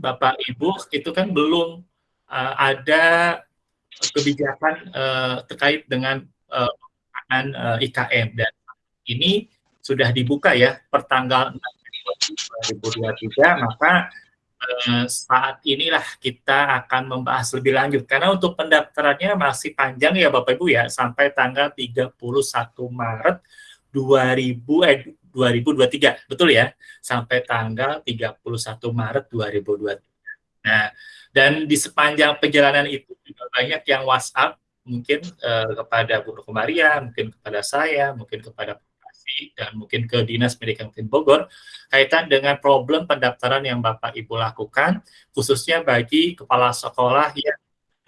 Bapak Ibu itu kan belum uh, ada kebijakan uh, terkait dengan uh, uh, IKM dan ini sudah dibuka ya pertanggal 2023 maka eh, saat inilah kita akan membahas lebih lanjut. Karena untuk pendaftarannya masih panjang ya Bapak Ibu ya sampai tanggal 31 Maret 2000 eh 2023 betul ya sampai tanggal 31 Maret 2023. Nah, dan di sepanjang perjalanan itu juga banyak yang WhatsApp mungkin eh, kepada Bu Maria, mungkin kepada saya, mungkin kepada dan mungkin ke Dinas Pendidikan Bogor kaitan dengan problem pendaftaran yang Bapak Ibu lakukan khususnya bagi kepala sekolah yang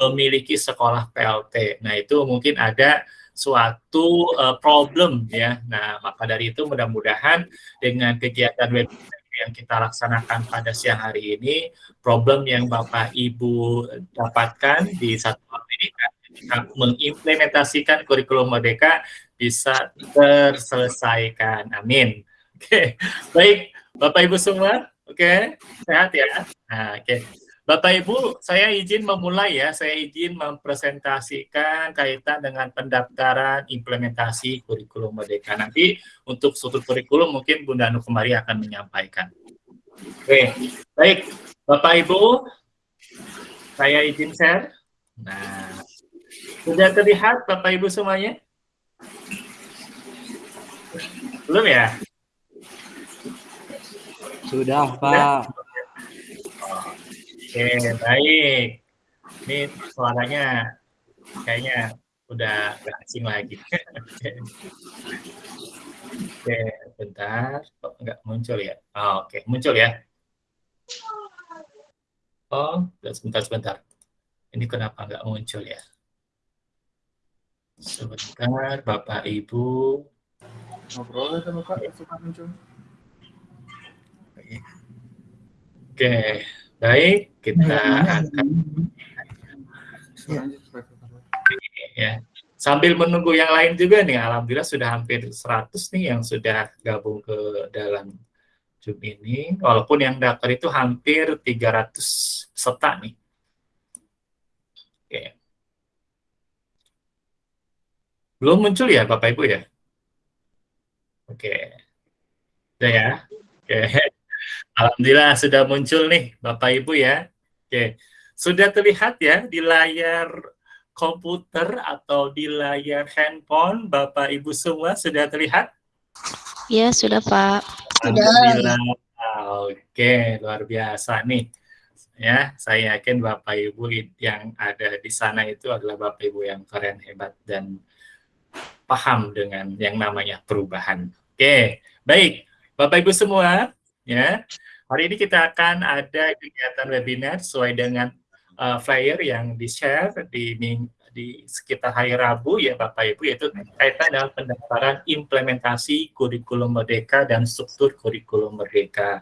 memiliki sekolah PLT. Nah, itu mungkin ada suatu uh, problem ya. Nah, maka dari itu mudah-mudahan dengan kegiatan webinar yang kita laksanakan pada siang hari ini, problem yang Bapak Ibu dapatkan di satu pendidikan mengimplementasikan kurikulum merdeka bisa terselesaikan. Amin. Oke, okay. baik Bapak Ibu semua, oke, okay. sehat ya. Nah, oke. Okay. Bapak Ibu, saya izin memulai ya, saya izin mempresentasikan kaitan dengan pendaftaran implementasi kurikulum Merdeka. Nanti untuk struktur kurikulum mungkin Bunda Anu Kemari akan menyampaikan. Oke, baik Bapak Ibu, saya izin share. Nah, sudah terlihat Bapak Ibu semuanya? Belum ya? Sudah, Pak. Oke, baik. Ini suaranya kayaknya udah gak asing lagi. Oke, bentar. Kok nggak muncul ya? Oh, Oke, muncul ya. Oh, sebentar, sebentar. Ini kenapa nggak muncul ya? Sebentar, Bapak Ibu ngobrol sama Kak suka muncul. Oke, baik kita akan ya. Sambil menunggu yang lain juga nih, alhamdulillah sudah hampir 100 nih yang sudah gabung ke dalam Zoom ini. Walaupun yang daftar itu hampir 300 peserta nih. Oke. Belum muncul ya Bapak Ibu ya? Oke. Sudah ya? Oke. Alhamdulillah sudah muncul nih Bapak Ibu ya. Oke. Sudah terlihat ya di layar komputer atau di layar handphone Bapak Ibu semua sudah terlihat? Ya, sudah Pak. Alhamdulillah. Oke, luar biasa nih. Ya, saya yakin Bapak Ibu yang ada di sana itu adalah Bapak Ibu yang keren, hebat dan paham dengan yang namanya perubahan. Oke, baik. Bapak Ibu semua, ya. Hari ini kita akan ada kegiatan webinar sesuai dengan uh, flyer yang di-share di di sekitar hari Rabu ya Bapak Ibu yaitu kaitan dengan pendaftaran implementasi kurikulum merdeka dan struktur kurikulum merdeka.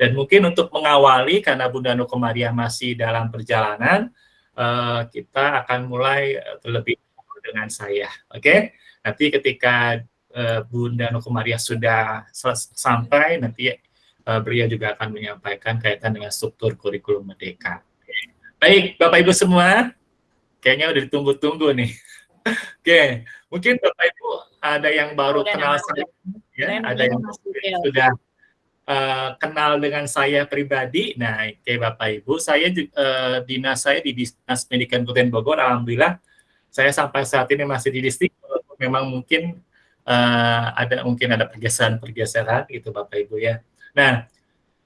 Dan mungkin untuk mengawali karena Bunda Nukomaria masih dalam perjalanan, uh, kita akan mulai terlebih dengan saya. Oke, nanti ketika uh, Bunda Nukumaria sudah sampai nanti uh, beliau juga akan menyampaikan kaitan dengan struktur kurikulum merdeka. Baik, Bapak Ibu semua, kayaknya udah ditunggu-tunggu nih. Oke, okay. mungkin Bapak Ibu ada yang baru kenal saya, ya, ada yang sudah uh, kenal dengan saya pribadi. Nah, oke okay, Bapak Ibu, saya uh, dinas saya di Dinas Pendidikan Kabupaten Bogor, alhamdulillah saya sampai saat ini masih di distrik, memang mungkin uh, ada mungkin ada pergeseran-pergeseran gitu Bapak Ibu ya. Nah,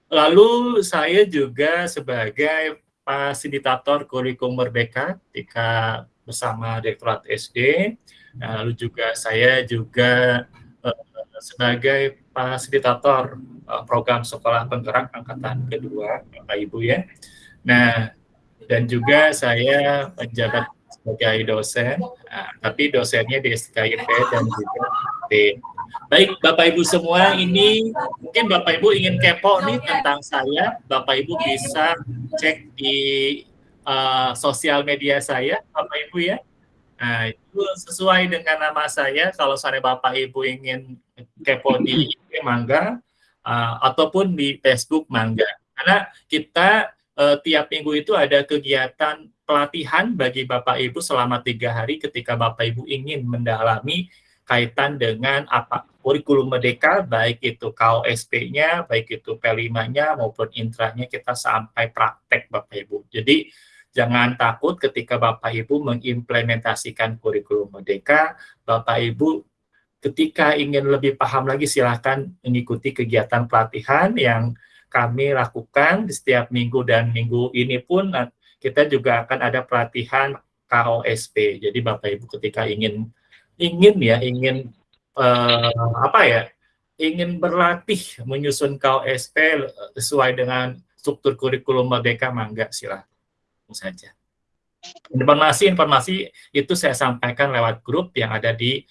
lalu saya juga sebagai fasilitator kurikulum merdeka ketika bersama Direktorat SD. Nah, lalu juga saya juga uh, sebagai fasilitator uh, program sekolah penggerak angkatan kedua Bapak Ibu ya. Nah, dan juga saya menjabat sebagai dosen, nah, tapi dosennya di SKIP dan juga di Baik, Bapak Ibu semua, ini mungkin Bapak Ibu ingin kepo nih tentang saya, Bapak Ibu bisa cek di uh, sosial media saya, Bapak Ibu ya. Nah, itu sesuai dengan nama saya, kalau saya Bapak Ibu ingin kepo di Mangga, uh, ataupun di Facebook Mangga. Karena kita uh, tiap minggu itu ada kegiatan pelatihan bagi Bapak Ibu selama tiga hari ketika Bapak Ibu ingin mendalami kaitan dengan apa kurikulum merdeka, baik itu KOSP-nya, baik itu P5-nya maupun intranya kita sampai praktek Bapak Ibu. Jadi jangan takut ketika Bapak Ibu mengimplementasikan kurikulum merdeka, Bapak Ibu ketika ingin lebih paham lagi silahkan mengikuti kegiatan pelatihan yang kami lakukan di setiap minggu dan minggu ini pun kita juga akan ada pelatihan KOSP. Jadi Bapak Ibu ketika ingin ingin ya ingin uh, apa ya ingin berlatih menyusun KOSP sesuai dengan struktur kurikulum Merdeka mangga silahkan saja. Informasi-informasi itu saya sampaikan lewat grup yang ada di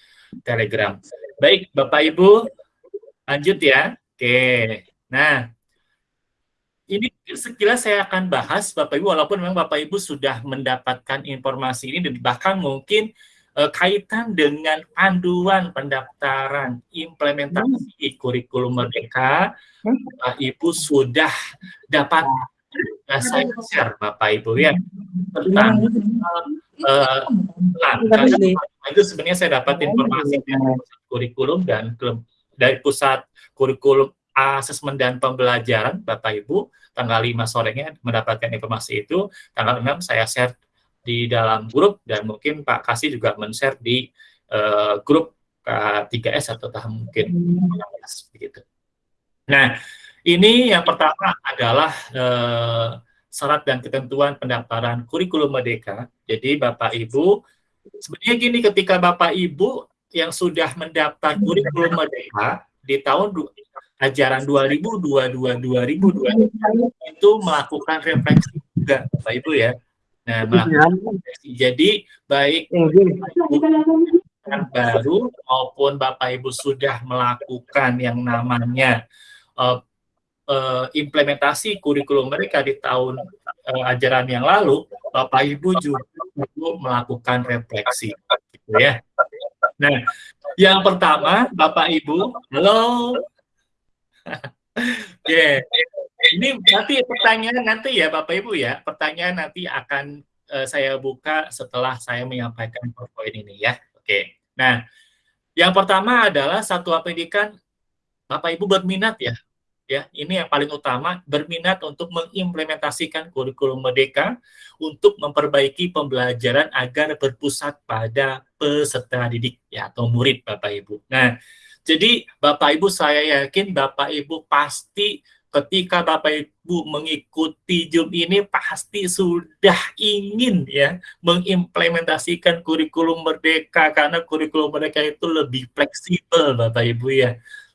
Telegram. Baik, Bapak Ibu, lanjut ya. Oke. Nah, ini sekilas saya akan bahas Bapak Ibu walaupun memang Bapak Ibu sudah mendapatkan informasi ini bahkan mungkin uh, kaitan dengan panduan pendaftaran implementasi hmm. kurikulum merdeka hmm. Bapak Ibu sudah dapat uh, saya share Bapak Ibu ya. Tentang uh, itu sebenarnya saya dapat informasi dari pusat kurikulum dan dari pusat kurikulum asesmen dan pembelajaran Bapak Ibu tanggal 5 sorenya mendapatkan informasi itu. Tanggal 6 saya share di dalam grup dan mungkin Pak Kasih juga men-share di uh, grup K3S atau tahun mungkin 16 begitu. Nah, ini yang pertama adalah uh, syarat dan ketentuan pendaftaran kurikulum merdeka. Jadi Bapak Ibu sebenarnya gini ketika Bapak Ibu yang sudah mendaftar kurikulum merdeka di tahun ajaran 2022-2022 itu melakukan refleksi juga Bapak Ibu ya Nah, jadi baik yang baru maupun Bapak Ibu sudah melakukan yang namanya uh, uh, implementasi kurikulum mereka di tahun uh, ajaran yang lalu, Bapak Ibu juga perlu melakukan refleksi, gitu ya. Nah, yang pertama, Bapak Ibu, halo. yeah ini nanti pertanyaan nanti ya Bapak Ibu ya, pertanyaan nanti akan uh, saya buka setelah saya menyampaikan PowerPoint ini ya. Oke. Nah, yang pertama adalah satuan pendidikan Bapak Ibu berminat ya. Ya, ini yang paling utama berminat untuk mengimplementasikan kurikulum Merdeka untuk memperbaiki pembelajaran agar berpusat pada peserta didik ya atau murid Bapak Ibu. Nah, jadi Bapak Ibu saya yakin Bapak Ibu pasti ketika Bapak Ibu mengikuti Zoom ini pasti sudah ingin ya mengimplementasikan kurikulum merdeka karena kurikulum merdeka itu lebih fleksibel Bapak Ibu ya.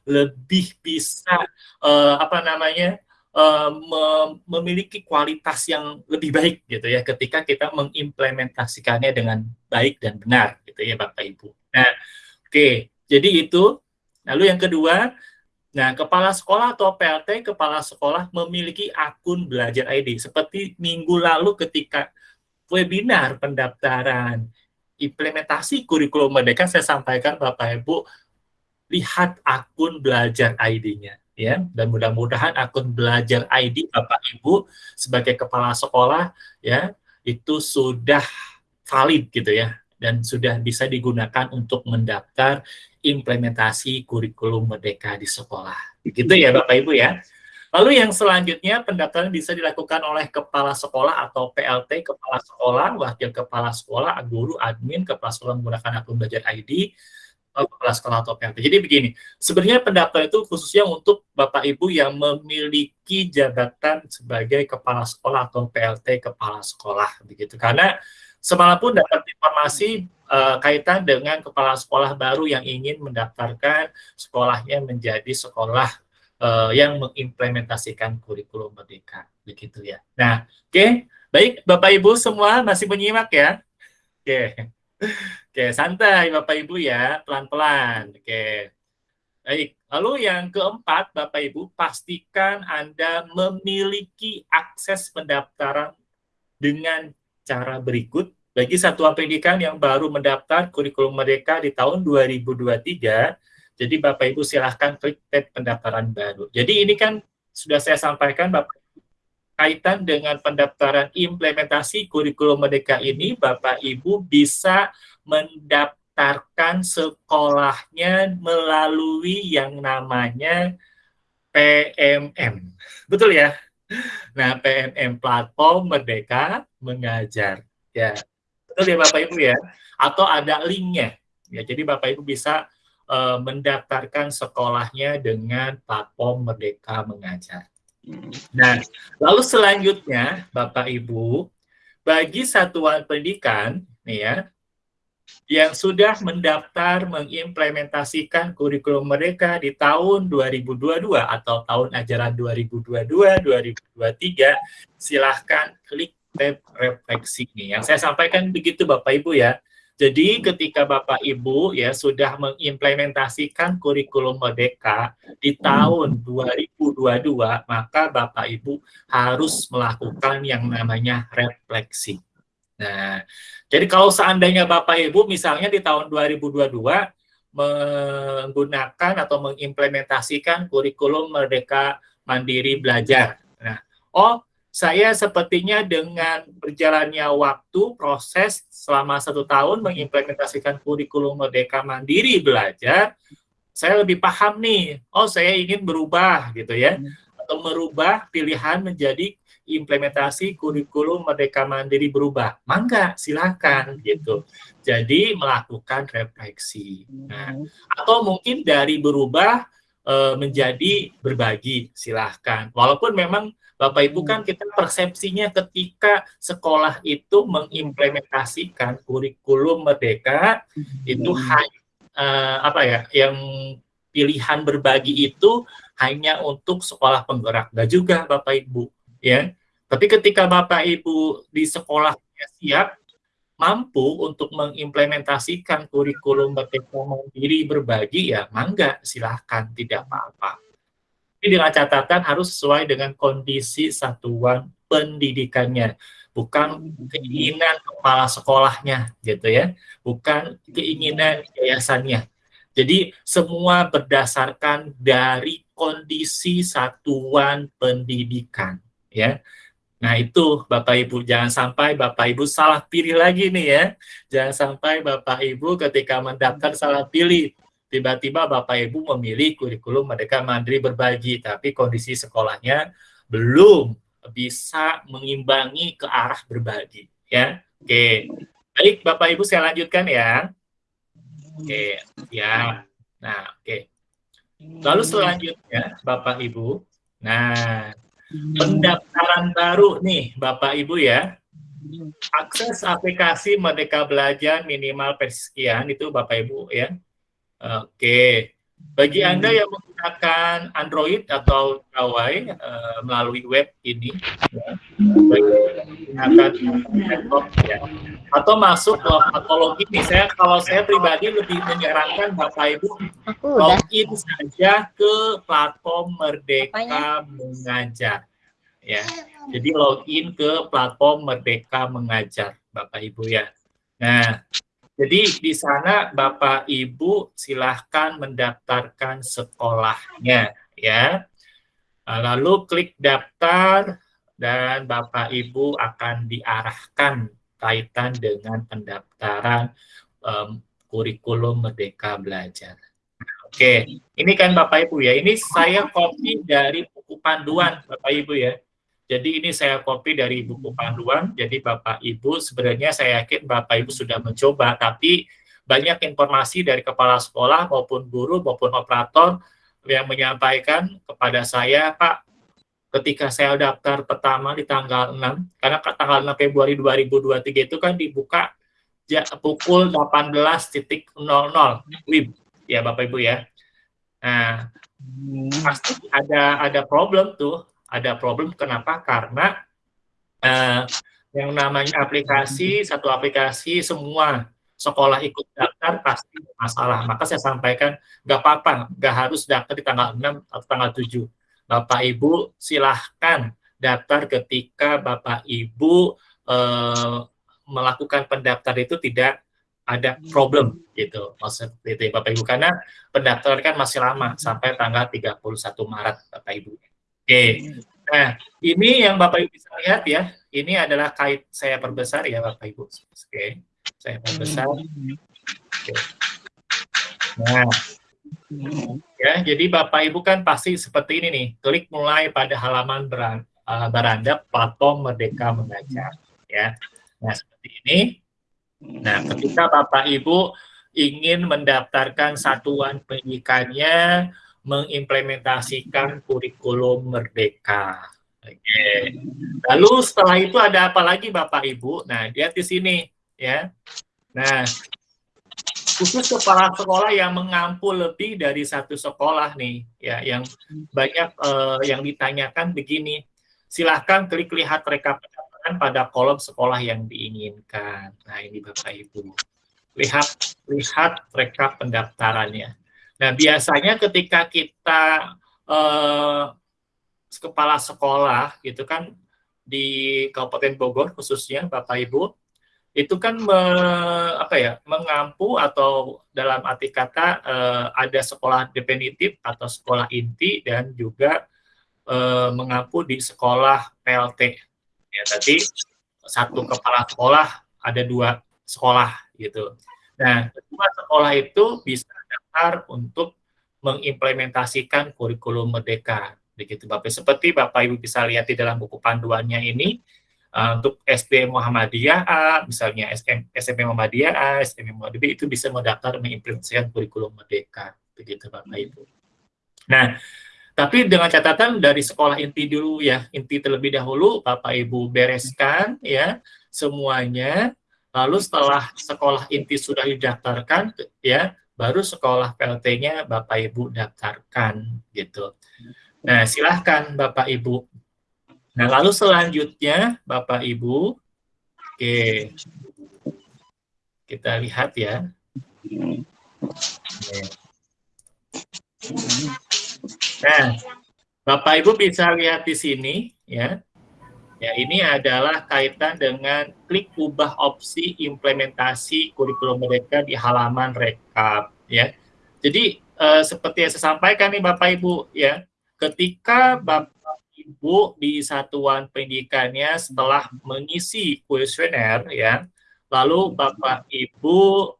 Lebih bisa uh, apa namanya? Uh, memiliki kualitas yang lebih baik gitu ya ketika kita mengimplementasikannya dengan baik dan benar gitu ya Bapak Ibu. Nah, oke. Okay. Jadi itu lalu yang kedua Nah, kepala sekolah atau PLT kepala sekolah memiliki akun belajar ID. Seperti minggu lalu ketika webinar pendaftaran implementasi kurikulum merdeka saya sampaikan Bapak Ibu lihat akun belajar ID-nya ya dan mudah-mudahan akun belajar ID Bapak Ibu sebagai kepala sekolah ya itu sudah valid gitu ya dan sudah bisa digunakan untuk mendaftar implementasi kurikulum merdeka di sekolah. Begitu ya Bapak Ibu ya. Lalu yang selanjutnya pendaftaran bisa dilakukan oleh kepala sekolah atau PLT kepala sekolah, wakil kepala sekolah, guru, admin, kepala sekolah menggunakan akun belajar ID, kepala sekolah atau PLT. Jadi begini, sebenarnya pendaftaran itu khususnya untuk Bapak Ibu yang memiliki jabatan sebagai kepala sekolah atau PLT kepala sekolah begitu. Karena semalam pun dapat informasi uh, kaitan dengan kepala sekolah baru yang ingin mendaftarkan sekolahnya menjadi sekolah uh, yang mengimplementasikan kurikulum merdeka begitu ya. Nah, oke, okay. baik Bapak Ibu semua masih menyimak ya. Oke. Okay. Oke, okay, santai Bapak Ibu ya, pelan-pelan. Oke. Okay. Baik, lalu yang keempat Bapak Ibu pastikan Anda memiliki akses pendaftaran dengan cara berikut bagi satuan pendidikan yang baru mendaftar kurikulum merdeka di tahun 2023, jadi Bapak Ibu silahkan klik tab pendaftaran baru. Jadi ini kan sudah saya sampaikan Bapak kaitan dengan pendaftaran implementasi kurikulum Merdeka ini, Bapak Ibu bisa mendaftarkan sekolahnya melalui yang namanya PMM. Betul ya? Nah, PMM Platform Merdeka Mengajar. Ya, betul ya Bapak Ibu ya? Atau ada linknya. Ya, jadi Bapak Ibu bisa uh, mendaftarkan sekolahnya dengan platform Merdeka Mengajar. Nah, lalu selanjutnya Bapak Ibu, bagi satuan pendidikan nih ya, yang sudah mendaftar mengimplementasikan kurikulum mereka di tahun 2022 atau tahun ajaran 2022-2023, silahkan klik refleksi ini. Yang saya sampaikan begitu Bapak Ibu ya. Jadi ketika Bapak Ibu ya sudah mengimplementasikan kurikulum Merdeka di tahun 2022, maka Bapak Ibu harus melakukan yang namanya refleksi. Nah, jadi kalau seandainya Bapak Ibu misalnya di tahun 2022 menggunakan atau mengimplementasikan kurikulum Merdeka Mandiri Belajar. Nah, oh saya sepertinya dengan berjalannya waktu proses selama satu tahun mengimplementasikan kurikulum Merdeka Mandiri belajar, saya lebih paham nih, oh saya ingin berubah gitu ya, atau merubah pilihan menjadi implementasi kurikulum Merdeka Mandiri berubah, mangga silakan gitu. Jadi melakukan refleksi. Nah, atau mungkin dari berubah e, menjadi berbagi, silahkan. Walaupun memang Bapak Ibu kan kita persepsinya ketika sekolah itu mengimplementasikan kurikulum merdeka itu hmm. hanya uh, apa ya yang pilihan berbagi itu hanya untuk sekolah penggerak enggak juga Bapak Ibu ya. Tapi ketika Bapak Ibu di sekolahnya siap mampu untuk mengimplementasikan kurikulum merdeka mandiri berbagi ya mangga silahkan tidak apa-apa tapi dengan catatan harus sesuai dengan kondisi satuan pendidikannya, bukan keinginan kepala sekolahnya, gitu ya, bukan keinginan yayasannya. Jadi semua berdasarkan dari kondisi satuan pendidikan, ya. Nah itu Bapak Ibu jangan sampai Bapak Ibu salah pilih lagi nih ya. Jangan sampai Bapak Ibu ketika mendaftar salah pilih tiba-tiba Bapak Ibu memilih kurikulum Merdeka Mandiri Berbagi, tapi kondisi sekolahnya belum bisa mengimbangi ke arah berbagi. Ya, oke. Baik, Bapak Ibu saya lanjutkan ya. Oke, ya. Nah, oke. Lalu selanjutnya, Bapak Ibu, nah pendaftaran baru nih, Bapak Ibu ya. Akses aplikasi Merdeka Belajar minimal persekian itu Bapak Ibu ya Oke. Bagi Anda yang menggunakan Android atau Huawei uh, melalui web ini, ya, menggunakan laptop ya, atau masuk ke atau login nih, saya kalau saya pribadi lebih menyarankan Bapak Ibu login saja ke platform Merdeka Mengajar, ya. Jadi login ke platform Merdeka Mengajar, Bapak Ibu ya. Nah, jadi di sana Bapak Ibu silahkan mendaftarkan sekolahnya ya. Nah, lalu klik daftar dan Bapak Ibu akan diarahkan kaitan dengan pendaftaran um, kurikulum Merdeka Belajar. Oke, ini kan Bapak Ibu ya, ini saya copy dari buku panduan Bapak Ibu ya. Jadi ini saya copy dari buku panduan. Jadi Bapak Ibu sebenarnya saya yakin Bapak Ibu sudah mencoba, tapi banyak informasi dari kepala sekolah maupun guru maupun operator yang menyampaikan kepada saya, Pak, ketika saya daftar pertama di tanggal 6, karena tanggal 6 Februari 2023 itu kan dibuka pukul 18.00 WIB, ya Bapak Ibu ya. Nah, pasti ada ada problem tuh ada problem. Kenapa? Karena uh, yang namanya aplikasi, satu aplikasi semua sekolah ikut daftar pasti masalah. Maka saya sampaikan, nggak apa-apa, nggak harus daftar di tanggal 6 atau tanggal 7. Bapak Ibu silahkan daftar ketika Bapak Ibu eh, melakukan pendaftar itu tidak ada problem gitu maksud Bapak Ibu karena pendaftaran kan masih lama sampai tanggal 31 Maret Bapak Ibu. Oke. Nah, ini yang Bapak Ibu bisa lihat ya. Ini adalah kait saya perbesar ya Bapak Ibu. Oke, saya perbesar. Oke. Nah, ya jadi Bapak Ibu kan pasti seperti ini nih. Klik mulai pada halaman beran, uh, beranda platform Merdeka Mengajar. Ya, nah seperti ini. Nah, ketika Bapak Ibu ingin mendaftarkan satuan pendidikannya mengimplementasikan kurikulum merdeka. Oke. Lalu setelah itu ada apa lagi Bapak Ibu? Nah, lihat di sini ya. Nah, khusus kepala sekolah yang mengampu lebih dari satu sekolah nih, ya, yang banyak uh, yang ditanyakan begini. Silahkan klik lihat rekap pendaftaran pada kolom sekolah yang diinginkan. Nah, ini Bapak Ibu. Lihat lihat rekap pendaftarannya. Nah, biasanya ketika kita uh, kepala sekolah gitu kan di Kabupaten Bogor khususnya Bapak Ibu itu kan me, apa ya mengampu atau dalam arti kata eh, ada sekolah definitif atau sekolah inti dan juga eh, mengampu di sekolah PLT ya tadi satu kepala sekolah ada dua sekolah gitu. Nah kedua sekolah itu bisa daftar untuk mengimplementasikan kurikulum merdeka. Begitu Bapak. Seperti Bapak Ibu bisa lihat di dalam buku panduannya ini uh, untuk SD Muhammadiyah A misalnya SM, SMP Muhammadiyah A SMP Muhammadiyah itu bisa mendaftar mengimplementasikan kurikulum merdeka. Begitu Bapak Ibu. Nah tapi dengan catatan dari sekolah inti dulu ya inti terlebih dahulu Bapak Ibu bereskan ya semuanya. Lalu setelah sekolah inti sudah didaftarkan ya baru sekolah PLT-nya Bapak Ibu daftarkan gitu. Nah, silahkan Bapak Ibu. Nah, lalu selanjutnya Bapak Ibu, oke, kita lihat ya. Nah, Bapak Ibu bisa lihat di sini ya. Ya, ini adalah kaitan dengan klik ubah opsi implementasi kurikulum mereka di halaman rekap ya. Jadi eh, seperti yang saya sampaikan nih Bapak Ibu ya, ketika Bapak Ibu di satuan pendidikannya setelah mengisi kuesioner ya, lalu Bapak Ibu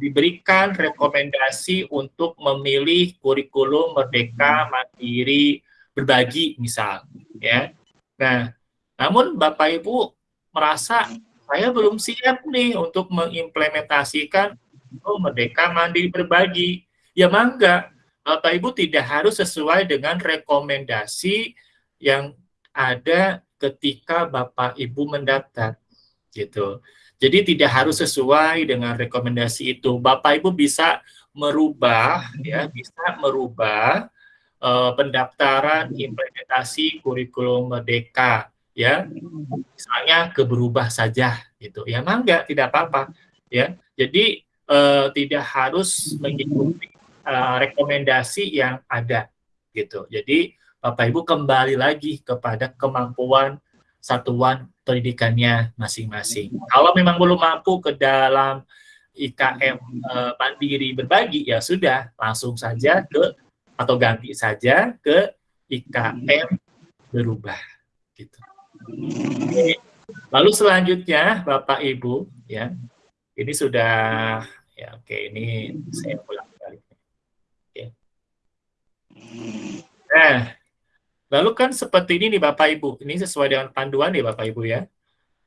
diberikan rekomendasi untuk memilih kurikulum merdeka mandiri berbagi misal ya. Nah, namun Bapak Ibu merasa saya belum siap nih untuk mengimplementasikan oh, merdeka mandiri berbagi. Ya mangga, Bapak Ibu tidak harus sesuai dengan rekomendasi yang ada ketika Bapak Ibu mendaftar gitu. Jadi tidak harus sesuai dengan rekomendasi itu. Bapak Ibu bisa merubah ya, bisa merubah uh, pendaftaran implementasi kurikulum merdeka ya. Misalnya ke berubah saja gitu. Ya mangga tidak apa-apa ya. Jadi uh, tidak harus mengikuti uh, rekomendasi yang ada gitu. Jadi Bapak Ibu kembali lagi kepada kemampuan satuan pendidikannya masing-masing. Kalau memang belum mampu ke dalam IKM mandiri berbagi ya sudah langsung saja ke atau ganti saja ke IKM berubah gitu. Lalu selanjutnya Bapak Ibu ya ini sudah ya oke ini saya ulang Nah, lalu kan seperti ini nih Bapak Ibu. Ini sesuai dengan panduan nih Bapak Ibu ya.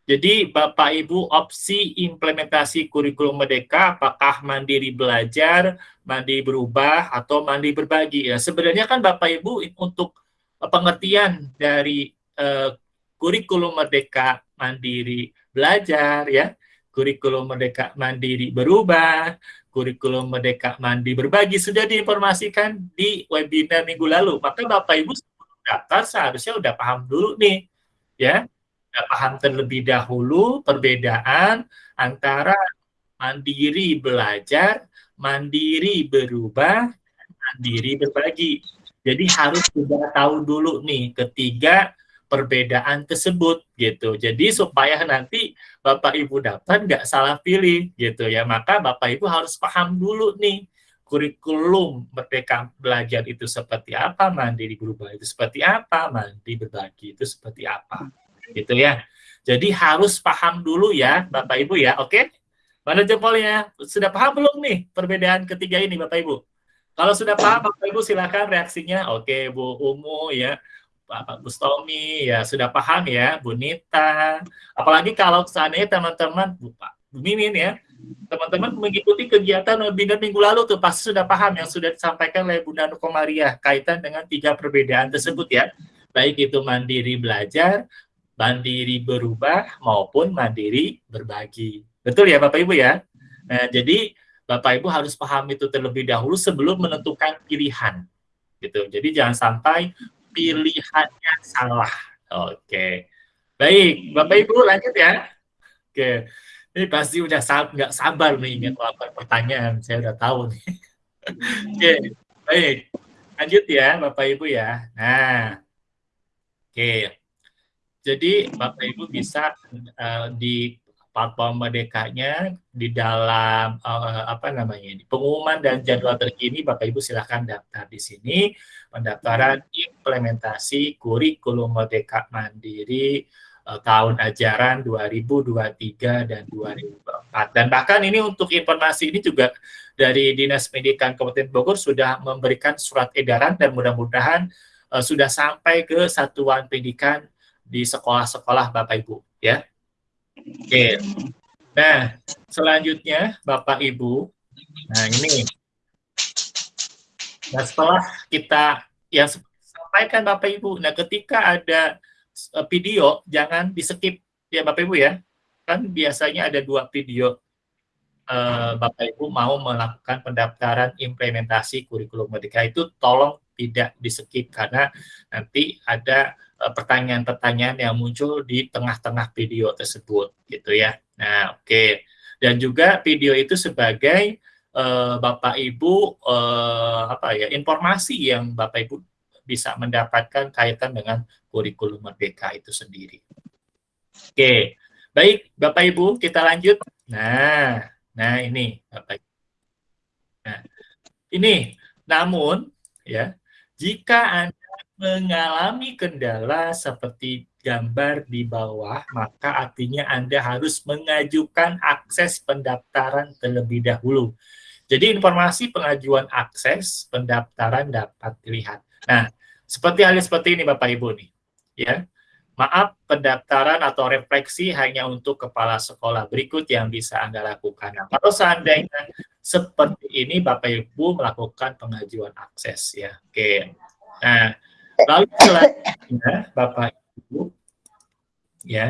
Jadi Bapak Ibu opsi implementasi kurikulum merdeka apakah mandiri belajar, mandiri berubah atau mandiri berbagi ya. Sebenarnya kan Bapak Ibu untuk pengertian dari uh, kurikulum merdeka mandiri belajar ya, kurikulum merdeka mandiri berubah, kurikulum Merdeka Mandi Berbagi sudah diinformasikan di webinar minggu lalu. Maka Bapak Ibu daftar seharusnya udah paham dulu nih, ya, udah paham terlebih dahulu perbedaan antara mandiri belajar, mandiri berubah, mandiri berbagi. Jadi harus sudah tahu dulu nih ketiga perbedaan tersebut gitu. Jadi supaya nanti Bapak Ibu dapat nggak salah pilih gitu ya. Maka Bapak Ibu harus paham dulu nih kurikulum Merdeka Belajar itu seperti apa, mandiri berubah itu seperti apa, mandiri berbagi itu seperti apa. Gitu ya. Jadi harus paham dulu ya Bapak Ibu ya, oke? Mana jempolnya? Sudah paham belum nih perbedaan ketiga ini Bapak Ibu? Kalau sudah paham Bapak Ibu silakan reaksinya. Oke Bu Umu ya, Pak Bustomi ya sudah paham ya, Bu Nita. Apalagi kalau seandainya teman-teman Bu Pak Bu Mimin ya, teman-teman mengikuti kegiatan webinar minggu lalu tuh pasti sudah paham yang sudah disampaikan oleh Bunda Nuko Maria kaitan dengan tiga perbedaan tersebut ya. Baik itu mandiri belajar, mandiri berubah maupun mandiri berbagi. Betul ya Bapak Ibu ya? Nah, jadi Bapak Ibu harus paham itu terlebih dahulu sebelum menentukan pilihan. Gitu. Jadi jangan sampai pilihannya salah. Oke. Baik, Bapak Ibu lanjut ya. Oke. Ini pasti udah nggak sabar nih ingin melakukan pertanyaan. Saya udah tahu nih. Oke, baik. Lanjut ya, Bapak Ibu ya. Nah, oke. Jadi Bapak Ibu bisa uh, di platform merdekanya di dalam uh, apa namanya ini pengumuman dan jadwal terkini Bapak Ibu silahkan daftar di sini. Pendaftaran implementasi kurikulum merdeka mandiri uh, tahun ajaran 2023 dan 2024 dan bahkan ini untuk informasi ini juga dari Dinas Pendidikan Kabupaten Bogor sudah memberikan surat edaran dan mudah-mudahan uh, sudah sampai ke satuan pendidikan di sekolah-sekolah Bapak Ibu ya Oke. Nah, selanjutnya Bapak Ibu, nah ini. Nah, setelah kita yang sampaikan Bapak Ibu, nah ketika ada eh, video jangan di-skip ya Bapak Ibu ya. Kan biasanya ada dua video uh, Bapak Ibu mau melakukan pendaftaran implementasi kurikulum merdeka itu tolong tidak di-skip karena nanti ada pertanyaan-pertanyaan yang muncul di tengah-tengah video tersebut gitu ya. Nah, oke. Okay. Dan juga video itu sebagai uh, Bapak Ibu uh, apa ya, informasi yang Bapak Ibu bisa mendapatkan kaitan dengan kurikulum merdeka itu sendiri. Oke. Okay. Baik, Bapak Ibu, kita lanjut. Nah, nah ini Bapak Ibu. Nah, ini namun ya, jika Anda mengalami kendala seperti gambar di bawah, maka artinya Anda harus mengajukan akses pendaftaran terlebih dahulu. Jadi informasi pengajuan akses pendaftaran dapat dilihat. Nah, seperti halnya seperti ini Bapak Ibu nih. Ya. Maaf, pendaftaran atau refleksi hanya untuk kepala sekolah berikut yang bisa Anda lakukan. Nah, kalau seandainya seperti ini Bapak Ibu melakukan pengajuan akses ya. Oke. Nah, Lalu selanjutnya Bapak Ibu, ya,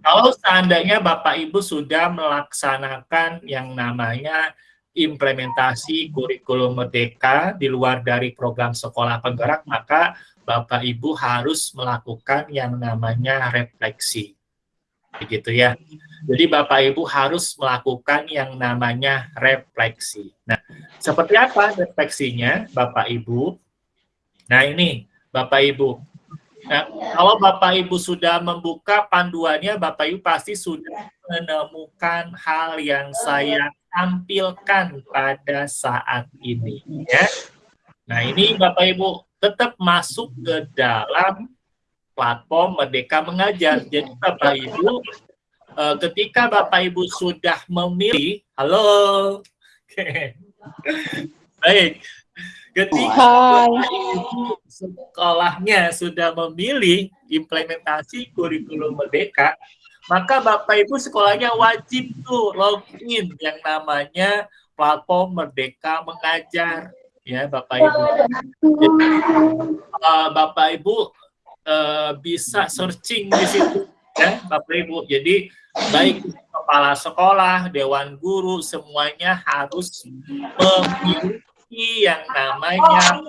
kalau seandainya Bapak Ibu sudah melaksanakan yang namanya implementasi kurikulum merdeka di luar dari program sekolah penggerak, maka Bapak Ibu harus melakukan yang namanya refleksi. Begitu ya. Jadi Bapak Ibu harus melakukan yang namanya refleksi. Nah, seperti apa refleksinya Bapak Ibu? Nah, ini Bapak Ibu. Nah, kalau Bapak Ibu sudah membuka panduannya, Bapak Ibu pasti sudah menemukan hal yang saya tampilkan pada saat ini. Ya. Nah, ini Bapak Ibu tetap masuk ke dalam platform Merdeka Mengajar. Jadi Bapak Ibu, eh, ketika Bapak Ibu sudah memilih, halo, oke, baik, ketika sekolahnya sudah memilih implementasi kurikulum merdeka, maka Bapak Ibu sekolahnya wajib tuh login yang namanya platform Merdeka Mengajar ya Bapak Ibu. Jadi, uh, Bapak Ibu uh, bisa searching di situ ya Bapak Ibu. Jadi baik kepala sekolah, dewan guru semuanya harus memilih yang namanya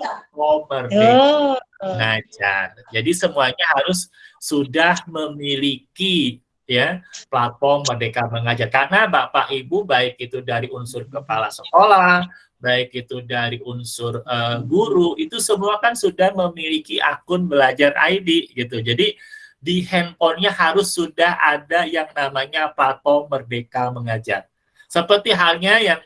Merdeka Mengajar. Jadi semuanya harus sudah memiliki ya platform Merdeka Mengajar karena Bapak Ibu baik itu dari unsur kepala sekolah, baik itu dari unsur uh, guru itu semua kan sudah memiliki akun belajar ID gitu. Jadi di handphonenya harus sudah ada yang namanya platform Merdeka Mengajar. Seperti halnya yang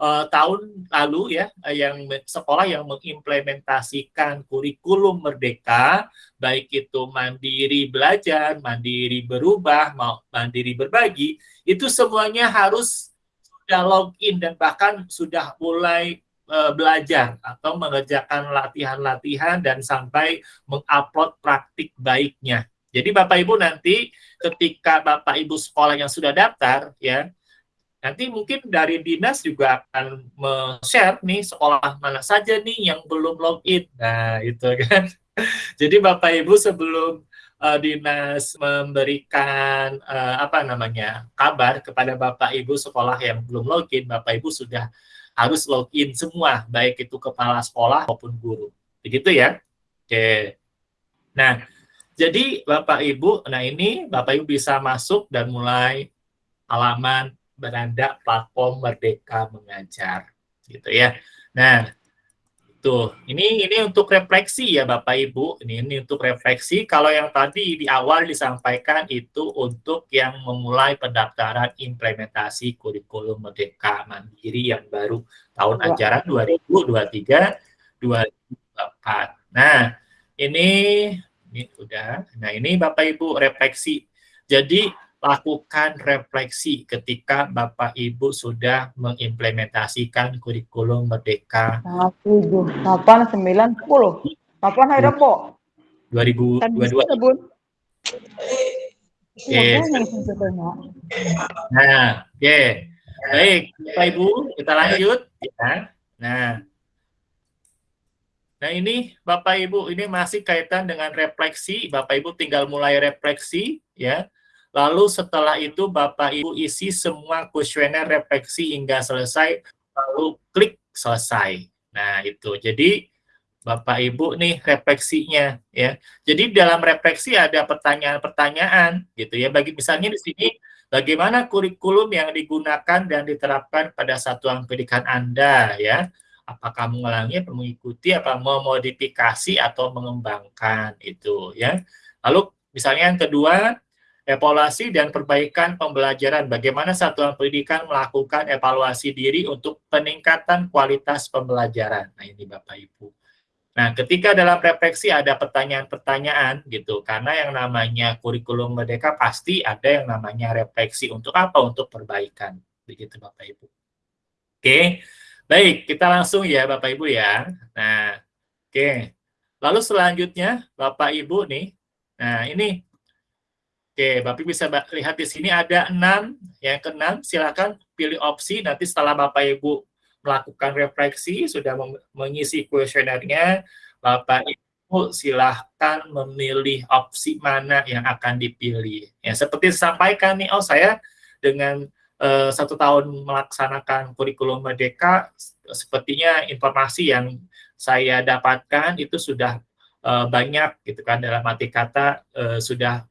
uh, tahun lalu ya yang sekolah yang mengimplementasikan kurikulum merdeka baik itu mandiri belajar, mandiri berubah, mau mandiri berbagi itu semuanya harus sudah login dan bahkan sudah mulai uh, belajar atau mengerjakan latihan-latihan dan sampai mengupload praktik baiknya. Jadi Bapak Ibu nanti ketika Bapak Ibu sekolah yang sudah daftar ya Nanti mungkin dari dinas juga akan share nih sekolah mana saja nih yang belum login. Nah, itu kan. Jadi Bapak Ibu sebelum uh, dinas memberikan uh, apa namanya kabar kepada Bapak Ibu sekolah yang belum login, Bapak Ibu sudah harus login semua, baik itu kepala sekolah maupun guru. Begitu ya? Oke. Nah, jadi Bapak Ibu, nah ini Bapak Ibu bisa masuk dan mulai halaman beranda platform Merdeka Mengajar gitu ya. Nah, tuh ini ini untuk refleksi ya Bapak Ibu. Ini ini untuk refleksi. Kalau yang tadi di awal disampaikan itu untuk yang memulai pendaftaran implementasi kurikulum Merdeka Mandiri yang baru tahun ya. ajaran 2023 2024. Nah, ini ini udah. Nah, ini Bapak Ibu refleksi. Jadi lakukan refleksi ketika Bapak Ibu sudah mengimplementasikan kurikulum Merdeka. 7, 8, 9, 10. Kapan hari Rebo? 2022. Bun. Oke. Nah, oke. Okay. Baik, Bapak Ibu, kita lanjut ya. Nah, Nah ini Bapak Ibu, ini masih kaitan dengan refleksi. Bapak Ibu tinggal mulai refleksi ya Lalu setelah itu Bapak Ibu isi semua kuesioner refleksi hingga selesai, lalu klik selesai. Nah, itu. Jadi Bapak Ibu nih refleksinya ya. Jadi dalam refleksi ada pertanyaan-pertanyaan gitu ya. Bagi misalnya di sini bagaimana kurikulum yang digunakan dan diterapkan pada satuan pendidikan Anda ya. Apakah mengulangi, mengikuti, apa memodifikasi atau mengembangkan itu ya. Lalu misalnya yang kedua evaluasi dan perbaikan pembelajaran. Bagaimana satuan pendidikan melakukan evaluasi diri untuk peningkatan kualitas pembelajaran. Nah, ini Bapak Ibu. Nah, ketika dalam refleksi ada pertanyaan-pertanyaan gitu, karena yang namanya kurikulum merdeka pasti ada yang namanya refleksi untuk apa? Untuk perbaikan. Begitu Bapak Ibu. Oke. Baik, kita langsung ya Bapak Ibu ya. Nah, oke. Lalu selanjutnya Bapak Ibu nih. Nah, ini Oke, Bapak bisa lihat di sini ada enam. Yang keenam, silakan pilih opsi. Nanti setelah Bapak Ibu melakukan refleksi, sudah mengisi kuesionernya, Bapak Ibu silahkan memilih opsi mana yang akan dipilih. Ya, seperti disampaikan nih, oh saya dengan uh, satu tahun melaksanakan kurikulum Merdeka, sepertinya informasi yang saya dapatkan itu sudah uh, banyak gitu kan dalam arti kata uh, sudah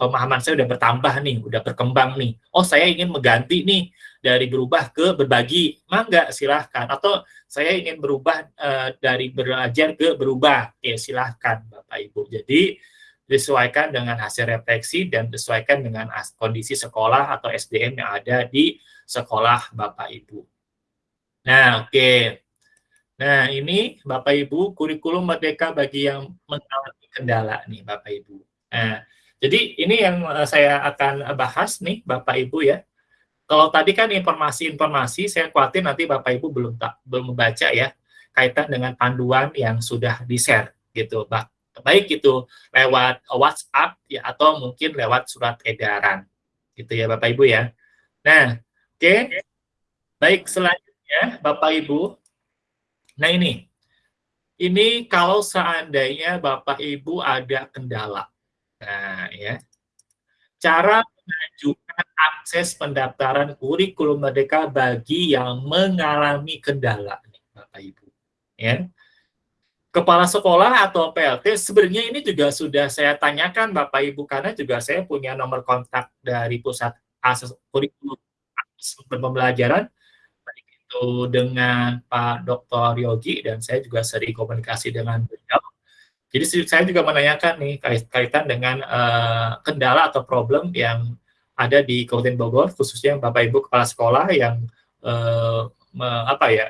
pemahaman saya udah bertambah nih, udah berkembang nih. Oh, saya ingin mengganti nih dari berubah ke berbagi. Mangga, silahkan. Atau saya ingin berubah uh, dari belajar ke berubah. Ya, silahkan Bapak Ibu. Jadi, disesuaikan dengan hasil refleksi dan disesuaikan dengan kondisi sekolah atau SDM yang ada di sekolah Bapak Ibu. Nah, oke. Okay. Nah, ini Bapak Ibu kurikulum merdeka bagi yang mengalami kendala nih Bapak Ibu. Nah, jadi ini yang eh, saya akan bahas nih Bapak Ibu ya. Kalau tadi kan informasi-informasi saya khawatir nanti Bapak Ibu belum tak belum membaca ya kaitan dengan panduan yang sudah di-share gitu. Baik itu lewat WhatsApp ya atau mungkin lewat surat edaran. Gitu ya Bapak Ibu ya. Nah, oke. Okay. Baik selanjutnya Bapak Ibu. Nah ini. Ini kalau seandainya Bapak Ibu ada kendala Nah, ya. Cara mengajukan akses pendaftaran kurikulum merdeka bagi yang mengalami kendala, nih, Bapak Ibu. Ya. Kepala sekolah atau PLT sebenarnya ini juga sudah saya tanyakan Bapak Ibu karena juga saya punya nomor kontak dari pusat akses kurikulum pembelajaran itu dengan Pak Dr. Yogi dan saya juga sering komunikasi dengan beliau jadi saya juga menanyakan nih kaitan dengan uh, kendala atau problem yang ada di Kabupaten Bogor, khususnya Bapak Ibu Kepala Sekolah yang uh, me- apa ya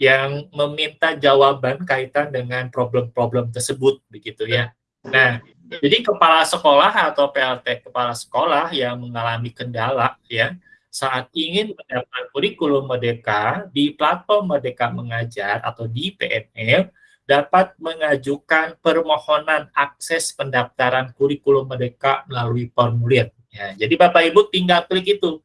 yang meminta jawaban kaitan dengan problem-problem tersebut begitu ya. Nah, jadi kepala sekolah atau PLT kepala sekolah yang mengalami kendala ya saat ingin mendapat kurikulum Merdeka di platform Merdeka Mengajar atau di PNM dapat mengajukan permohonan akses pendaftaran kurikulum Merdeka melalui formulir. Ya, jadi Bapak Ibu tinggal klik itu.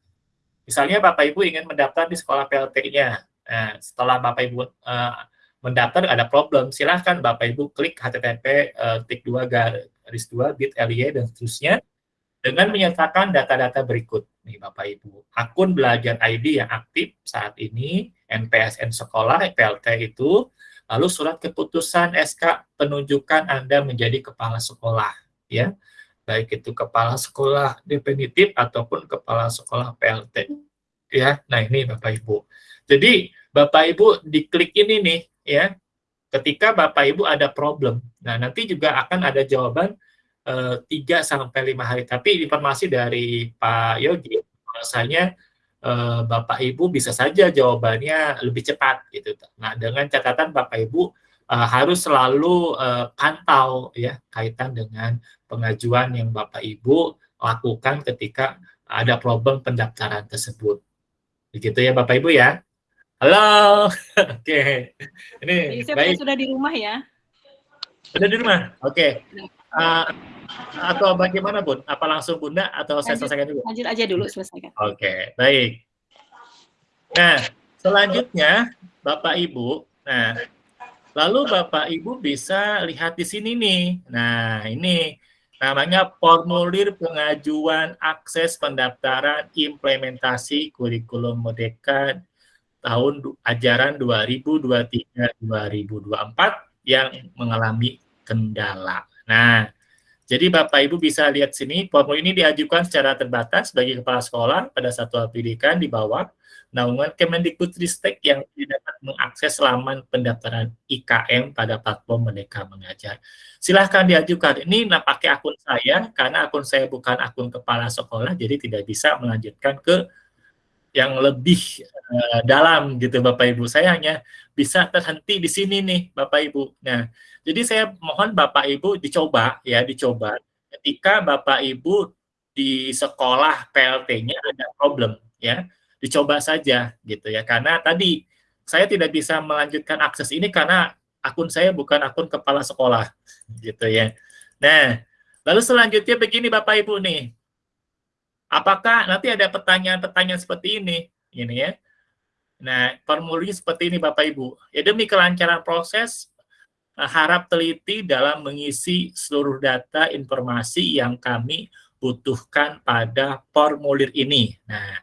Misalnya Bapak Ibu ingin mendaftar di sekolah PLT-nya. Nah, setelah Bapak Ibu uh, mendaftar ada problem, silahkan Bapak Ibu klik http uh, tik 2 garis 2 bit.ly dan seterusnya dengan menyertakan data-data berikut. Nih Bapak Ibu, akun belajar ID yang aktif saat ini, NPSN sekolah, PLT itu, lalu surat keputusan SK penunjukan Anda menjadi kepala sekolah, ya baik itu kepala sekolah definitif ataupun kepala sekolah PLT. Ya, nah ini Bapak Ibu. Jadi Bapak Ibu diklik ini nih ya. Ketika Bapak Ibu ada problem. Nah, nanti juga akan ada jawaban eh, 3 sampai 5 hari. Tapi informasi dari Pak Yogi bahwasanya eh, Bapak Ibu bisa saja jawabannya lebih cepat gitu. Nah, dengan catatan Bapak Ibu uh, harus selalu uh, pantau ya kaitan dengan pengajuan yang Bapak Ibu lakukan ketika ada problem pendaftaran tersebut. Begitu ya Bapak Ibu ya. Halo. Oke. Okay. Ini Jadi baik. sudah di rumah ya. Sudah di rumah. Oke. Okay. Uh, atau bagaimana Bun? Apa langsung Bunda atau saya Lanjut. selesaikan dulu? Lanjut aja dulu selesaikan. Oke, baik. Nah, selanjutnya Bapak Ibu, nah lalu Bapak Ibu bisa lihat di sini nih. Nah, ini namanya formulir pengajuan akses pendaftaran implementasi kurikulum Merdeka tahun ajaran 2023-2024 yang mengalami kendala. Nah, jadi Bapak Ibu bisa lihat sini, formulir ini diajukan secara terbatas bagi kepala sekolah pada satuan pendidikan di bawah naungan Kemendikbudristek yang tidak dapat mengakses laman pendaftaran IKM pada platform Merdeka Mengajar. Silahkan diajukan. Ini nah, pakai akun saya, karena akun saya bukan akun kepala sekolah, jadi tidak bisa melanjutkan ke yang lebih eh, dalam gitu Bapak Ibu. Saya hanya bisa terhenti di sini nih Bapak Ibu. Nah, jadi saya mohon Bapak Ibu dicoba ya, dicoba ketika Bapak Ibu di sekolah PLT-nya ada problem ya, dicoba saja gitu ya. Karena tadi saya tidak bisa melanjutkan akses ini karena akun saya bukan akun kepala sekolah gitu ya. Nah, lalu selanjutnya begini Bapak Ibu nih. Apakah nanti ada pertanyaan-pertanyaan seperti ini? Ini ya. Nah, formulirnya seperti ini Bapak Ibu. Ya demi kelancaran proses, eh, harap teliti dalam mengisi seluruh data informasi yang kami butuhkan pada formulir ini. Nah,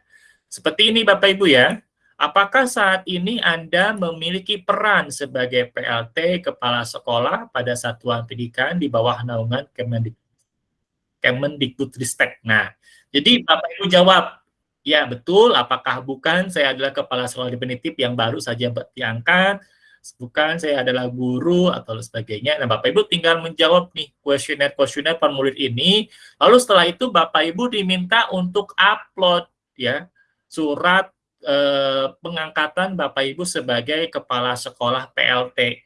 seperti ini Bapak Ibu ya. Apakah saat ini Anda memiliki peran sebagai PLT kepala sekolah pada satuan pendidikan di bawah naungan Kemendik Kemendikbudristek? Nah, jadi Bapak Ibu jawab, ya betul, apakah bukan saya adalah kepala sekolah definitif yang baru saja diangkat, bukan saya adalah guru atau sebagainya. Nah, Bapak Ibu tinggal menjawab nih kuesioner-kuesioner formulir ini. Lalu setelah itu Bapak Ibu diminta untuk upload ya surat eh, pengangkatan Bapak Ibu sebagai kepala sekolah PLT.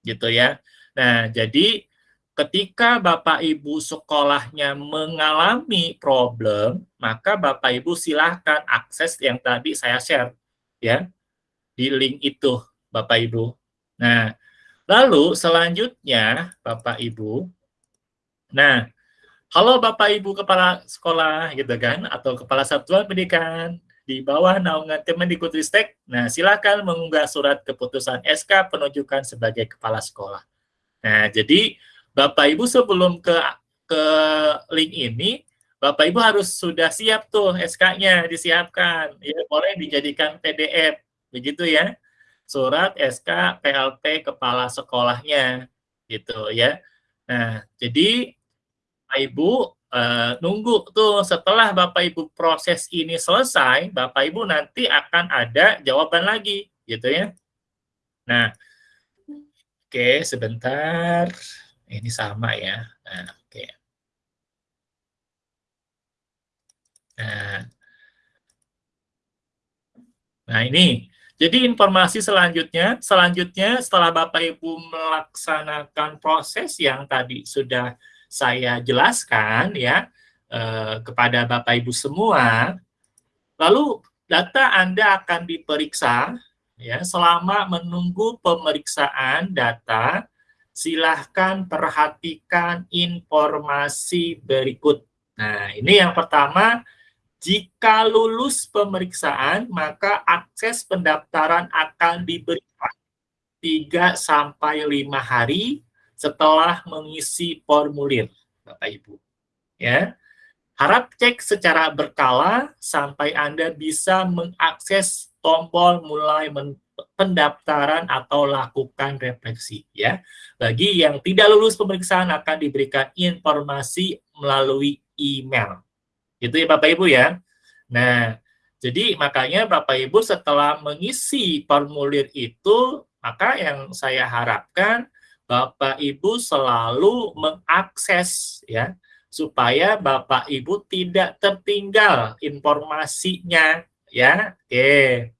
Gitu ya. Nah, jadi ketika Bapak Ibu sekolahnya mengalami problem, maka Bapak Ibu silahkan akses yang tadi saya share ya di link itu Bapak Ibu. Nah, lalu selanjutnya Bapak Ibu, nah halo Bapak Ibu kepala sekolah gitu kan atau kepala satuan pendidikan di bawah naungan Kemendikbudristek. Nah, silakan mengunggah surat keputusan SK penunjukan sebagai kepala sekolah. Nah, jadi Bapak Ibu sebelum ke ke link ini, Bapak Ibu harus sudah siap tuh SK-nya disiapkan. Ya, boleh dijadikan PDF, begitu ya. Surat SK PLT kepala sekolahnya gitu ya. Nah, jadi Bapak Ibu eh, nunggu tuh setelah Bapak Ibu proses ini selesai, Bapak Ibu nanti akan ada jawaban lagi gitu ya. Nah, oke sebentar. Ini sama ya. Nah, oke. Nah, Nah, ini. Jadi informasi selanjutnya, selanjutnya setelah Bapak Ibu melaksanakan proses yang tadi sudah saya jelaskan ya eh, kepada Bapak Ibu semua, lalu data Anda akan diperiksa ya selama menunggu pemeriksaan data silahkan perhatikan informasi berikut. Nah, ini yang pertama jika lulus pemeriksaan, maka akses pendaftaran akan diberikan 3 sampai 5 hari setelah mengisi formulir, Bapak Ibu. Ya. Harap cek secara berkala sampai Anda bisa mengakses tombol mulai pendaftaran atau lakukan refleksi ya. Bagi yang tidak lulus pemeriksaan akan diberikan informasi melalui email. Itu ya Bapak Ibu ya. Nah, jadi makanya Bapak Ibu setelah mengisi formulir itu, maka yang saya harapkan Bapak Ibu selalu mengakses ya supaya Bapak Ibu tidak tertinggal informasinya ya. Oke.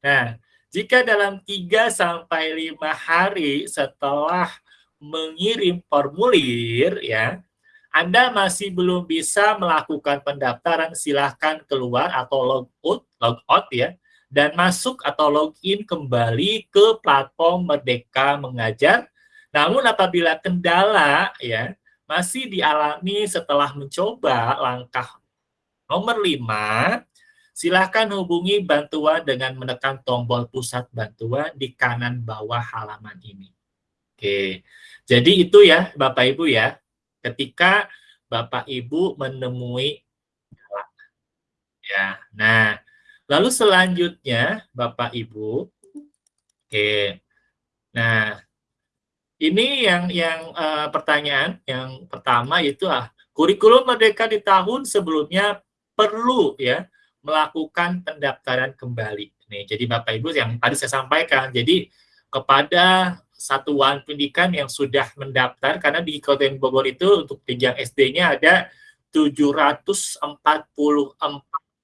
Nah, jika dalam 3 sampai 5 hari setelah mengirim formulir ya, anda masih belum bisa melakukan pendaftaran, silahkan keluar atau log out, log out ya, dan masuk atau login kembali ke platform Merdeka Mengajar. Namun apabila kendala ya masih dialami setelah mencoba langkah nomor 5, silahkan hubungi bantuan dengan menekan tombol pusat bantuan di kanan bawah halaman ini. Oke, jadi itu ya Bapak Ibu ya ketika Bapak Ibu menemui ya. Nah, lalu selanjutnya Bapak Ibu oke. Nah, ini yang yang uh, pertanyaan yang pertama itu ah kurikulum merdeka di tahun sebelumnya perlu ya melakukan pendaftaran kembali. Nih, jadi Bapak Ibu yang tadi saya sampaikan. Jadi kepada satuan pendidikan yang sudah mendaftar karena di Kabupaten Bogor itu untuk jenjang SD-nya ada 744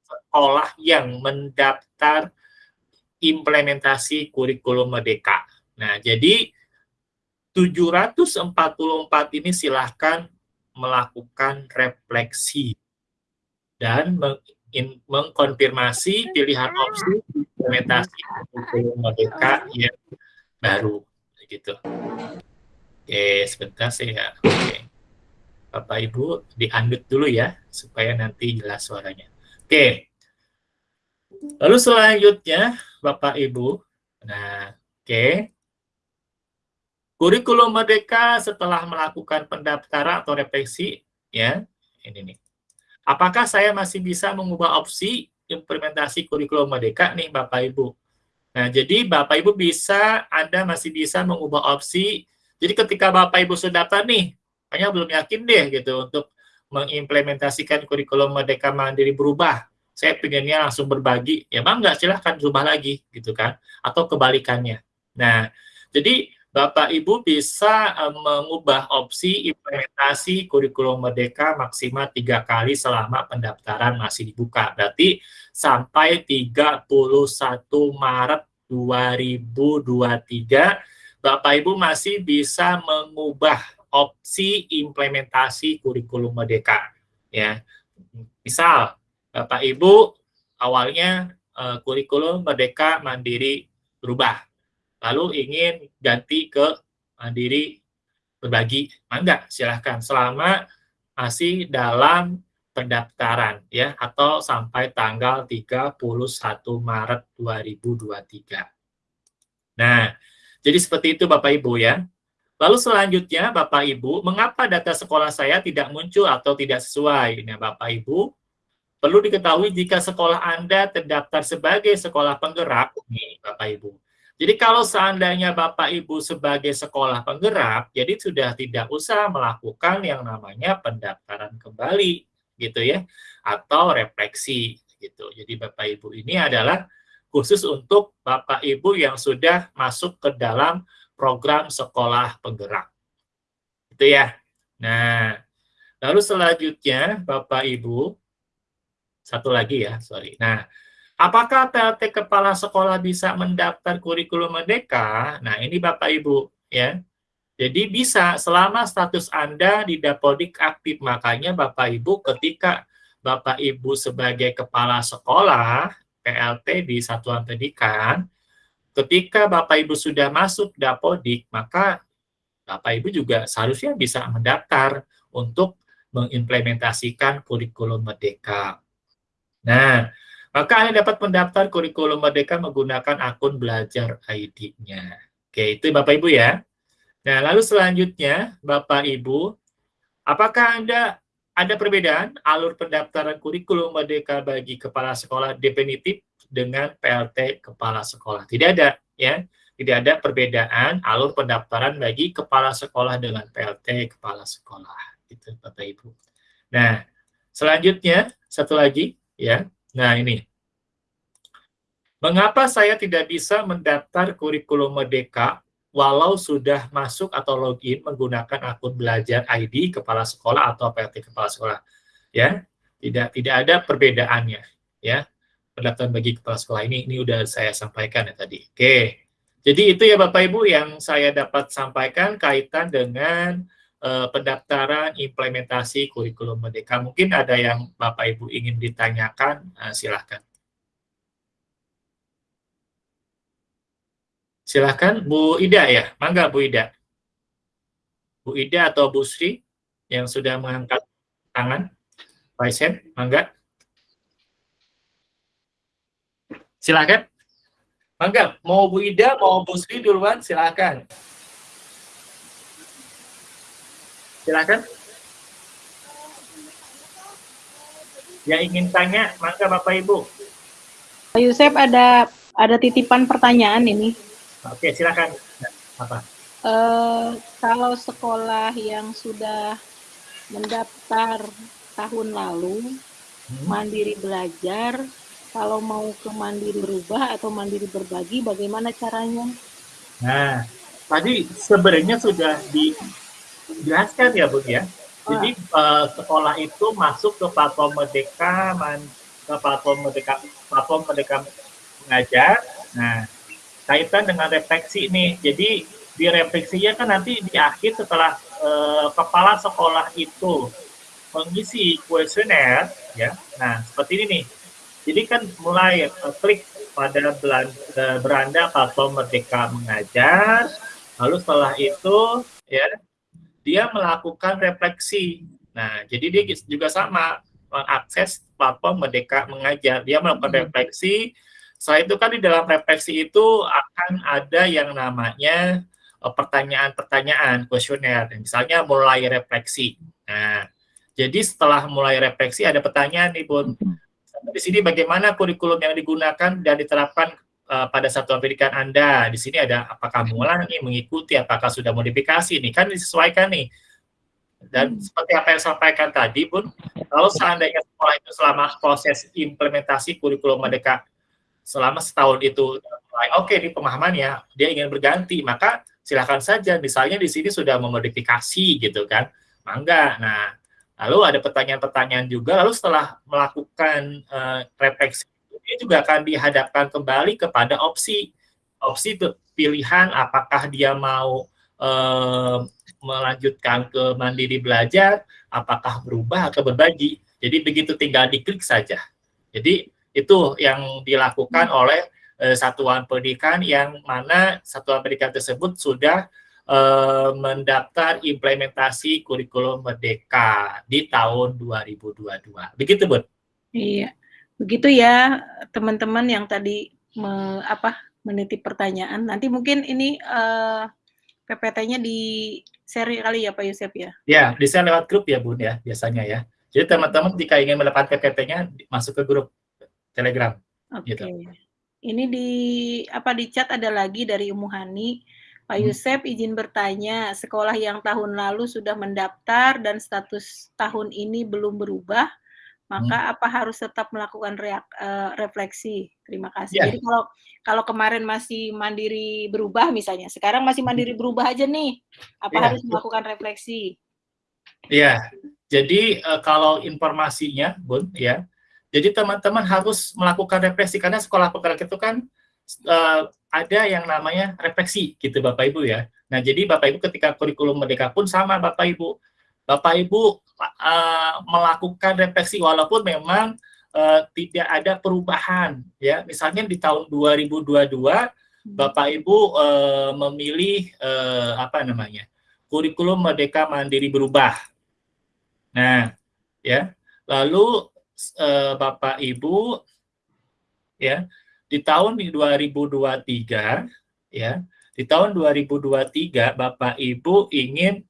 sekolah yang mendaftar implementasi kurikulum merdeka. Nah, jadi 744 ini silahkan melakukan refleksi dan mengkonfirmasi pilihan opsi implementasi merdeka yang baru gitu. Oke, sebentar saya. Oke. Bapak Ibu diandut dulu ya supaya nanti jelas suaranya. Oke. Lalu selanjutnya Bapak Ibu. Nah, oke. Kurikulum Merdeka setelah melakukan pendaftaran atau refleksi ya. Ini nih. Apakah saya masih bisa mengubah opsi implementasi kurikulum Merdeka nih Bapak Ibu? Nah, jadi Bapak Ibu bisa, Anda masih bisa mengubah opsi. Jadi ketika Bapak Ibu sudah daftar nih, hanya belum yakin deh gitu untuk mengimplementasikan kurikulum Merdeka Mandiri berubah. Saya pengennya langsung berbagi, ya bang nggak silahkan berubah lagi gitu kan, atau kebalikannya. Nah, jadi Bapak Ibu bisa uh, mengubah opsi implementasi kurikulum merdeka maksimal tiga kali selama pendaftaran masih dibuka. Berarti sampai 31 Maret 2023 Bapak Ibu masih bisa mengubah opsi implementasi kurikulum merdeka ya. Misal Bapak Ibu awalnya uh, kurikulum merdeka mandiri berubah lalu ingin ganti ke mandiri berbagi, mangga silahkan selama masih dalam pendaftaran ya atau sampai tanggal 31 Maret 2023. Nah, jadi seperti itu Bapak Ibu ya. Lalu selanjutnya Bapak Ibu, mengapa data sekolah saya tidak muncul atau tidak sesuai? Nah, Bapak Ibu, perlu diketahui jika sekolah Anda terdaftar sebagai sekolah penggerak, nih Bapak Ibu, jadi kalau seandainya Bapak Ibu sebagai sekolah penggerak, jadi sudah tidak usah melakukan yang namanya pendaftaran kembali gitu ya atau refleksi gitu. Jadi Bapak Ibu ini adalah khusus untuk Bapak Ibu yang sudah masuk ke dalam program sekolah penggerak. Itu ya. Nah, lalu selanjutnya Bapak Ibu satu lagi ya, sorry. Nah, Apakah PLT kepala sekolah bisa mendaftar kurikulum merdeka? Nah, ini Bapak Ibu ya. Jadi bisa selama status Anda di Dapodik aktif. Makanya Bapak Ibu ketika Bapak Ibu sebagai kepala sekolah PLT di satuan pendidikan, ketika Bapak Ibu sudah masuk Dapodik, maka Bapak Ibu juga seharusnya bisa mendaftar untuk mengimplementasikan kurikulum merdeka. Nah, maka Anda dapat mendaftar kurikulum merdeka menggunakan akun belajar ID-nya. Oke, itu Bapak Ibu ya. Nah, lalu selanjutnya, Bapak Ibu, apakah Anda ada perbedaan alur pendaftaran kurikulum merdeka bagi kepala sekolah definitif dengan PLT kepala sekolah? Tidak ada, ya. Tidak ada perbedaan alur pendaftaran bagi kepala sekolah dengan PLT kepala sekolah. Itu, Bapak Ibu. Nah, selanjutnya, satu lagi, ya. Nah, ini. Mengapa saya tidak bisa mendaftar kurikulum merdeka walau sudah masuk atau login menggunakan akun belajar ID kepala sekolah atau PLT kepala sekolah? Ya tidak tidak ada perbedaannya ya pendaftaran bagi kepala sekolah ini. Ini udah saya sampaikan ya tadi. Oke. Jadi itu ya Bapak Ibu yang saya dapat sampaikan kaitan dengan uh, pendaftaran implementasi kurikulum merdeka mungkin ada yang Bapak Ibu ingin ditanyakan uh, silahkan Silahkan Bu Ida ya, mangga Bu Ida. Bu Ida atau Bu Sri yang sudah mengangkat tangan. Pak mangga. Silahkan. Mangga, mau Bu Ida, mau Bu Sri duluan, silahkan. Silahkan. Yang ingin tanya, mangga Bapak Ibu. Pak Yusuf ada ada titipan pertanyaan ini. Oke, silakan. Apa? Uh, kalau sekolah yang sudah mendaftar tahun lalu, hmm. mandiri belajar, kalau mau ke mandiri berubah atau mandiri berbagi, bagaimana caranya? Nah, tadi sebenarnya sudah dijelaskan ya, Bu ya. Jadi uh, sekolah itu masuk ke platform Merdeka, man, ke platform Merdeka, platform Merdeka mengajar. Nah, kaitan dengan refleksi ini. Jadi di refleksinya kan nanti di akhir setelah uh, kepala sekolah itu mengisi kuesioner, ya. Nah seperti ini nih. Jadi kan mulai uh, klik pada uh, beranda platform Merdeka Mengajar, lalu setelah itu ya dia melakukan refleksi. Nah jadi dia juga sama mengakses platform Merdeka Mengajar. Dia melakukan hmm. refleksi setelah itu kan di dalam refleksi itu akan ada yang namanya eh, pertanyaan-pertanyaan kuesioner. Misalnya mulai refleksi. Nah, jadi setelah mulai refleksi ada pertanyaan nih Bun. Di sini bagaimana kurikulum yang digunakan dan diterapkan uh, pada satuan pendidikan Anda? Di sini ada apakah mengulangi, mengikuti, apakah sudah modifikasi nih? Kan disesuaikan nih. Dan hmm. seperti apa yang sampaikan tadi, Bun, kalau seandainya sekolah itu selama proses implementasi kurikulum merdeka selama setahun itu oke okay, di pemahamannya dia ingin berganti maka silahkan saja misalnya di sini sudah memodifikasi gitu kan mangga nah lalu ada pertanyaan-pertanyaan juga lalu setelah melakukan uh, refleksi ini juga akan dihadapkan kembali kepada opsi opsi pilihan apakah dia mau uh, melanjutkan ke mandiri belajar apakah berubah atau berbagi jadi begitu tinggal diklik saja jadi itu yang dilakukan hmm. oleh uh, satuan pendidikan yang mana satuan pendidikan tersebut sudah uh, mendaftar implementasi kurikulum merdeka di tahun 2022. Begitu, Bu? Iya. Begitu ya, teman-teman yang tadi me, apa menitip pertanyaan. Nanti mungkin ini uh, eh, PPT-nya di share kali ya Pak Yusuf ya? Ya, di share lewat grup ya Bun ya, biasanya ya. Jadi teman-teman jika ingin mendapatkan PPT-nya masuk ke grup Telegram. Oke. Okay. Gitu. Ini di apa di chat ada lagi dari Umuhani. Pak hmm. Yusef izin bertanya, sekolah yang tahun lalu sudah mendaftar dan status tahun ini belum berubah, maka hmm. apa harus tetap melakukan reak, uh, refleksi? Terima kasih. Yeah. Jadi kalau kalau kemarin masih mandiri berubah misalnya, sekarang masih mandiri hmm. berubah aja nih, apa yeah. harus melakukan refleksi? Iya. Yeah. Jadi uh, kalau informasinya, Bun, ya, Jadi teman-teman harus melakukan refleksi karena sekolah penggerak itu kan uh, ada yang namanya refleksi gitu Bapak Ibu ya. Nah, jadi Bapak Ibu ketika kurikulum merdeka pun sama Bapak Ibu. Bapak Ibu uh, melakukan refleksi walaupun memang uh, tidak ada perubahan ya. Misalnya di tahun 2022 hmm. Bapak Ibu uh, memilih uh, apa namanya? kurikulum merdeka mandiri berubah. Nah, ya. Lalu uh, Bapak Ibu ya di tahun 2023 ya di tahun 2023 Bapak Ibu ingin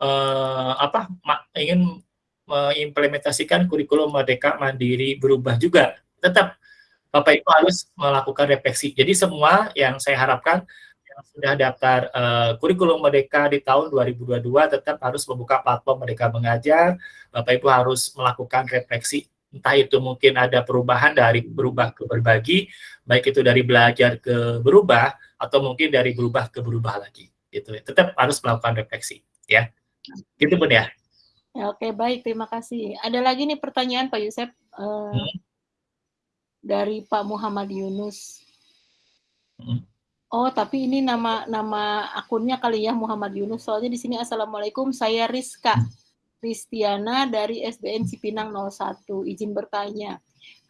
uh, apa ingin mengimplementasikan kurikulum Merdeka Mandiri berubah juga tetap Bapak Ibu harus melakukan refleksi jadi semua yang saya harapkan yang sudah daftar uh, kurikulum Merdeka di tahun 2022 tetap harus membuka platform Merdeka Mengajar Bapak Ibu harus melakukan refleksi entah itu mungkin ada perubahan dari berubah ke berbagi, baik itu dari belajar ke berubah, atau mungkin dari berubah ke berubah lagi. Gitu. Tetap harus melakukan refleksi. ya. Gitu pun ya. ya oke, baik. Terima kasih. Ada lagi nih pertanyaan Pak Yusef. Uh, hmm. Dari Pak Muhammad Yunus. Hmm. Oh, tapi ini nama nama akunnya kali ya Muhammad Yunus. Soalnya di sini Assalamualaikum, saya Rizka. Hmm Kristiana dari SDN Cipinang 01. Izin bertanya.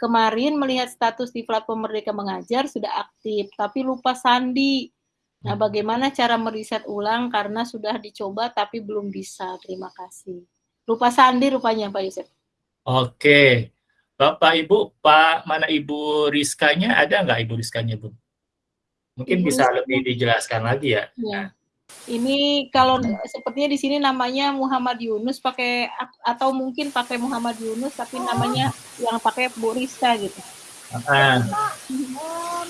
Kemarin melihat status di platform Merdeka Mengajar sudah aktif, tapi lupa sandi. Nah, hmm. bagaimana cara meriset ulang karena sudah dicoba tapi belum bisa? Terima kasih. Lupa sandi rupanya Pak Yusuf. Oke. Bapak Ibu, Pak mana Ibu Rizkanya ada nggak Ibu Rizkanya, Bu? Mungkin Ibu bisa lebih dijelaskan lagi ya. ya. Ini kalau sepertinya di sini namanya Muhammad Yunus pakai atau mungkin pakai Muhammad Yunus tapi namanya yang pakai Bu Rizka gitu. Uh. Oh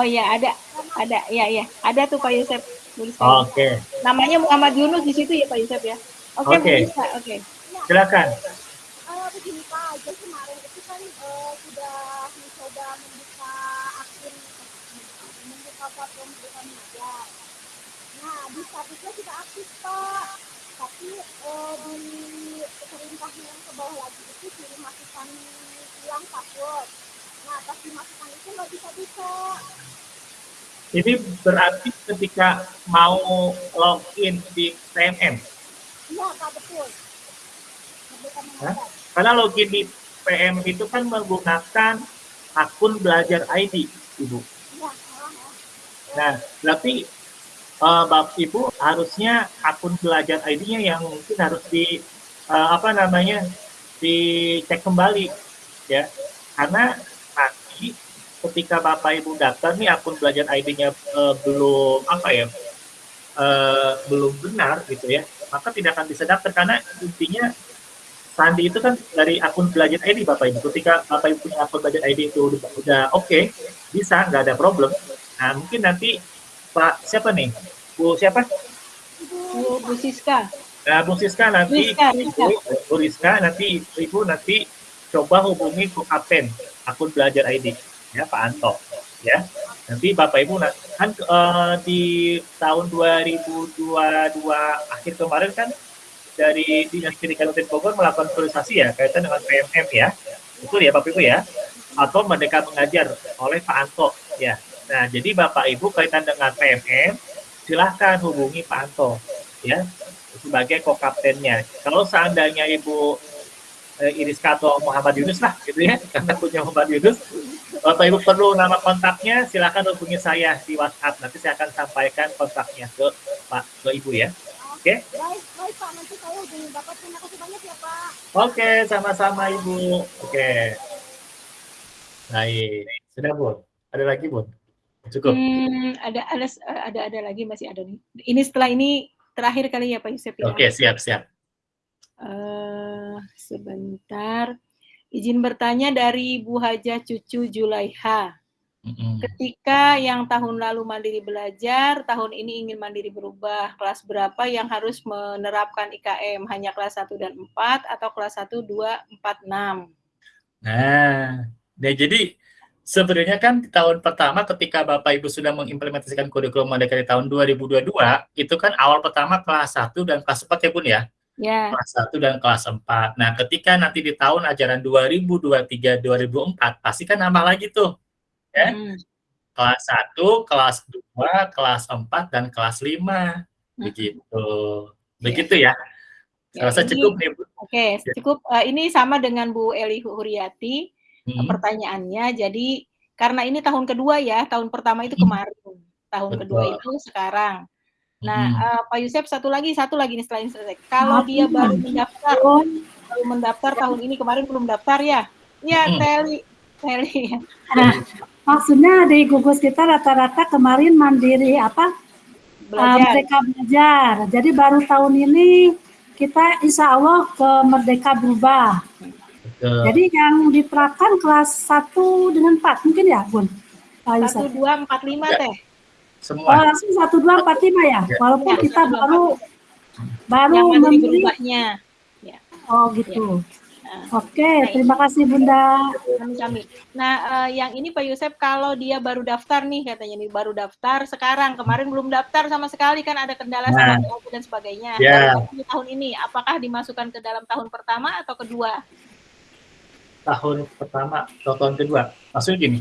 iya ada ada ya ya ada tuh Pak Yusuf. Oke. Okay. Namanya Muhammad Yunus di situ ya Pak Yusuf ya. Oke okay, oke. Okay. Silakan. Uh, begini Pak, jadi kemarin itu kan uh, sudah mencoba membuka akun membuka platform bukan mengajar. Nah, di statusnya tidak aktif, Pak. Tapi eh, di perintah yang ke bawah lagi itu suruh masukkan ulang password. Nah, pas dimasukkan itu nggak bisa-bisa. Ini berarti ketika mau login di PMM? Iya, Pak, betul. Karena login di PM itu kan menggunakan akun belajar ID, Ibu. Nah, berarti uh, Bapak Ibu harusnya akun belajar ID-nya yang mungkin harus di uh, apa namanya dicek kembali ya. Karena ketika Bapak Ibu daftar nih akun belajar ID-nya uh, belum apa ya? Uh, belum benar gitu ya, maka tidak akan bisa daftar karena intinya Sandi itu kan dari akun belajar ID Bapak Ibu. Ketika Bapak Ibu punya akun belajar ID itu udah, udah oke, okay, bisa nggak ada problem. Nah, mungkin nanti Pak siapa nih? Bu siapa? Bu, Bu Siska. Nah, Bu Siska nanti Rizka, Rizka. Bu Rizka nanti Ibu nanti coba hubungi ke Kapten akun belajar ID ya Pak Anto ya. Nanti Bapak Ibu kan uh, di tahun 2022 akhir kemarin kan dari Dinas Pendidikan Kabupaten Bogor melakukan sosialisasi ya kaitan dengan PMM ya. Betul ya Bapak Ibu ya? Atau Merdeka Mengajar oleh Pak Anto ya. Nah, jadi Bapak Ibu kaitan dengan PMM, silahkan hubungi Pak Anto ya sebagai kokaptennya. Kalau seandainya Ibu eh, Iris Kato Muhammad Yunus lah gitu ya, karena punya Muhammad Yunus, Bapak Ibu perlu nama kontaknya, silahkan hubungi saya di WhatsApp. Nanti saya akan sampaikan kontaknya ke Pak ke Ibu ya. Oke? Okay? Baik, Pak. Nanti saya hubungi Bapak. Terima kasih banyak ya, Pak. Oke, okay, sama-sama Ibu. Oke. Okay. Baik. Sudah, Bu? Ada lagi, Bu? Cukup. Hmm, ada ada ada ada lagi masih ada nih. Ini setelah ini terakhir kali ya Pak Yusuf ya. Oke, siap siap. Uh, sebentar. Izin bertanya dari Bu Haja Cucu Julaiha. Ketika yang tahun lalu mandiri belajar, tahun ini ingin mandiri berubah, kelas berapa yang harus menerapkan IKM? Hanya kelas 1 dan 4 atau kelas 1, 2, 4, 6? Nah, nah jadi sebenarnya kan di tahun pertama ketika Bapak Ibu sudah mengimplementasikan kurikulum Merdeka di tahun 2022, itu kan awal pertama kelas 1 dan kelas 4 ya Bun ya? Ya. kelas 1 dan kelas 4. Nah, ketika nanti di tahun ajaran 2023-2024 pasti kan nambah lagi tuh. Ya. Hmm. Kelas 1, kelas 2, kelas 4 dan kelas 5. Begitu. Begitu ya. Ya, Saya rasa ini- cukup nih, Bu. Oke, Ya. cukup. Eh, ini sama dengan Bu Eli Huriati Hmm. pertanyaannya. Jadi karena ini tahun kedua ya, tahun pertama itu kemarin, tahun kedua Betul. itu sekarang. Nah, Hmm. eh, Pak Yusef satu lagi, satu lagi nih selain selesai. Kalau dia baru mendaftar, baru mendaftar tahun ini kemarin belum daftar ya? Iya, Hmm. Teli, Teli. Nah, maksudnya di gugus kita rata-rata kemarin mandiri apa? uh, Belajar. merdeka belajar. Jadi baru tahun ini kita insya Allah ke merdeka berubah. Betul. Jadi yang diterapkan kelas 1 dengan 4 mungkin ya, Bun? Pak Yusuf? Satu dua empat lima Ya. teh. Oh, Semua. langsung 1 2 4 5 ya. Ya. Walaupun Ya, kita 1, 2, baru baru memberi berubahnya. Oh, gitu. Nah, Oke, terima kasih Bunda. kami kami. Nah, eh, yang ini Pak Yusef kalau dia baru daftar nih katanya nih baru daftar sekarang kemarin belum daftar sama sekali kan ada kendala sama Nah. POP dan sebagainya. Ya. Baru di tahun ini apakah dimasukkan ke dalam tahun pertama atau kedua? tahun pertama atau tahun kedua. Maksudnya gini,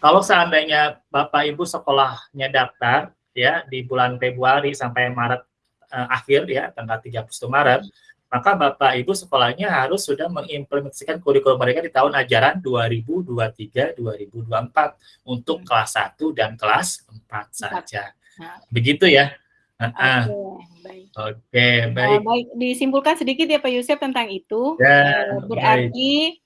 kalau seandainya Bapak Ibu sekolahnya daftar ya di bulan Februari sampai Maret eh, akhir ya tanggal 31 Maret, maka Bapak Ibu sekolahnya harus sudah mengimplementasikan kurikulum mereka di tahun ajaran 2023-2024 untuk kelas 1 dan kelas 4 saja. Nah. Begitu ya. Oke, baik. Oke, Eh, baik. baik, disimpulkan sedikit ya Pak Yusef tentang itu. Ya, Eh, berarti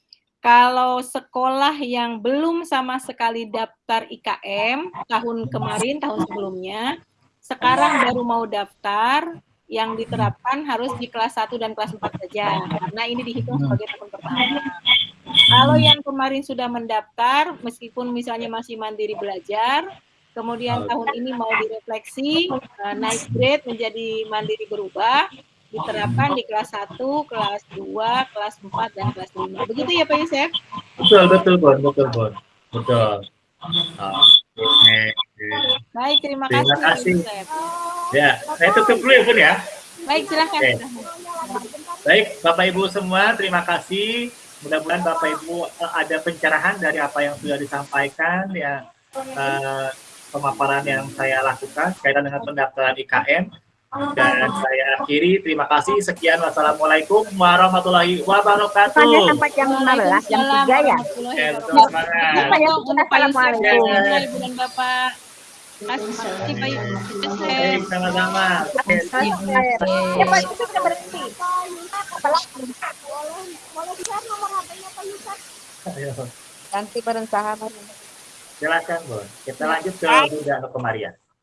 kalau sekolah yang belum sama sekali daftar IKM tahun kemarin, tahun sebelumnya, sekarang baru mau daftar, yang diterapkan harus di kelas 1 dan kelas 4 saja, karena ini dihitung sebagai tahun pertama. Kalau yang kemarin sudah mendaftar, meskipun misalnya masih mandiri belajar, kemudian tahun ini mau direfleksi, eh, naik grade menjadi mandiri berubah, diterapkan di kelas 1, kelas 2, kelas 4, dan kelas 5. Begitu ya Pak Yusef? Betul, betul, Bon. Betul, Bon. Betul. Oke. Baik, terima, Terima kasih. Pak kasih. Ya, saya tutup dulu ya, Bun ya. Baik, silahkan. Silahkan. Baik, Bapak Ibu semua, terima kasih. Mudah-mudahan Bapak Ibu eh, ada pencerahan dari apa yang sudah disampaikan, ya eh, pemaparan yang saya lakukan kaitan dengan pendaftaran IKM. Dan saya akhiri, terima kasih. Sekian, wassalamualaikum warahmatullahi wabarakatuh. Bukannya sampai jam 15, jam 3 ya? Lupa ya, Yusef, Assalamualaikum. semua Ibu dan Bapak. Kasih kasih Pak sama-sama. Ya Pak Yusuf udah berhenti. ayo. Ganti. Silakan, Bon. Kita lanjut ke Bunda atau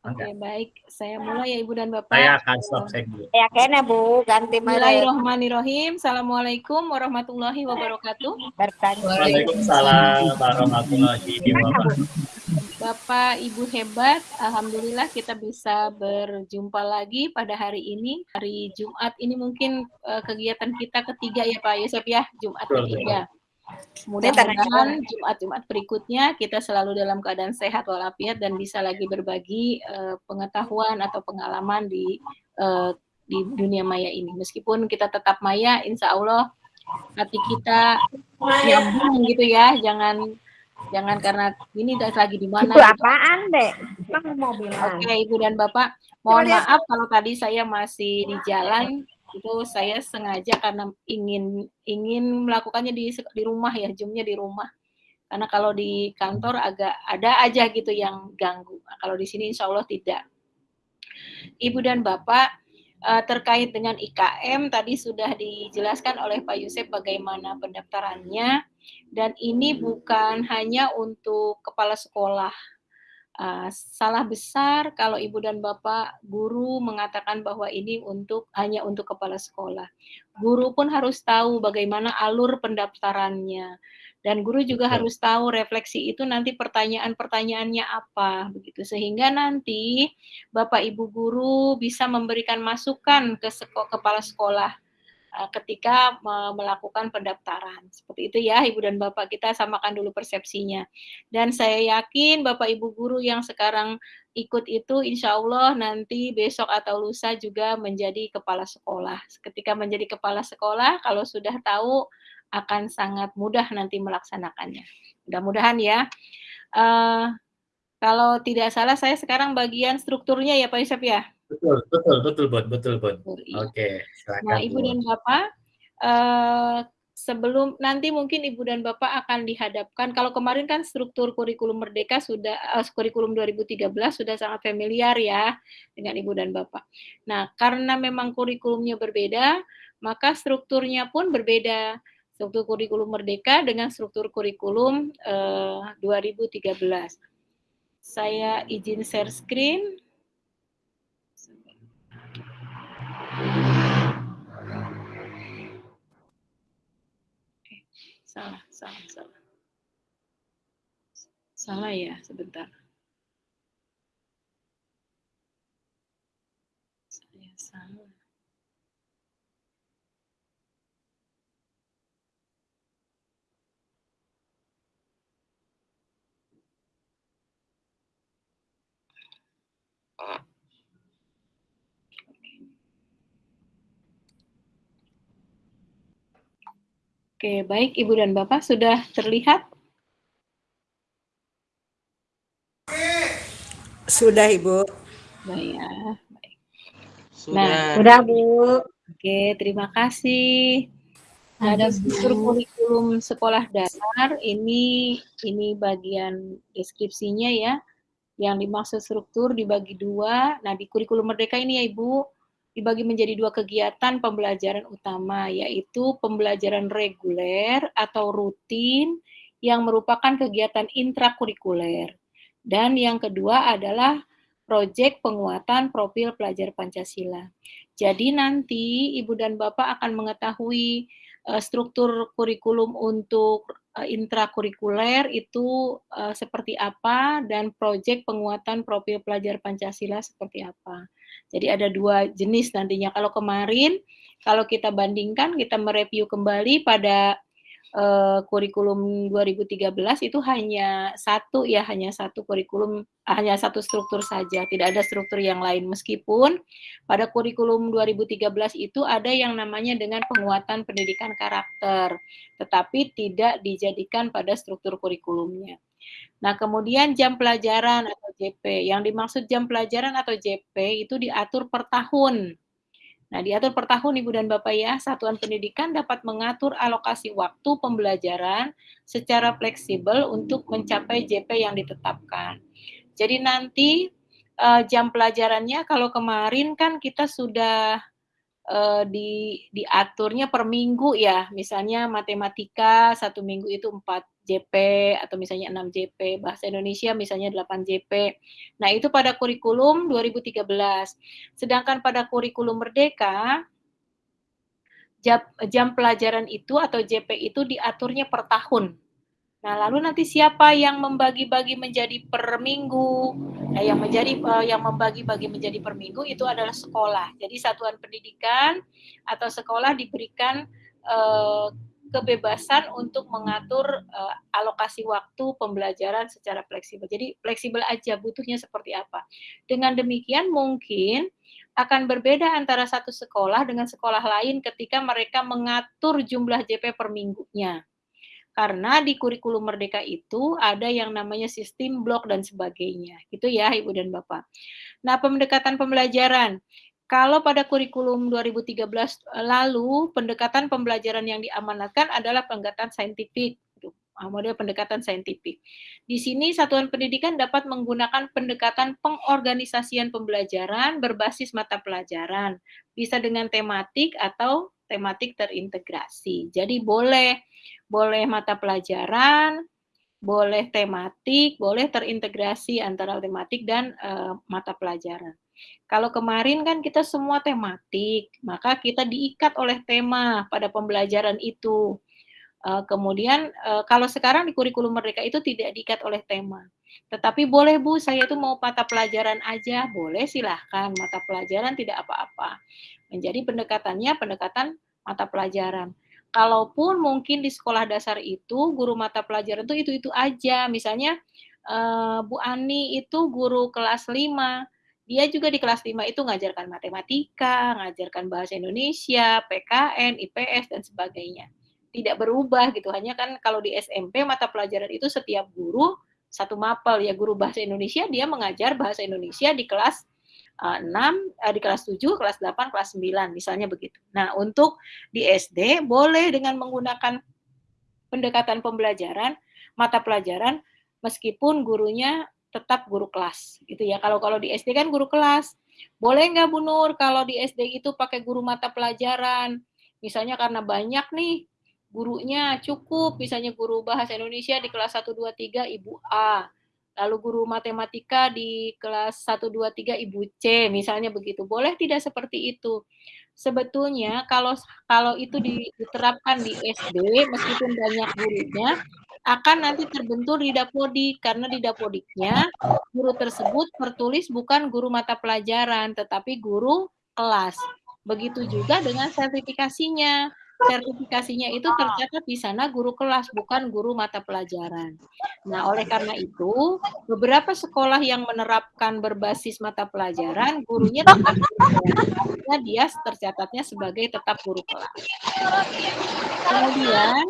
Oke, baik. Saya mulai ya Ibu dan Bapak. Saya akan stop saya dulu. Ya kayaknya Bu, ganti. Bismillahirrahmanirrahim. Assalamualaikum warahmatullahi wabarakatuh. Waalaikumsalam warahmatullahi wabarakatuh. Bapak, Ibu hebat. Alhamdulillah kita bisa berjumpa lagi pada hari ini. Hari Jumat ini mungkin eh, kegiatan kita ketiga ya Pak Yusuf ya, Jumat Betul, ketiga. Mudah-mudahan Jumat-Jumat berikutnya kita selalu dalam keadaan sehat walafiat dan bisa lagi berbagi eh, pengetahuan atau pengalaman di eh, di dunia maya ini. Meskipun kita tetap maya, insya Allah hati kita nyambung gitu ya. Jangan jangan karena ini das- lagi di mana. Itu gitu. apaan, Dek? Oke, Ibu dan Bapak, mohon maaf kalau tadi saya masih di jalan itu saya sengaja karena ingin ingin melakukannya di di rumah ya, zoomnya di rumah. Karena kalau di kantor agak ada aja gitu yang ganggu. Nah, kalau di sini insya Allah tidak. Ibu dan Bapak, eh, terkait dengan IKM tadi sudah dijelaskan oleh Pak Yusuf bagaimana pendaftarannya dan ini bukan hanya untuk kepala sekolah. Uh, salah besar kalau ibu dan bapak guru mengatakan bahwa ini untuk hanya untuk kepala sekolah. Guru pun harus tahu bagaimana alur pendaftarannya dan guru juga Betul. harus tahu refleksi itu nanti pertanyaan-pertanyaannya apa begitu sehingga nanti bapak ibu guru bisa memberikan masukan ke seko- kepala sekolah ketika uh, melakukan pendaftaran. Seperti itu ya Ibu dan Bapak, kita samakan dulu persepsinya. Dan saya yakin Bapak Ibu guru yang sekarang ikut itu insya Allah nanti besok atau lusa juga menjadi kepala sekolah. Ketika menjadi kepala sekolah, kalau sudah tahu akan sangat mudah nanti melaksanakannya. Mudah-mudahan ya. Uh, kalau tidak salah saya sekarang bagian strukturnya ya Pak Yusuf ya. Betul, betul, betul, Bud, betul, Bud. Iya. Oke, silakan. Nah, Ibu dan Bapak, uh, sebelum nanti mungkin Ibu dan Bapak akan dihadapkan, kalau kemarin kan struktur kurikulum Merdeka sudah, uh, kurikulum 2013 sudah sangat familiar ya dengan Ibu dan Bapak. Nah, karena memang kurikulumnya berbeda, maka strukturnya pun berbeda. Struktur kurikulum Merdeka dengan struktur kurikulum uh, 2013. Saya izin share screen. Salah, salah, salah. Salah ya, sebentar. Saya salah. Oke, baik Ibu dan Bapak sudah terlihat? Sudah Ibu. Baik ya. Baik. Sudah. Nah, Udah, Bu. Oke, terima kasih. Nah, ada struktur kurikulum sekolah dasar ini ini bagian deskripsinya ya. Yang dimaksud struktur dibagi dua. Nah, di kurikulum merdeka ini ya Ibu, dibagi menjadi dua kegiatan pembelajaran utama, yaitu pembelajaran reguler atau rutin yang merupakan kegiatan intrakurikuler. Dan yang kedua adalah proyek penguatan profil pelajar Pancasila. Jadi nanti Ibu dan Bapak akan mengetahui uh, struktur kurikulum untuk uh, intrakurikuler itu uh, seperti apa dan proyek penguatan profil pelajar Pancasila seperti apa. Jadi ada dua jenis nantinya. Kalau kemarin, kalau kita bandingkan, kita mereview kembali pada uh, kurikulum 2013 itu hanya satu ya, hanya satu kurikulum, hanya satu struktur saja, tidak ada struktur yang lain. Meskipun pada kurikulum 2013 itu ada yang namanya dengan penguatan pendidikan karakter, tetapi tidak dijadikan pada struktur kurikulumnya. Nah, kemudian jam pelajaran atau JP. Yang dimaksud jam pelajaran atau JP itu diatur per tahun. Nah, diatur per tahun Ibu dan Bapak ya, satuan pendidikan dapat mengatur alokasi waktu pembelajaran secara fleksibel untuk mencapai JP yang ditetapkan. Jadi nanti uh, jam pelajarannya kalau kemarin kan kita sudah uh, di diaturnya per minggu ya, misalnya matematika satu minggu itu 4 JP atau misalnya 6 JP, bahasa Indonesia misalnya 8 JP. Nah, itu pada kurikulum 2013. Sedangkan pada kurikulum Merdeka jam, jam pelajaran itu atau JP itu diaturnya per tahun. Nah, lalu nanti siapa yang membagi-bagi menjadi per minggu? Nah, yang menjadi uh, yang membagi-bagi menjadi per minggu itu adalah sekolah. Jadi satuan pendidikan atau sekolah diberikan uh, kebebasan untuk mengatur uh, alokasi waktu pembelajaran secara fleksibel. Jadi fleksibel aja butuhnya seperti apa. Dengan demikian mungkin akan berbeda antara satu sekolah dengan sekolah lain ketika mereka mengatur jumlah JP per minggunya. Karena di kurikulum merdeka itu ada yang namanya sistem blok dan sebagainya. Gitu ya Ibu dan Bapak. Nah, pendekatan pembelajaran. Kalau pada kurikulum 2013 eh, lalu, pendekatan pembelajaran yang diamanatkan adalah pendekatan saintifik, ah, model pendekatan saintifik. Di sini satuan pendidikan dapat menggunakan pendekatan pengorganisasian pembelajaran berbasis mata pelajaran, bisa dengan tematik atau tematik terintegrasi. Jadi boleh boleh mata pelajaran, boleh tematik, boleh terintegrasi antara tematik dan uh, mata pelajaran. Kalau kemarin kan kita semua tematik, maka kita diikat oleh tema pada pembelajaran itu. Uh, kemudian uh, kalau sekarang di kurikulum merdeka itu tidak diikat oleh tema. Tetapi boleh Bu, saya itu mau mata pelajaran aja, boleh silahkan mata pelajaran tidak apa-apa. Menjadi pendekatannya pendekatan mata pelajaran. Kalaupun mungkin di sekolah dasar itu guru mata pelajaran itu itu-itu aja. Misalnya uh, Bu Ani itu guru kelas 5, dia juga di kelas 5 itu ngajarkan matematika, ngajarkan bahasa Indonesia, PKN, IPS dan sebagainya. Tidak berubah gitu. Hanya kan kalau di SMP mata pelajaran itu setiap guru satu mapel ya guru bahasa Indonesia dia mengajar bahasa Indonesia di kelas uh, 6, uh, di kelas 7, kelas 8, kelas 9 misalnya begitu. Nah, untuk di SD boleh dengan menggunakan pendekatan pembelajaran mata pelajaran meskipun gurunya tetap guru kelas gitu ya. Kalau kalau di SD kan guru kelas. Boleh nggak Bu Nur kalau di SD itu pakai guru mata pelajaran? Misalnya karena banyak nih gurunya cukup, misalnya guru bahasa Indonesia di kelas 1 2 3 Ibu A. Lalu guru matematika di kelas 1 2 3 Ibu C, misalnya begitu. Boleh tidak seperti itu? Sebetulnya kalau kalau itu diterapkan di SD meskipun banyak gurunya akan nanti terbentur di dapodik karena di dapodiknya guru tersebut tertulis bukan guru mata pelajaran tetapi guru kelas. Begitu juga dengan sertifikasinya. Sertifikasinya itu tercatat di sana guru kelas bukan guru mata pelajaran. Nah, oleh karena itu, beberapa sekolah yang menerapkan berbasis mata pelajaran, gurunya tetap guru dia tercatatnya sebagai tetap guru kelas. Kemudian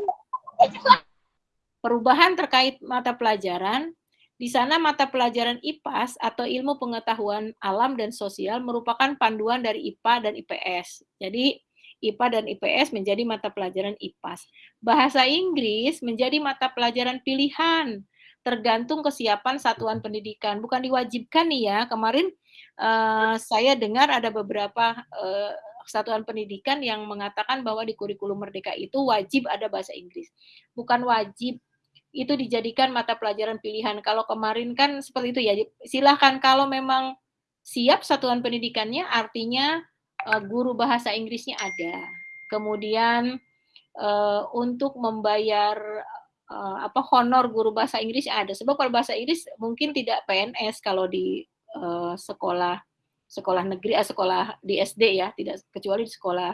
Perubahan terkait mata pelajaran, di sana mata pelajaran IPAS atau ilmu pengetahuan alam dan sosial merupakan panduan dari IPA dan IPS. Jadi IPA dan IPS menjadi mata pelajaran IPAS. Bahasa Inggris menjadi mata pelajaran pilihan, tergantung kesiapan satuan pendidikan. Bukan diwajibkan nih ya. Kemarin uh, saya dengar ada beberapa uh, satuan pendidikan yang mengatakan bahwa di kurikulum merdeka itu wajib ada bahasa Inggris. Bukan wajib, itu dijadikan mata pelajaran pilihan. Kalau kemarin kan seperti itu ya, silahkan kalau memang siap satuan pendidikannya, artinya guru bahasa Inggrisnya ada. Kemudian uh, untuk membayar uh, apa honor guru bahasa Inggris ada. Sebab kalau bahasa Inggris mungkin tidak PNS kalau di sekolah sekolah negeri, sekolah di SD ya, tidak kecuali di sekolah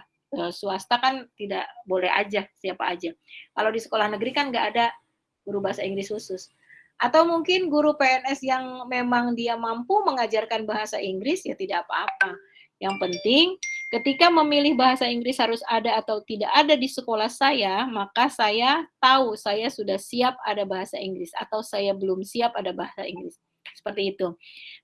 swasta kan tidak boleh aja siapa aja. Kalau di sekolah negeri kan nggak ada guru bahasa Inggris khusus. Atau mungkin guru PNS yang memang dia mampu mengajarkan bahasa Inggris ya tidak apa-apa. Yang penting ketika memilih bahasa Inggris harus ada atau tidak ada di sekolah saya, maka saya tahu saya sudah siap ada bahasa Inggris atau saya belum siap ada bahasa Inggris. Seperti itu.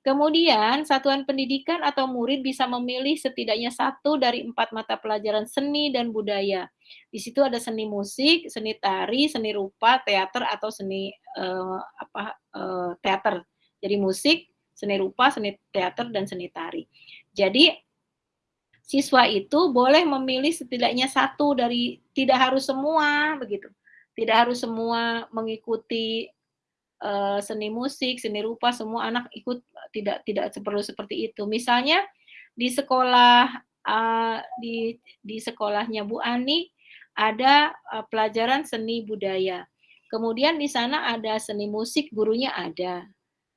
Kemudian, satuan pendidikan atau murid bisa memilih setidaknya satu dari empat mata pelajaran seni dan budaya. Di situ ada seni musik, seni tari, seni rupa, teater atau seni uh, apa uh, teater. Jadi musik, seni rupa, seni teater dan seni tari. Jadi siswa itu boleh memilih setidaknya satu dari tidak harus semua begitu. Tidak harus semua mengikuti uh, seni musik, seni rupa, semua anak ikut tidak tidak perlu seperti itu. Misalnya di sekolah uh, di di sekolahnya Bu Ani ada uh, pelajaran seni budaya. Kemudian di sana ada seni musik, gurunya ada.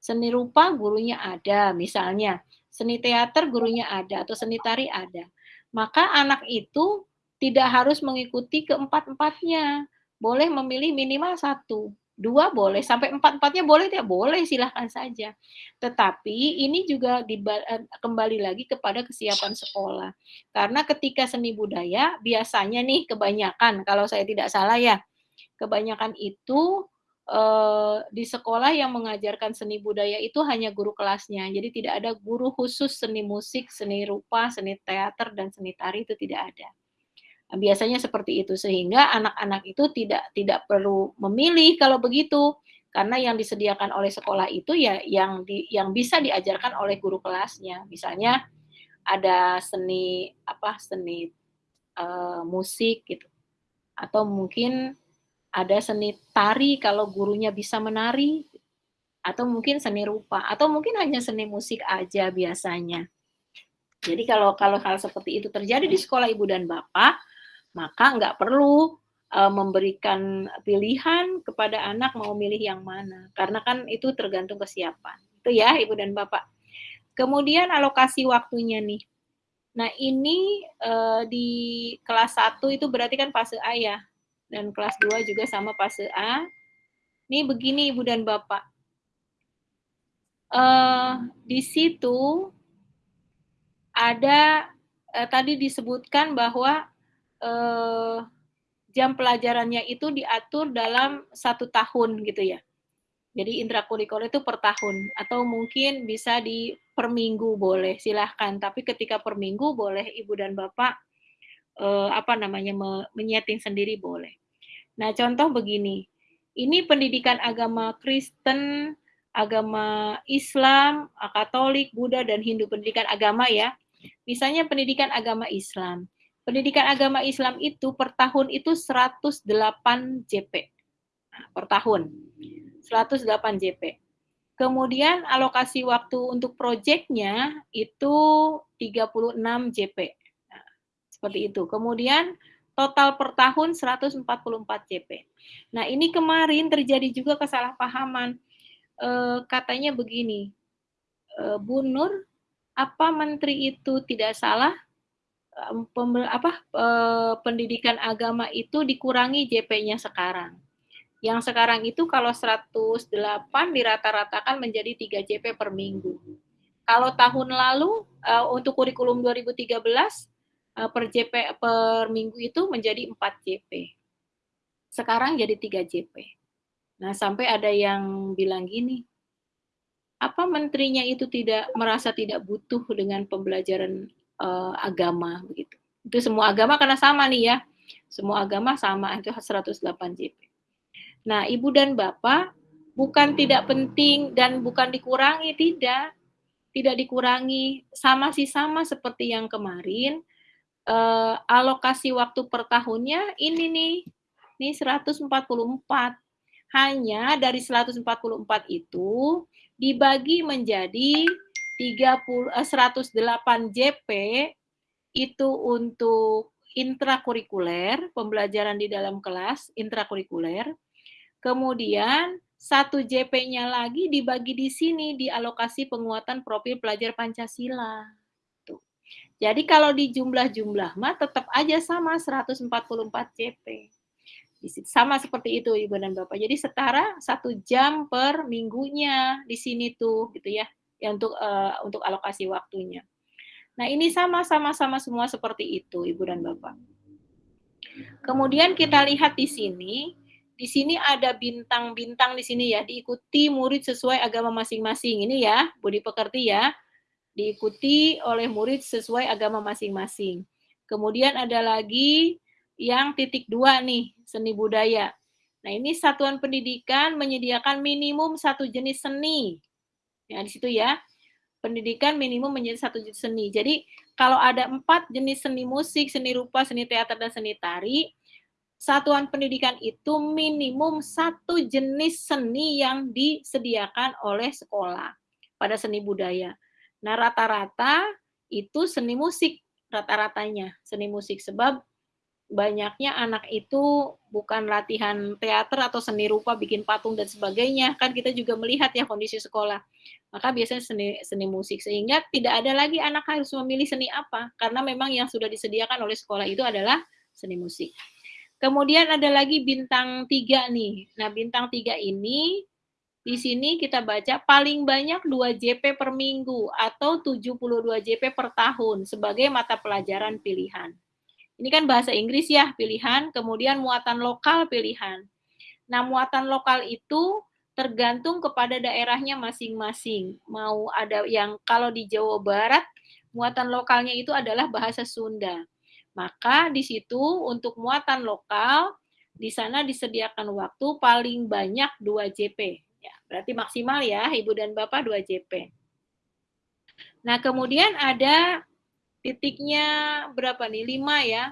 Seni rupa, gurunya ada, misalnya. Seni teater, gurunya ada, atau seni tari ada. Maka anak itu tidak harus mengikuti keempat-empatnya. Boleh memilih minimal satu dua boleh sampai empat empatnya boleh tidak boleh silahkan saja tetapi ini juga eh, kembali lagi kepada kesiapan sekolah karena ketika seni budaya biasanya nih kebanyakan kalau saya tidak salah ya kebanyakan itu eh, di sekolah yang mengajarkan seni budaya itu hanya guru kelasnya jadi tidak ada guru khusus seni musik seni rupa seni teater dan seni tari itu tidak ada Biasanya seperti itu sehingga anak-anak itu tidak tidak perlu memilih kalau begitu karena yang disediakan oleh sekolah itu ya yang di, yang bisa diajarkan oleh guru kelasnya. Misalnya ada seni apa seni uh, musik gitu. Atau mungkin ada seni tari kalau gurunya bisa menari atau mungkin seni rupa atau mungkin hanya seni musik aja biasanya. Jadi kalau kalau hal seperti itu terjadi di sekolah ibu dan bapak, maka nggak perlu uh, memberikan pilihan kepada anak mau milih yang mana karena kan itu tergantung kesiapan itu ya ibu dan bapak kemudian alokasi waktunya nih Nah, ini uh, di kelas 1 itu berarti kan fase A ya. Dan kelas 2 juga sama fase A. Ini begini Ibu dan Bapak. Uh, di situ ada uh, tadi disebutkan bahwa uh, jam pelajarannya itu diatur dalam satu tahun gitu ya. Jadi intrakurikuler itu per tahun atau mungkin bisa di per minggu boleh silahkan. Tapi ketika per minggu boleh ibu dan bapak eh, apa namanya menyeting sendiri boleh. Nah contoh begini, ini pendidikan agama Kristen, agama Islam, Katolik, Buddha dan Hindu pendidikan agama ya. Misalnya pendidikan agama Islam. Pendidikan agama Islam itu per tahun itu 108 JP nah, per tahun. 108 JP. Kemudian alokasi waktu untuk proyeknya itu 36 JP. Seperti itu. Kemudian total per tahun 144 JP. Nah, ini kemarin terjadi juga kesalahpahaman. E, katanya begini, e, Bu Nur, apa menteri itu tidak salah? Pem, apa e, pendidikan agama itu dikurangi JP-nya sekarang. Yang sekarang itu kalau 108 dirata-ratakan menjadi 3 JP per minggu. Kalau tahun lalu untuk kurikulum 2013 uh, per JP per minggu itu menjadi 4 JP. Sekarang jadi 3 JP. Nah, sampai ada yang bilang gini, apa menterinya itu tidak merasa tidak butuh dengan pembelajaran uh, agama begitu. Itu semua agama karena sama nih ya. Semua agama sama itu 108 JP. Nah, ibu dan bapak bukan tidak penting dan bukan dikurangi, tidak. Tidak dikurangi, sama sih sama seperti yang kemarin. Eh, alokasi waktu per tahunnya ini nih, ini 144. Hanya dari 144 itu dibagi menjadi 30 eh, 108 JP itu untuk intrakurikuler, pembelajaran di dalam kelas intrakurikuler, Kemudian satu JP-nya lagi dibagi di sini di alokasi penguatan profil pelajar Pancasila. Jadi kalau di jumlah-jumlah mah tetap aja sama 144 JP. Sama seperti itu Ibu dan Bapak. Jadi setara satu jam per minggunya di sini tuh gitu ya, ya untuk uh, untuk alokasi waktunya. Nah ini sama-sama sama semua seperti itu Ibu dan Bapak. Kemudian kita lihat di sini di sini ada bintang-bintang di sini ya, diikuti murid sesuai agama masing-masing. Ini ya, Budi Pekerti ya, diikuti oleh murid sesuai agama masing-masing. Kemudian ada lagi yang titik dua nih, seni budaya. Nah ini satuan pendidikan menyediakan minimum satu jenis seni. Ya di situ ya, pendidikan minimum menjadi satu jenis seni. Jadi kalau ada empat jenis seni musik, seni rupa, seni teater, dan seni tari, satuan pendidikan itu minimum satu jenis seni yang disediakan oleh sekolah pada seni budaya. Nah, rata-rata itu seni musik, rata-ratanya seni musik. Sebab banyaknya anak itu bukan latihan teater atau seni rupa, bikin patung dan sebagainya. Kan kita juga melihat ya kondisi sekolah. Maka biasanya seni, seni musik. Sehingga tidak ada lagi anak harus memilih seni apa. Karena memang yang sudah disediakan oleh sekolah itu adalah seni musik. Kemudian ada lagi bintang tiga nih. Nah, bintang tiga ini di sini kita baca paling banyak 2 JP per minggu atau 72 JP per tahun sebagai mata pelajaran pilihan. Ini kan bahasa Inggris ya pilihan, kemudian muatan lokal pilihan. Nah, muatan lokal itu tergantung kepada daerahnya masing-masing. Mau ada yang kalau di Jawa Barat, muatan lokalnya itu adalah bahasa Sunda. Maka di situ untuk muatan lokal di sana disediakan waktu paling banyak 2 JP. Ya, berarti maksimal ya Ibu dan Bapak 2 JP. Nah, kemudian ada titiknya berapa nih? 5 ya.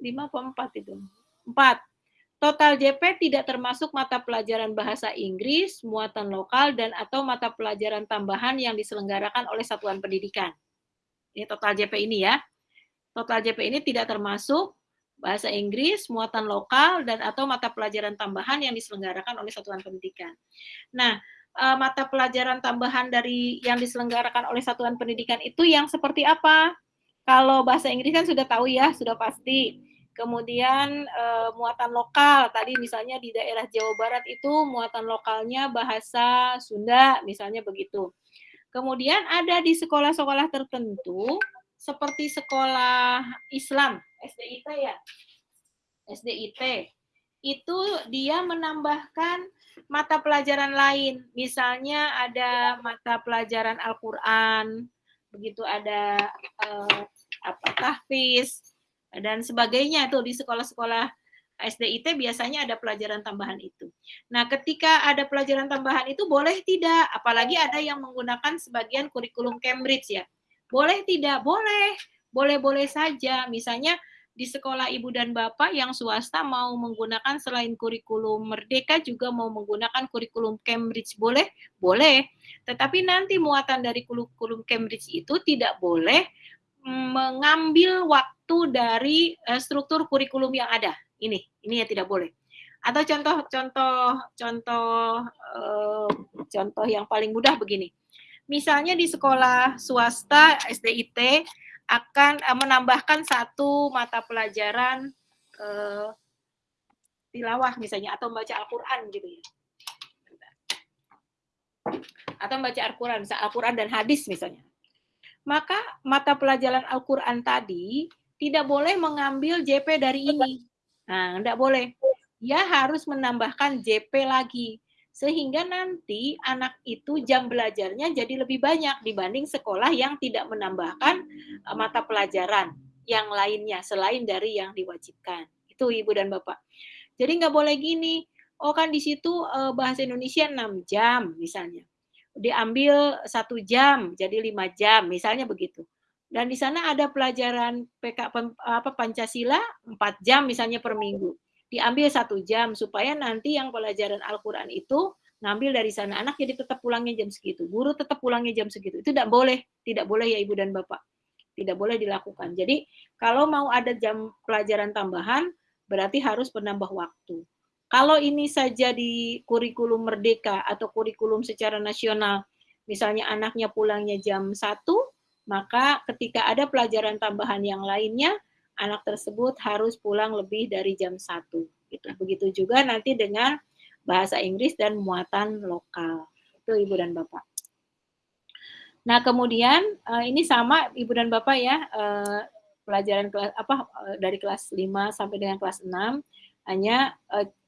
5 apa 4 itu? 4. Total JP tidak termasuk mata pelajaran bahasa Inggris, muatan lokal, dan atau mata pelajaran tambahan yang diselenggarakan oleh satuan pendidikan. Ini total JP ini ya. Total JP ini tidak termasuk bahasa Inggris, muatan lokal, dan atau mata pelajaran tambahan yang diselenggarakan oleh satuan pendidikan. Nah, eh, mata pelajaran tambahan dari yang diselenggarakan oleh satuan pendidikan itu yang seperti apa? Kalau bahasa Inggris kan sudah tahu ya, sudah pasti. Kemudian uh, muatan lokal, tadi misalnya di daerah Jawa Barat itu muatan lokalnya bahasa Sunda, misalnya begitu. Kemudian ada di sekolah-sekolah tertentu, seperti sekolah Islam, SDIT ya, SDIT, itu dia menambahkan mata pelajaran lain. Misalnya ada mata pelajaran Al-Quran, begitu ada uh, apa tahfiz, dan sebagainya tuh di sekolah-sekolah SDIT biasanya ada pelajaran tambahan itu. Nah, ketika ada pelajaran tambahan itu boleh tidak? Apalagi ada yang menggunakan sebagian kurikulum Cambridge ya. Boleh tidak? Boleh. Boleh-boleh saja. Misalnya di sekolah ibu dan bapak yang swasta mau menggunakan selain kurikulum Merdeka juga mau menggunakan kurikulum Cambridge boleh? Boleh. Tetapi nanti muatan dari kurikulum Cambridge itu tidak boleh mengambil waktu dari uh, struktur kurikulum yang ada. Ini, ini yang tidak boleh. Atau contoh-contoh contoh uh, contoh yang paling mudah begini. Misalnya di sekolah swasta SDIT akan uh, menambahkan satu mata pelajaran uh, tilawah misalnya atau membaca Al-Qur'an gitu ya. Atau membaca Al-Qur'an, Al-Qur'an dan hadis misalnya maka mata pelajaran Al-Quran tadi tidak boleh mengambil JP dari ini. Nah, tidak boleh. Dia harus menambahkan JP lagi. Sehingga nanti anak itu jam belajarnya jadi lebih banyak dibanding sekolah yang tidak menambahkan eh, mata pelajaran yang lainnya selain dari yang diwajibkan. Itu Ibu dan Bapak. Jadi nggak boleh gini, oh kan di situ eh, bahasa Indonesia 6 jam misalnya diambil satu jam jadi lima jam misalnya begitu dan di sana ada pelajaran PK apa Pancasila empat jam misalnya per minggu diambil satu jam supaya nanti yang pelajaran Al-Quran itu ngambil dari sana. Anak jadi tetap pulangnya jam segitu guru tetap pulangnya jam segitu. Itu tidak boleh tidak boleh ya ibu dan bapak. Tidak boleh dilakukan. Jadi kalau mau ada jam pelajaran tambahan berarti harus penambah waktu. Kalau ini saja di kurikulum merdeka atau kurikulum secara nasional, misalnya anaknya pulangnya jam 1, maka ketika ada pelajaran tambahan yang lainnya, anak tersebut harus pulang lebih dari jam 1. Gitu. Begitu juga nanti dengan bahasa Inggris dan muatan lokal. Itu Ibu dan Bapak. Nah, kemudian eh, ini sama Ibu dan Bapak ya, eh, pelajaran kelas apa eh, dari kelas 5 sampai dengan kelas 6 hanya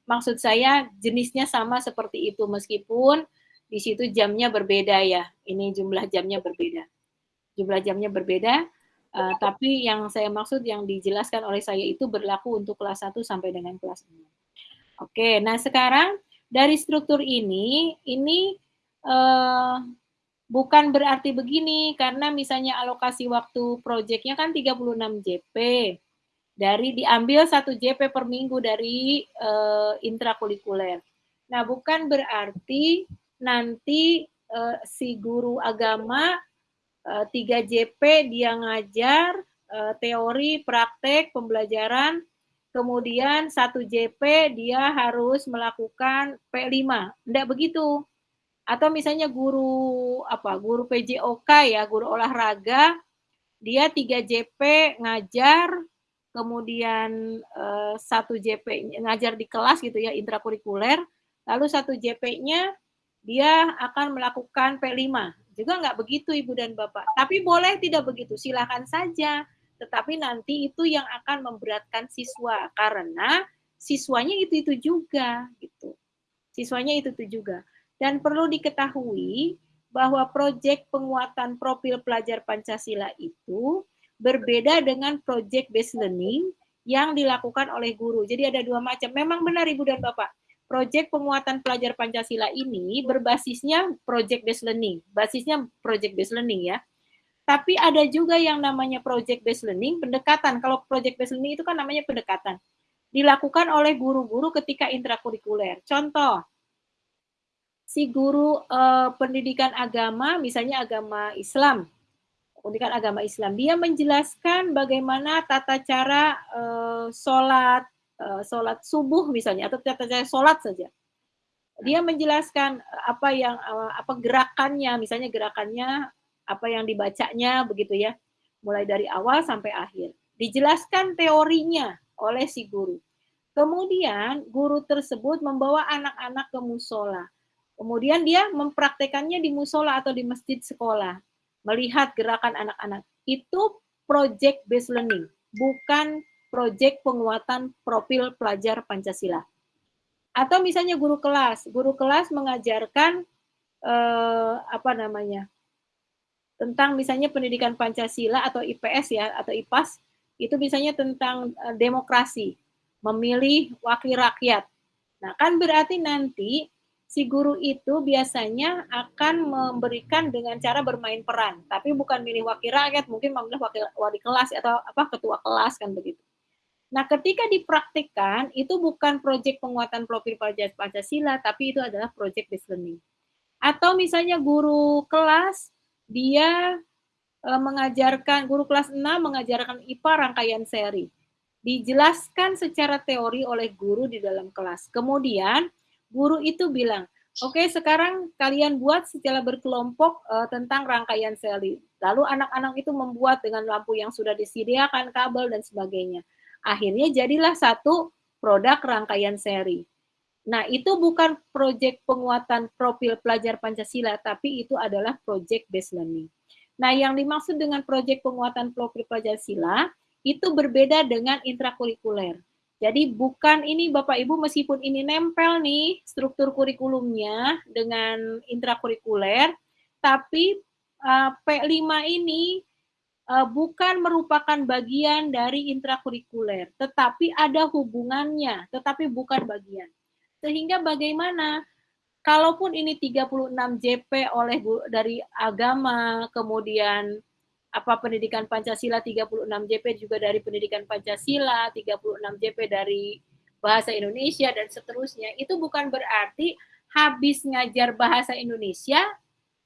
maksud saya jenisnya sama seperti itu meskipun di situ jamnya berbeda ya. Ini jumlah jamnya berbeda. Jumlah jamnya berbeda, uh, tapi yang saya maksud yang dijelaskan oleh saya itu berlaku untuk kelas 1 sampai dengan kelas 6. Oke, nah sekarang dari struktur ini, ini uh, bukan berarti begini, karena misalnya alokasi waktu proyeknya kan 36 JP dari diambil satu JP per minggu dari uh, intrakurikuler. Nah, bukan berarti nanti uh, si guru agama uh, 3 JP dia ngajar uh, teori, praktek, pembelajaran, kemudian satu JP dia harus melakukan P5. Tidak begitu. Atau misalnya guru apa? Guru PJOK ya, guru olahraga, dia 3 JP ngajar kemudian uh, satu JP ngajar di kelas gitu ya intrakurikuler, lalu satu JP-nya dia akan melakukan P5. Juga nggak begitu Ibu dan Bapak. Tapi boleh tidak begitu, silakan saja. Tetapi nanti itu yang akan memberatkan siswa karena siswanya itu-itu juga gitu. Siswanya itu-itu juga. Dan perlu diketahui bahwa proyek penguatan profil pelajar Pancasila itu berbeda dengan project based learning yang dilakukan oleh guru. Jadi ada dua macam. Memang benar Ibu dan Bapak, project penguatan pelajar Pancasila ini berbasisnya project based learning. Basisnya project based learning ya. Tapi ada juga yang namanya project based learning, pendekatan. Kalau project based learning itu kan namanya pendekatan. Dilakukan oleh guru-guru ketika intrakurikuler. Contoh, si guru eh, pendidikan agama, misalnya agama Islam, pendidikan agama Islam. Dia menjelaskan bagaimana tata cara uh, sholat, uh, sholat subuh misalnya, atau tata cara sholat saja. Dia menjelaskan apa yang uh, apa gerakannya, misalnya gerakannya apa yang dibacanya begitu ya. mulai dari awal sampai akhir. Dijelaskan teorinya oleh si guru. Kemudian guru tersebut membawa anak-anak ke musola. Kemudian dia mempraktekannya di musola atau di masjid sekolah. Melihat gerakan anak-anak. Itu project based learning, bukan project penguatan profil pelajar Pancasila. Atau misalnya guru kelas, guru kelas mengajarkan eh, apa namanya? tentang misalnya pendidikan Pancasila atau IPS ya atau IPAS itu misalnya tentang eh, demokrasi, memilih wakil rakyat. Nah, kan berarti nanti si guru itu biasanya akan memberikan dengan cara bermain peran, tapi bukan milih wakil rakyat, mungkin memilih wakil wali kelas atau apa ketua kelas kan begitu. Nah, ketika dipraktikkan, itu bukan proyek penguatan profil Pancasila, tapi itu adalah proyek learning. Atau misalnya guru kelas, dia e, mengajarkan, guru kelas 6 mengajarkan IPA rangkaian seri. Dijelaskan secara teori oleh guru di dalam kelas. Kemudian, guru itu bilang, oke okay, sekarang kalian buat secara berkelompok e, tentang rangkaian seri. Lalu anak-anak itu membuat dengan lampu yang sudah disediakan, kabel, dan sebagainya Akhirnya jadilah satu produk rangkaian seri. Nah, itu bukan proyek penguatan profil pelajar Pancasila, tapi itu adalah proyek based learning. Nah, yang dimaksud dengan proyek penguatan profil Pancasila itu berbeda dengan intrakurikuler. Jadi bukan ini Bapak Ibu meskipun ini nempel nih struktur kurikulumnya dengan intrakurikuler, tapi uh, P5 ini uh, bukan merupakan bagian dari intrakurikuler, tetapi ada hubungannya, tetapi bukan bagian. Sehingga bagaimana kalaupun ini 36 JP oleh dari agama, kemudian apa pendidikan Pancasila 36 JP juga dari pendidikan Pancasila, 36 JP dari bahasa Indonesia dan seterusnya, itu bukan berarti habis ngajar bahasa Indonesia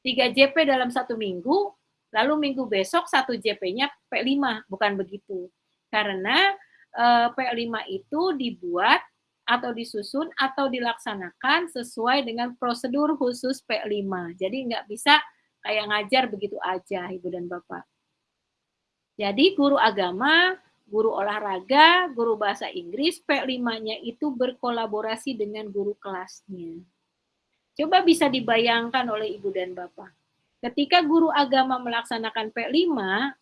3 JP dalam satu minggu lalu minggu besok satu JP-nya P5, bukan begitu. Karena eh, P5 itu dibuat atau disusun atau dilaksanakan sesuai dengan prosedur khusus P5. Jadi nggak bisa kayak ngajar begitu aja, Ibu dan Bapak. Jadi guru agama, guru olahraga, guru bahasa Inggris, P5-nya itu berkolaborasi dengan guru kelasnya. Coba bisa dibayangkan oleh Ibu dan Bapak. Ketika guru agama melaksanakan P5,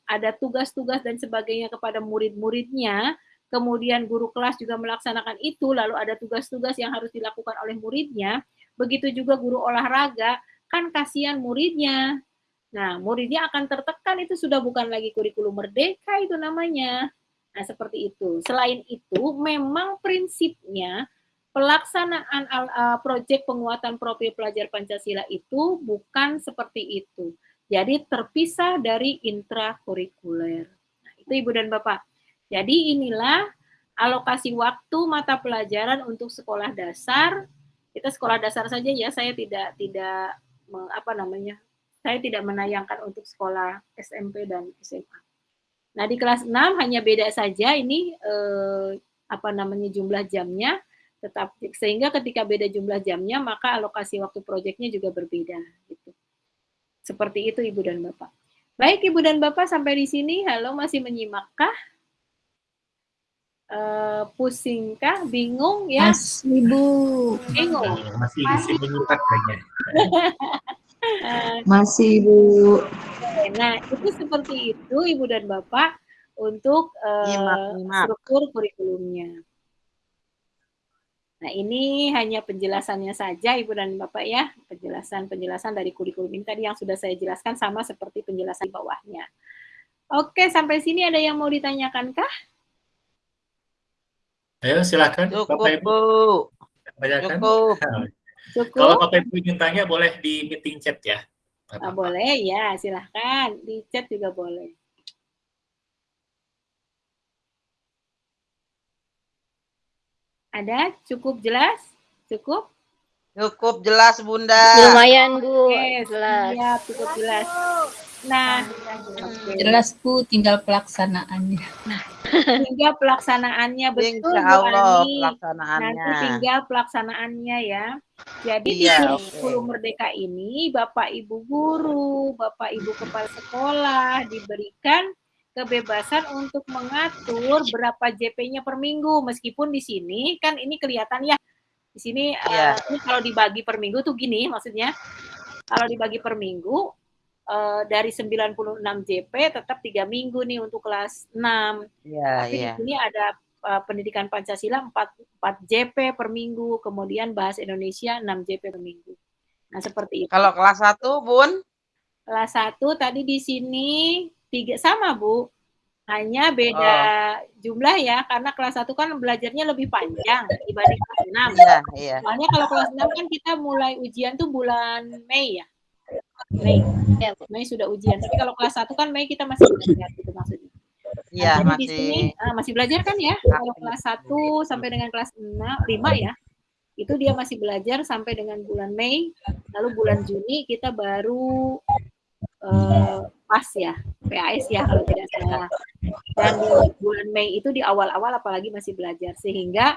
ada tugas-tugas dan sebagainya kepada murid-muridnya, kemudian guru kelas juga melaksanakan itu, lalu ada tugas-tugas yang harus dilakukan oleh muridnya, begitu juga guru olahraga, kan kasihan muridnya. Nah, muridnya akan tertekan, itu sudah bukan lagi kurikulum merdeka itu namanya. Nah, seperti itu. Selain itu, memang prinsipnya pelaksanaan uh, proyek penguatan profil pelajar Pancasila itu bukan seperti itu. Jadi terpisah dari intrakurikuler. Nah, itu Ibu dan Bapak. Jadi inilah alokasi waktu mata pelajaran untuk sekolah dasar. Kita sekolah dasar saja ya, saya tidak tidak apa namanya? Saya tidak menayangkan untuk sekolah SMP dan SMA. Nah, di kelas 6 hanya beda saja ini eh, apa namanya jumlah jamnya tetap sehingga ketika beda jumlah jamnya maka alokasi waktu proyeknya juga berbeda gitu. Seperti itu Ibu dan Bapak. Baik Ibu dan Bapak sampai di sini halo masih menyimakkah? Uh, pusingkah, bingung ya? Mas, Ibu. Bingung. Masih masih menyimak kayaknya. Masih Ibu. Nah, itu seperti itu Ibu dan Bapak untuk uh, nyimak, nyimak. struktur kurikulumnya. Nah, ini hanya penjelasannya saja Ibu dan Bapak ya, penjelasan-penjelasan dari kurikulum ini tadi yang sudah saya jelaskan sama seperti penjelasan di bawahnya. Oke, sampai sini ada yang mau ditanyakan kah? Ayo silakan Cukup, Bapak Ibu. Bu. Cukup. Cukup. Kalau Bapak Ibu ingin tanya boleh di meeting chat ya. Bapak. boleh ya, silahkan. Di chat juga boleh. Ada? Cukup jelas? Cukup? Cukup jelas, Bunda. Lumayan, Bu. Oke, jelas. Ya, cukup jelas. Nah, okay. jelas Bu, tinggal pelaksanaannya. Nah, tinggal pelaksanaannya betul Insya Allah, Bu pelaksanaannya. Nanti tinggal pelaksanaannya ya. Jadi iya, di kurikulum okay. Merdeka ini Bapak Ibu guru, Bapak Ibu kepala sekolah diberikan kebebasan untuk mengatur berapa JP-nya per minggu. Meskipun di sini kan ini kelihatan ya. Di sini Iya. eh, ini kalau dibagi per minggu tuh gini maksudnya. Kalau dibagi per minggu eh, dari 96 JP tetap tiga minggu nih untuk kelas 6. Iya, Tapi iya. di sini ada uh, pendidikan Pancasila 4, 4 JP per minggu, kemudian bahasa Indonesia 6 JP per minggu. Nah, seperti itu. Kalau kelas 1, Bun? Kelas 1 tadi di sini tiga sama, Bu. Hanya beda jumlah ya, karena kelas 1 kan belajarnya lebih panjang dibanding kelas 6. Iya, iya. Soalnya kalau kelas 6 kan kita mulai ujian tuh bulan Mei ya. Mei. Mei sudah ujian. Tapi kalau kelas 1 kan Mei kita masih belajar gitu maksudnya. Iya, di masih sini ah, masih belajar kan ya? Kalau kelas 1 sampai dengan kelas 6, 5 ya. Itu dia masih belajar sampai dengan bulan Mei, lalu bulan Juni kita baru eh, pas ya, PAS ya kalau tidak salah. Dan di bulan Mei itu di awal-awal apalagi masih belajar sehingga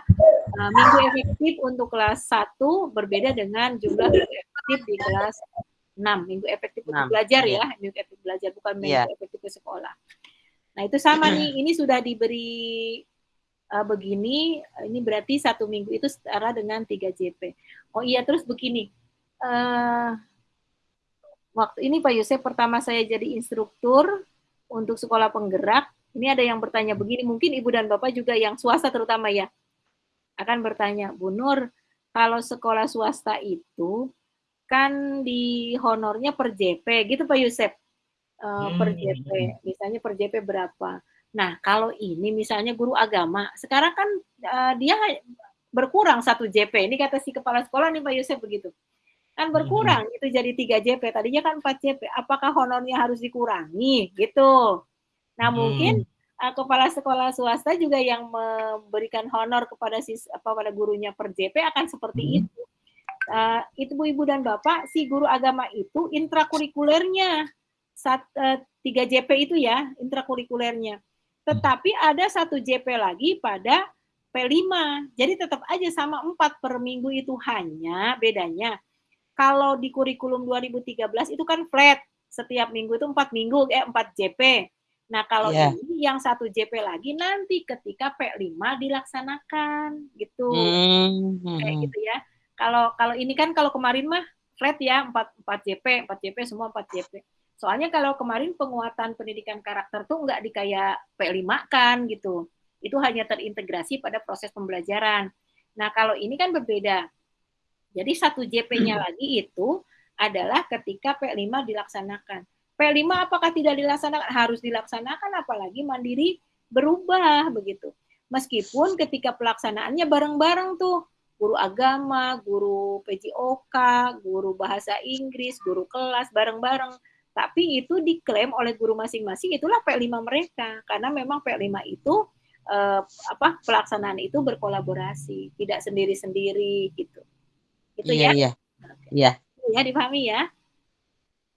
eh, minggu efektif untuk kelas 1 berbeda dengan jumlah minggu efektif di kelas 6. Minggu efektif untuk belajar iya. ya, minggu efektif belajar bukan minggu Iya. efektif ke sekolah. Nah itu sama nih, ini sudah diberi uh, begini, ini berarti satu minggu itu setara dengan 3 JP. Oh iya, terus begini, eh waktu ini Pak Yosef pertama saya jadi instruktur untuk sekolah penggerak, ini ada yang bertanya begini, mungkin Ibu dan Bapak juga yang swasta terutama ya, akan bertanya, Bu Nur, kalau sekolah swasta itu kan di honornya per JP, gitu Pak Yosef? Eh, per Hmm. JP, misalnya per JP berapa. Nah, kalau ini misalnya guru agama, sekarang kan eh, dia berkurang satu JP. Ini kata si kepala sekolah nih Pak Yosef begitu. Kan berkurang itu jadi 3 JP. Tadinya kan 4 JP. Apakah honornya harus dikurangi gitu? Nah, Hmm. mungkin eh, kepala sekolah swasta juga yang memberikan honor kepada sis apa pada gurunya per JP akan seperti Hmm. itu. Eh, itu Bu Ibu dan Bapak, si guru agama itu intrakurikulernya sat, eh, 3 JP itu ya, intrakurikulernya. Tetapi ada satu JP lagi pada P5. Jadi tetap aja sama 4 per minggu itu hanya bedanya. Kalau di kurikulum 2013 itu kan flat. Setiap minggu itu 4 minggu, eh 4 JP. Nah kalau Iya. ini yang satu JP lagi nanti ketika P5 dilaksanakan gitu kayak Hmm. gitu ya. Kalau kalau ini kan kalau kemarin mah flat ya 4 4 JP, 4 JP semua 4 JP. Soalnya kalau kemarin penguatan pendidikan karakter tuh nggak di kayak P5 kan gitu. Itu hanya terintegrasi pada proses pembelajaran. Nah, kalau ini kan berbeda. Jadi satu JP-nya lagi itu adalah ketika P5 dilaksanakan. P5 apakah tidak dilaksanakan? Harus dilaksanakan apalagi mandiri berubah begitu. Meskipun ketika pelaksanaannya bareng-bareng tuh guru agama, guru PJOK, guru bahasa Inggris, guru kelas bareng-bareng. Tapi itu diklaim oleh guru masing-masing itulah P5 mereka karena memang P5 itu eh, apa pelaksanaan itu berkolaborasi, tidak sendiri-sendiri gitu. Itu Iya, ya. iya. Iya. Ya dipahami ya.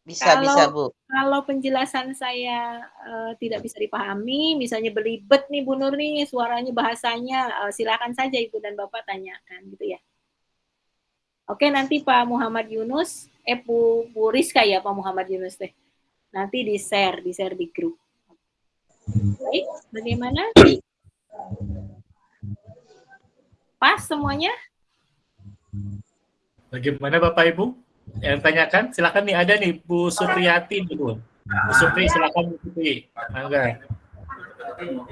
Bisa, Kalau- bisa, Bu. Kalau penjelasan saya eh, tidak bisa dipahami, misalnya belibet nih Bu Nur nih suaranya bahasanya, eh, silakan saja Ibu dan Bapak tanyakan gitu ya. Oke, nanti Pak Muhammad Yunus, eh Bu, Bu Rizka ya Pak Muhammad Yunus teh. Nanti di share, di share di grup. Baik, bagaimana? Pas semuanya? Bagaimana Bapak Ibu? Yang tanyakan, silakan nih ada nih Bu Supriyati nih Bu. Bu Supri silakan Bu Supri. Mangga.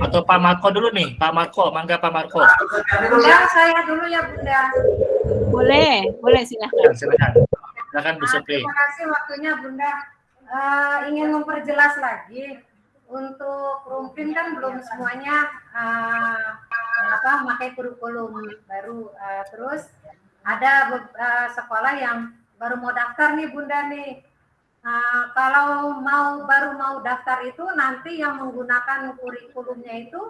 Atau Pak Marco dulu nih, Pak Marco, mangga Pak Marco. Bunda, saya dulu ya Bunda. Boleh, boleh silahkan. Silakan. Silakan Bu Nah, Supri. terima kasih waktunya Bunda. Eh, ingin memperjelas lagi untuk rumpin kan belum semuanya eh, apa pakai kurikulum baru. Eh, terus ada eh, sekolah yang baru mau daftar nih Bunda nih. Eh, kalau mau baru mau daftar itu nanti yang menggunakan kurikulumnya itu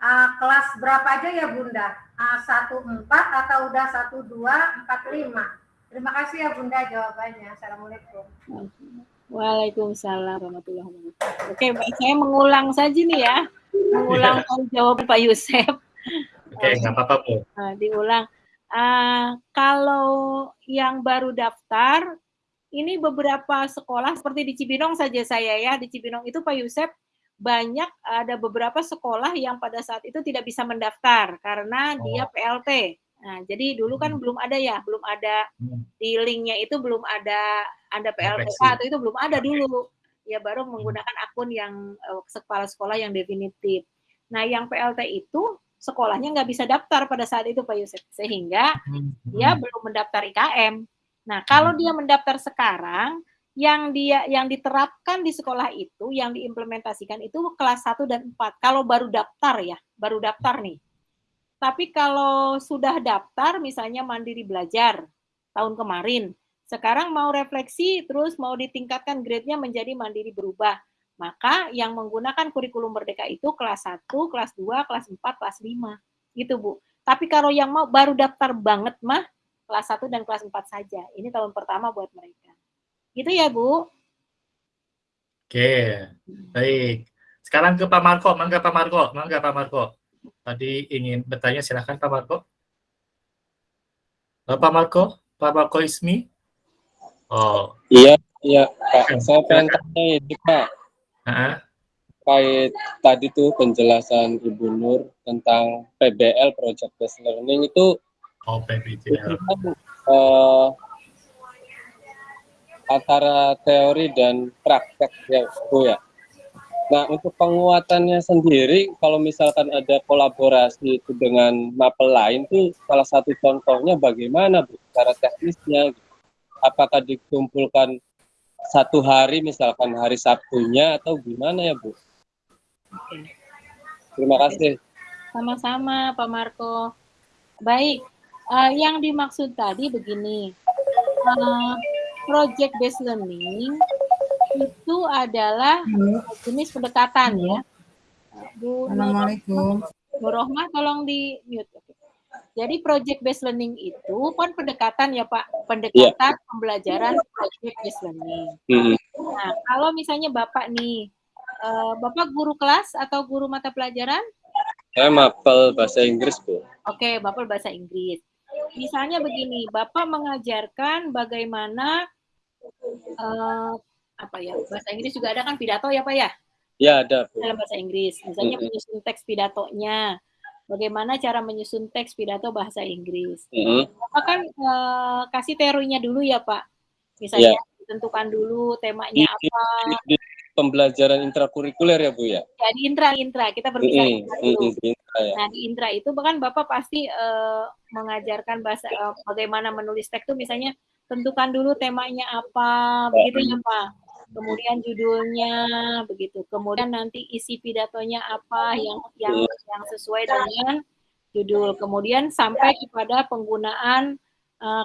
eh, kelas berapa aja ya Bunda? Satu empat atau udah satu dua empat lima? Terima kasih ya Bunda jawabannya. Assalamualaikum. Waalaikumsalam warahmatullahi wabarakatuh. Oke, baik. saya mengulang saja nih ya. Mengulang jawaban Pak Yusef. Oke, nggak apa-apa Bu. Nah, diulang. Ah, kalau yang baru daftar, ini beberapa sekolah seperti di Cibinong saja saya ya. Di Cibinong itu Pak Yusef banyak ada beberapa sekolah yang pada saat itu tidak bisa mendaftar karena dia Oh. PLT. Nah, jadi dulu kan Hmm. belum ada ya, belum ada Hmm. di linknya itu belum ada ada PLTK atau itu belum ada dulu. Ya baru menggunakan akun yang eh, kepala sekolah yang definitif. Nah, yang PLT itu sekolahnya nggak bisa daftar pada saat itu Pak Yusuf, sehingga Hmm. dia belum mendaftar IKM. Nah, kalau dia mendaftar sekarang, yang dia yang diterapkan di sekolah itu, yang diimplementasikan itu kelas 1 dan 4. Kalau baru daftar ya, baru daftar nih. Tapi kalau sudah daftar, misalnya mandiri belajar tahun kemarin, sekarang mau refleksi, terus mau ditingkatkan grade-nya menjadi mandiri berubah. Maka yang menggunakan kurikulum merdeka itu kelas 1, kelas 2, kelas 4, kelas 5. Gitu, Bu. Tapi kalau yang mau baru daftar banget mah, kelas 1 dan kelas 4 saja. Ini tahun pertama buat mereka. Gitu ya, Bu. Oke, baik. Sekarang ke Pak Marco, mangga Pak Marco, mangga Pak Marco. Tadi ingin bertanya, silakan Pak Marco. Pak Marco, Pak Marco Ismi. Oh, Iya, iya Pak. Saya pengen tanya ini Pak, terkait tadi tuh penjelasan Ibu Nur tentang PBL Project Based Learning itu oh PBJL. kan, eh, antara teori dan praktek ya Bu ya. Nah untuk penguatannya sendiri kalau misalkan ada kolaborasi itu dengan mapel lain tuh salah satu contohnya bagaimana Bu cara teknisnya apakah dikumpulkan satu hari misalkan hari Sabtunya atau gimana ya Bu? Terima kasih. Sama-sama, Pak Marco. Baik, eh, yang dimaksud tadi begini, eh, project based learning itu adalah jenis pendekatan ya. Bu Assalamualaikum. Bu Rohmah tolong di mute. Oke. Jadi project based learning itu kan pendekatan ya Pak, pendekatan pembelajaran project based learning. Hmm. Nah, kalau misalnya Bapak nih, eh, Bapak guru kelas atau guru mata pelajaran? Saya mapel bahasa Inggris Bu. Oke, Bapak bahasa Inggris. Misalnya begini, Bapak mengajarkan bagaimana eh, apa ya bahasa Inggris juga ada kan pidato ya Pak ya Ya ada Bu. dalam bahasa Inggris. Misalnya Mm-mm. menyusun teks pidatonya, bagaimana cara menyusun teks pidato bahasa Inggris. Mm-mm. Bapak kan eh, kasih teorinya dulu ya Pak. Misalnya Iya. tentukan dulu temanya di- apa. pembelajaran intrakurikuler ya Bu ya. Ya di intra intra kita berbicara Mm-mm, intra dulu. mm-mm, intra ya. Nah, di intra itu bahkan Bapak pasti eh, mengajarkan bahasa eh, bagaimana menulis teks itu misalnya tentukan dulu temanya apa, begitu ya Pak. Kemudian judulnya begitu. Kemudian nanti isi pidatonya apa yang yang yang sesuai dengan judul. Kemudian sampai kepada penggunaan eh,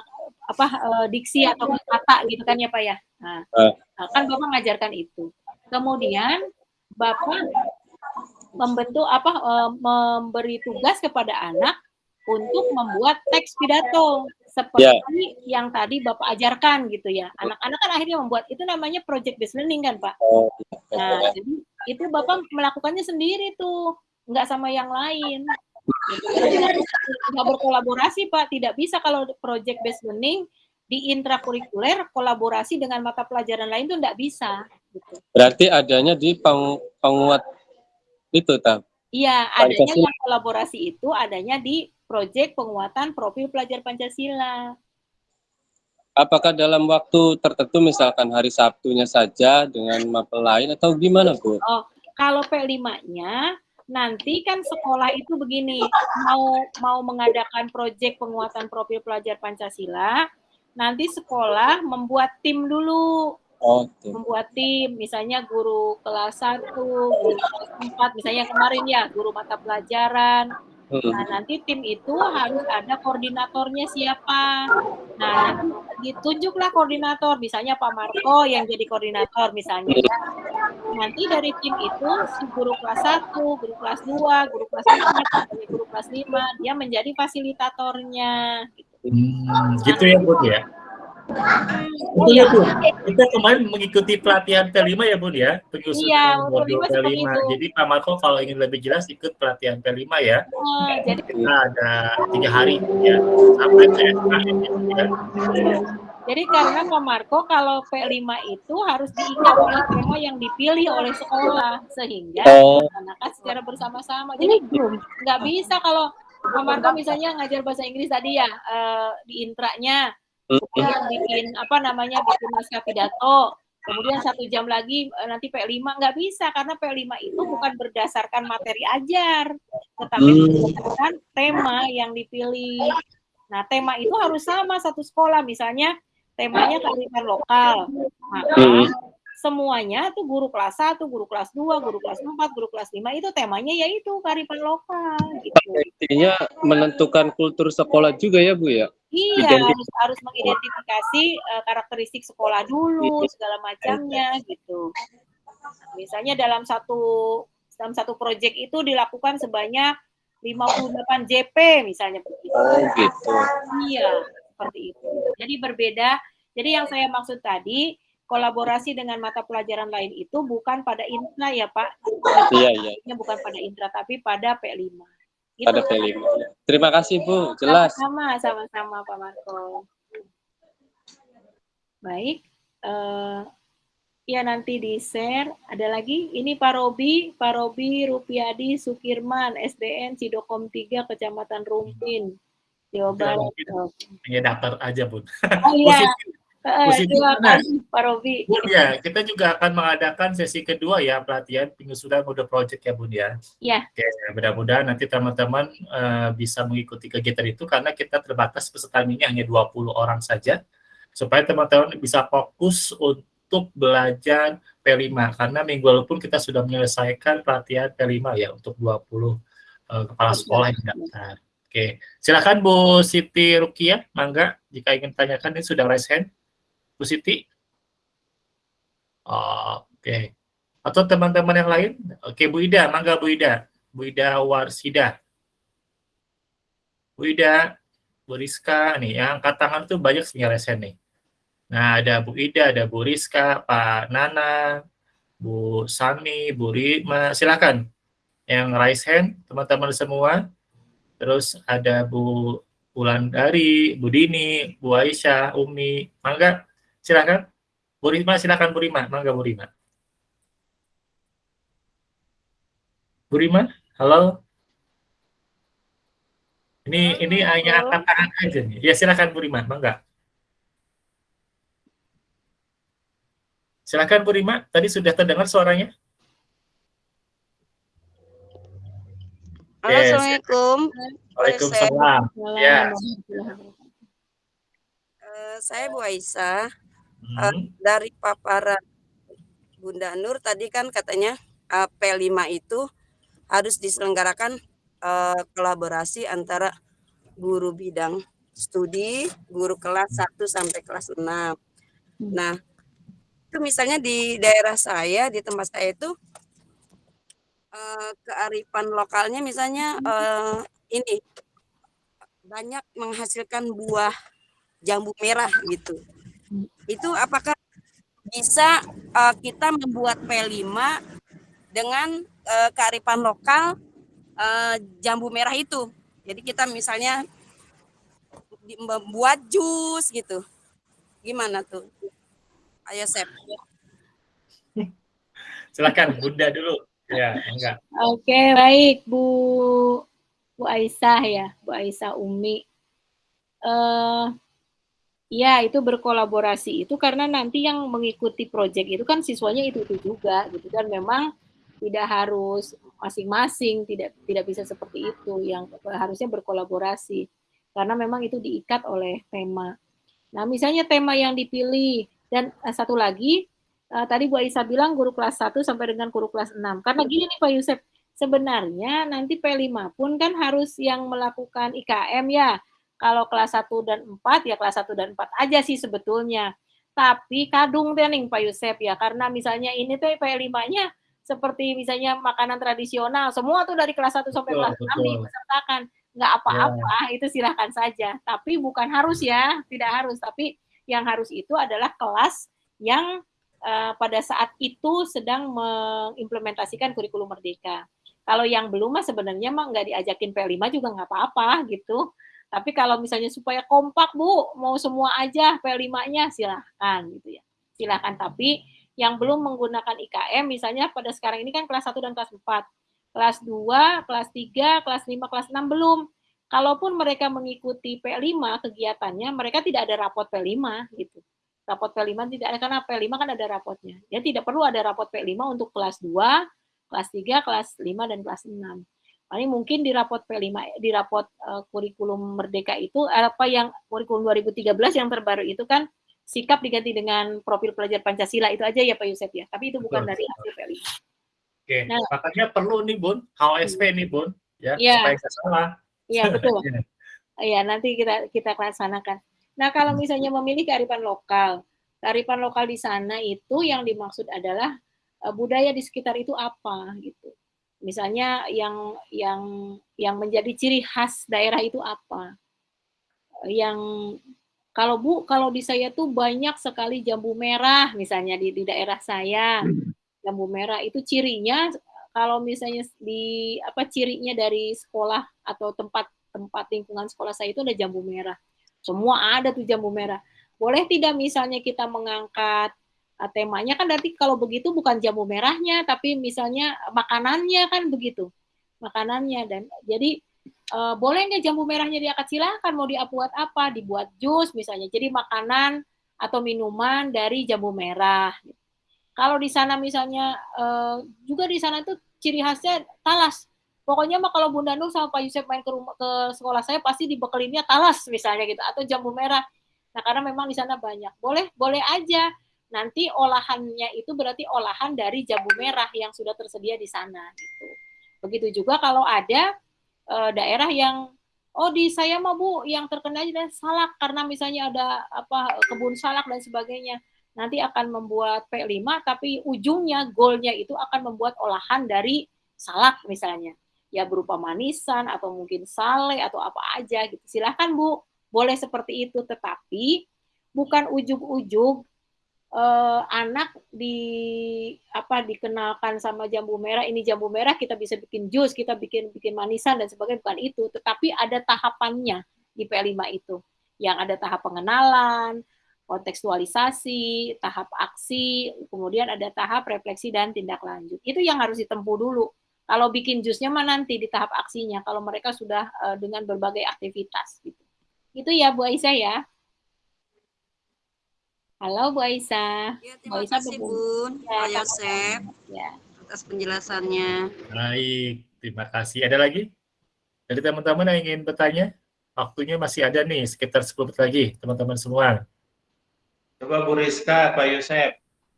apa eh, diksi atau kata gitu kan ya Pak ya. Nah, Ah. nah, kan Bapak mengajarkan itu. Kemudian Bapak membentuk apa eh, memberi tugas kepada anak untuk membuat teks pidato seperti yang tadi Bapak ajarkan gitu ya. Anak-anak kan akhirnya membuat itu namanya project based learning kan, Pak. Oh, Nah, jadi itu Bapak melakukannya sendiri tuh, nggak sama yang lain. Nggak berkolaborasi, Pak. Tidak bisa kalau project based learning di intrakurikuler kolaborasi dengan mata pelajaran lain tuh nggak bisa. Gitu. Berarti adanya di peng, penguat itu tak? Iya, adanya yang kolaborasi itu adanya di proyek penguatan profil pelajar Pancasila. Apakah dalam waktu tertentu misalkan hari Sabtunya saja dengan mapel lain atau gimana Bu? Oh, kalau P5-nya nanti kan sekolah itu begini, mau mau mengadakan proyek penguatan profil pelajar Pancasila, nanti sekolah membuat tim dulu, Oh, membuat tim, misalnya guru kelas 1, guru kelas 4, misalnya kemarin ya, guru mata pelajaran. Nah, nanti tim itu harus ada koordinatornya siapa. Nah, nanti ditunjuklah koordinator, misalnya Pak Marco yang jadi koordinator misalnya. ya. Nanti dari tim itu si guru kelas 1, guru kelas 2, guru kelas 4, guru kelas 5, dia menjadi fasilitatornya. Hmm, gitu ya Bun ya. Betul Iya. ya Bun. Kita kemarin mengikuti pelatihan P5 ya Bun ya, penyusunan Iya, modul P5 seperti P5. itu. Jadi Pak Marco kalau ingin lebih jelas ikut pelatihan P5 ya. Eh, jadi Kita ada tiga hari ya sampai PSKM gitu ya. Jadi karena Pak Marco kalau P5 itu harus diikat oleh tema yang dipilih oleh sekolah sehingga Oh. dilaksanakan secara bersama-sama. Jadi nggak bisa kalau Pak Marco misalnya ngajar bahasa Inggris tadi ya eh, di intranya kemudian bikin apa namanya bikin naskah pidato kemudian satu jam lagi eh, nanti P5 nggak bisa karena P5 itu bukan berdasarkan materi ajar tetapi Hmm. berdasarkan tema yang dipilih nah tema itu harus sama satu sekolah misalnya temanya kearifan lokal maka Hmm. semuanya tuh guru kelas 1, guru kelas 2, guru kelas 4, guru kelas 5 itu temanya yaitu kearifan lokal gitu. Intinya menentukan kultur sekolah juga ya Bu ya? Iya, Identitas. harus harus mengidentifikasi eh, karakteristik sekolah dulu, segala macamnya gitu. Misalnya dalam satu dalam satu proyek itu dilakukan sebanyak 58 JP misalnya begitu. Oh gitu. Iya, seperti itu. Jadi berbeda. Jadi yang saya maksud tadi kolaborasi dengan mata pelajaran lain itu bukan pada intra ya Pak. Iya, iya. Bukan pada intra tapi pada P5. Gitu. Pada P5. Terima kasih Bu, jelas. Sama-sama, sama-sama Pak Marco. Baik, eh, ya nanti di share. Ada lagi, ini Pak Robi, Pak Robi Rupiadi Sukirman, SDN Cidokom 3, Kecamatan Rumpin, Jawa Ya, Barat. hanya daftar aja, Bun. Oh iya, Mana? kasih Pak Robi. Bun ya, kita juga akan mengadakan sesi kedua ya pelatihan penyusunan mode project ya Bun ya. Ya, Oke, mudah-mudahan nanti teman-teman eh, bisa mengikuti kegiatan itu karena kita terbatas pesertanya hanya 20 orang saja supaya teman-teman bisa fokus untuk belajar P5 karena minggu lalu pun kita sudah menyelesaikan pelatihan P5 ya untuk 20 eh, kepala sekolah yang daftar. Oke, silakan Bu Siti Rukia, mangga jika ingin tanyakan ini sudah raise hand. Bu Siti? Oh, Oke. Atau teman-teman yang lain? Oke, Bu Ida, mangga Bu Ida. Bu Ida Warsida. Bu Ida, Bu Rizka, nih, yang angkat tangan tuh banyak raise hand nih. Nah, ada Bu Ida, ada Bu Rizka, Pak Nana, Bu Sami, Bu Rima, silakan. Yang raise hand, teman-teman semua. Terus ada Bu Wulandari, Bu Dini, Bu Aisyah, Umi, mangga, silakan. Bu Rima, silakan Bu Rima, mangga Bu Rima. Bu Rima, halo. Ini ini hanya angkat tangan aja nih. Ya silakan Bu Rima, mangga. Silakan Bu Rima, tadi sudah terdengar suaranya? Halo, Yes. Assalamualaikum. Waalaikumsalam. Ya. Eh, saya Bu Aisyah. Hmm. Eh, dari paparan Bunda Nur tadi kan katanya eh, P5 itu harus diselenggarakan eh, kolaborasi antara guru bidang studi, guru kelas 1 sampai kelas 6. Nah, itu misalnya di daerah saya, di tempat saya itu kearifan lokalnya misalnya eh, ini banyak menghasilkan buah jambu merah gitu. Itu apakah bisa eh, kita membuat P5 dengan eh, kearifan lokal eh, jambu merah itu. Jadi kita misalnya membuat jus gitu. Gimana tuh? Ayo Sep. Silakan Bunda dulu. Ya, enggak. Oke, baik Bu Bu Aisyah ya, Bu Aisyah Umi. Eh ya, itu berkolaborasi itu karena nanti yang mengikuti proyek itu kan siswanya itu itu juga gitu dan memang tidak harus masing-masing, tidak tidak bisa seperti itu yang harusnya berkolaborasi karena memang itu diikat oleh tema. Nah, misalnya tema yang dipilih dan eh, satu lagi eh, tadi Bu Aisyah bilang guru kelas 1 sampai dengan guru kelas 6. Karena gini nih Pak Yusuf, sebenarnya nanti P5 pun kan harus yang melakukan IKM ya. Kalau kelas 1 dan 4 ya kelas 1 dan 4 aja sih sebetulnya. Tapi kadung nih Pak Yusuf ya, karena misalnya ini tuh P5-nya seperti misalnya makanan tradisional, semua tuh dari kelas 1 sampai Betul, kelas 6 betul. dipesertakan. Nggak apa-apa, itu silahkan saja. Tapi bukan harus ya, tidak harus. Tapi yang harus itu adalah kelas yang eh, pada saat itu sedang mengimplementasikan kurikulum merdeka. Kalau yang belum mah sebenarnya mah nggak diajakin P5 juga nggak apa-apa gitu. Tapi kalau misalnya supaya kompak Bu, mau semua aja P5-nya silahkan gitu ya. Silahkan tapi yang belum menggunakan IKM misalnya pada sekarang ini kan kelas 1 dan kelas 4. Kelas 2, kelas 3, kelas 5, kelas 6 belum. Kalaupun mereka mengikuti P5 kegiatannya, mereka tidak ada rapot P5 gitu. Rapot P5 tidak ada karena P5 kan ada rapotnya. Ya tidak perlu ada rapot P5 untuk kelas 2, kelas 3, kelas 5 dan kelas 6. Paling mungkin di rapot P5 di rapot uh, kurikulum merdeka itu apa yang kurikulum 2013 yang terbaru itu kan sikap diganti dengan profil pelajar Pancasila itu aja ya Pak Yusef ya. Tapi itu bukan Betul. dari hasil P5. Oke, Nah. makanya perlu nih Bun, HOSP nih Bun, ya Iya. supaya nggak salah. Iya betul. Iya. Iya, nanti kita kita laksanakan. Nah, kalau misalnya memilih kearifan lokal, kearifan lokal di sana itu yang dimaksud adalah eh, budaya di sekitar itu apa gitu. Misalnya yang yang yang menjadi ciri khas daerah itu apa? Yang kalau Bu, kalau di saya tuh banyak sekali jambu merah misalnya di di daerah saya. Jambu merah itu cirinya kalau misalnya di apa cirinya dari sekolah atau tempat tempat lingkungan sekolah saya itu ada jambu merah. Semua ada tuh jambu merah. Boleh tidak misalnya kita mengangkat temanya kan berarti kalau begitu bukan jambu merahnya tapi misalnya makanannya kan begitu. Makanannya dan jadi uh, boleh nggak jambu merahnya diangkat silakan mau dibuat apa? Dibuat jus misalnya. Jadi makanan atau minuman dari jambu merah. Kalau di sana misalnya uh, juga di sana tuh ciri khasnya talas. Pokoknya mah kalau Bunda Nur sama Pak Yusuf main ke rumah ke sekolah saya pasti dibekelinnya talas misalnya gitu atau jambu merah. Nah, karena memang di sana banyak. Boleh boleh aja. Nanti olahannya itu berarti olahan dari jambu merah yang sudah tersedia di sana gitu. Begitu juga kalau ada eh, daerah yang oh di saya mah Bu yang terkena dan salak karena misalnya ada apa kebun salak dan sebagainya. Nanti akan membuat P5 tapi ujungnya goalnya itu akan membuat olahan dari salak misalnya ya berupa manisan atau mungkin sale atau apa aja gitu. Silahkan Bu, boleh seperti itu tetapi bukan ujug-ujug eh, anak di apa dikenalkan sama jambu merah ini jambu merah kita bisa bikin jus, kita bikin bikin manisan dan sebagainya bukan itu, tetapi ada tahapannya di P5 itu. Yang ada tahap pengenalan, kontekstualisasi, tahap aksi, kemudian ada tahap refleksi dan tindak lanjut. Itu yang harus ditempuh dulu. Kalau bikin jusnya mah nanti di tahap aksinya, kalau mereka sudah uh, dengan berbagai aktivitas. Gitu. Itu ya Bu Aisyah ya. Halo Bu Aisyah. Ya, Bu terima Aisyah kasih Bun, Ya, Pak Yosef Ya. atas penjelasannya. Baik, terima kasih. Ada lagi? Dari teman-teman yang ingin bertanya? Waktunya masih ada nih, sekitar 10 menit lagi, teman-teman semua. Coba Bu Rizka, Pak Yosef.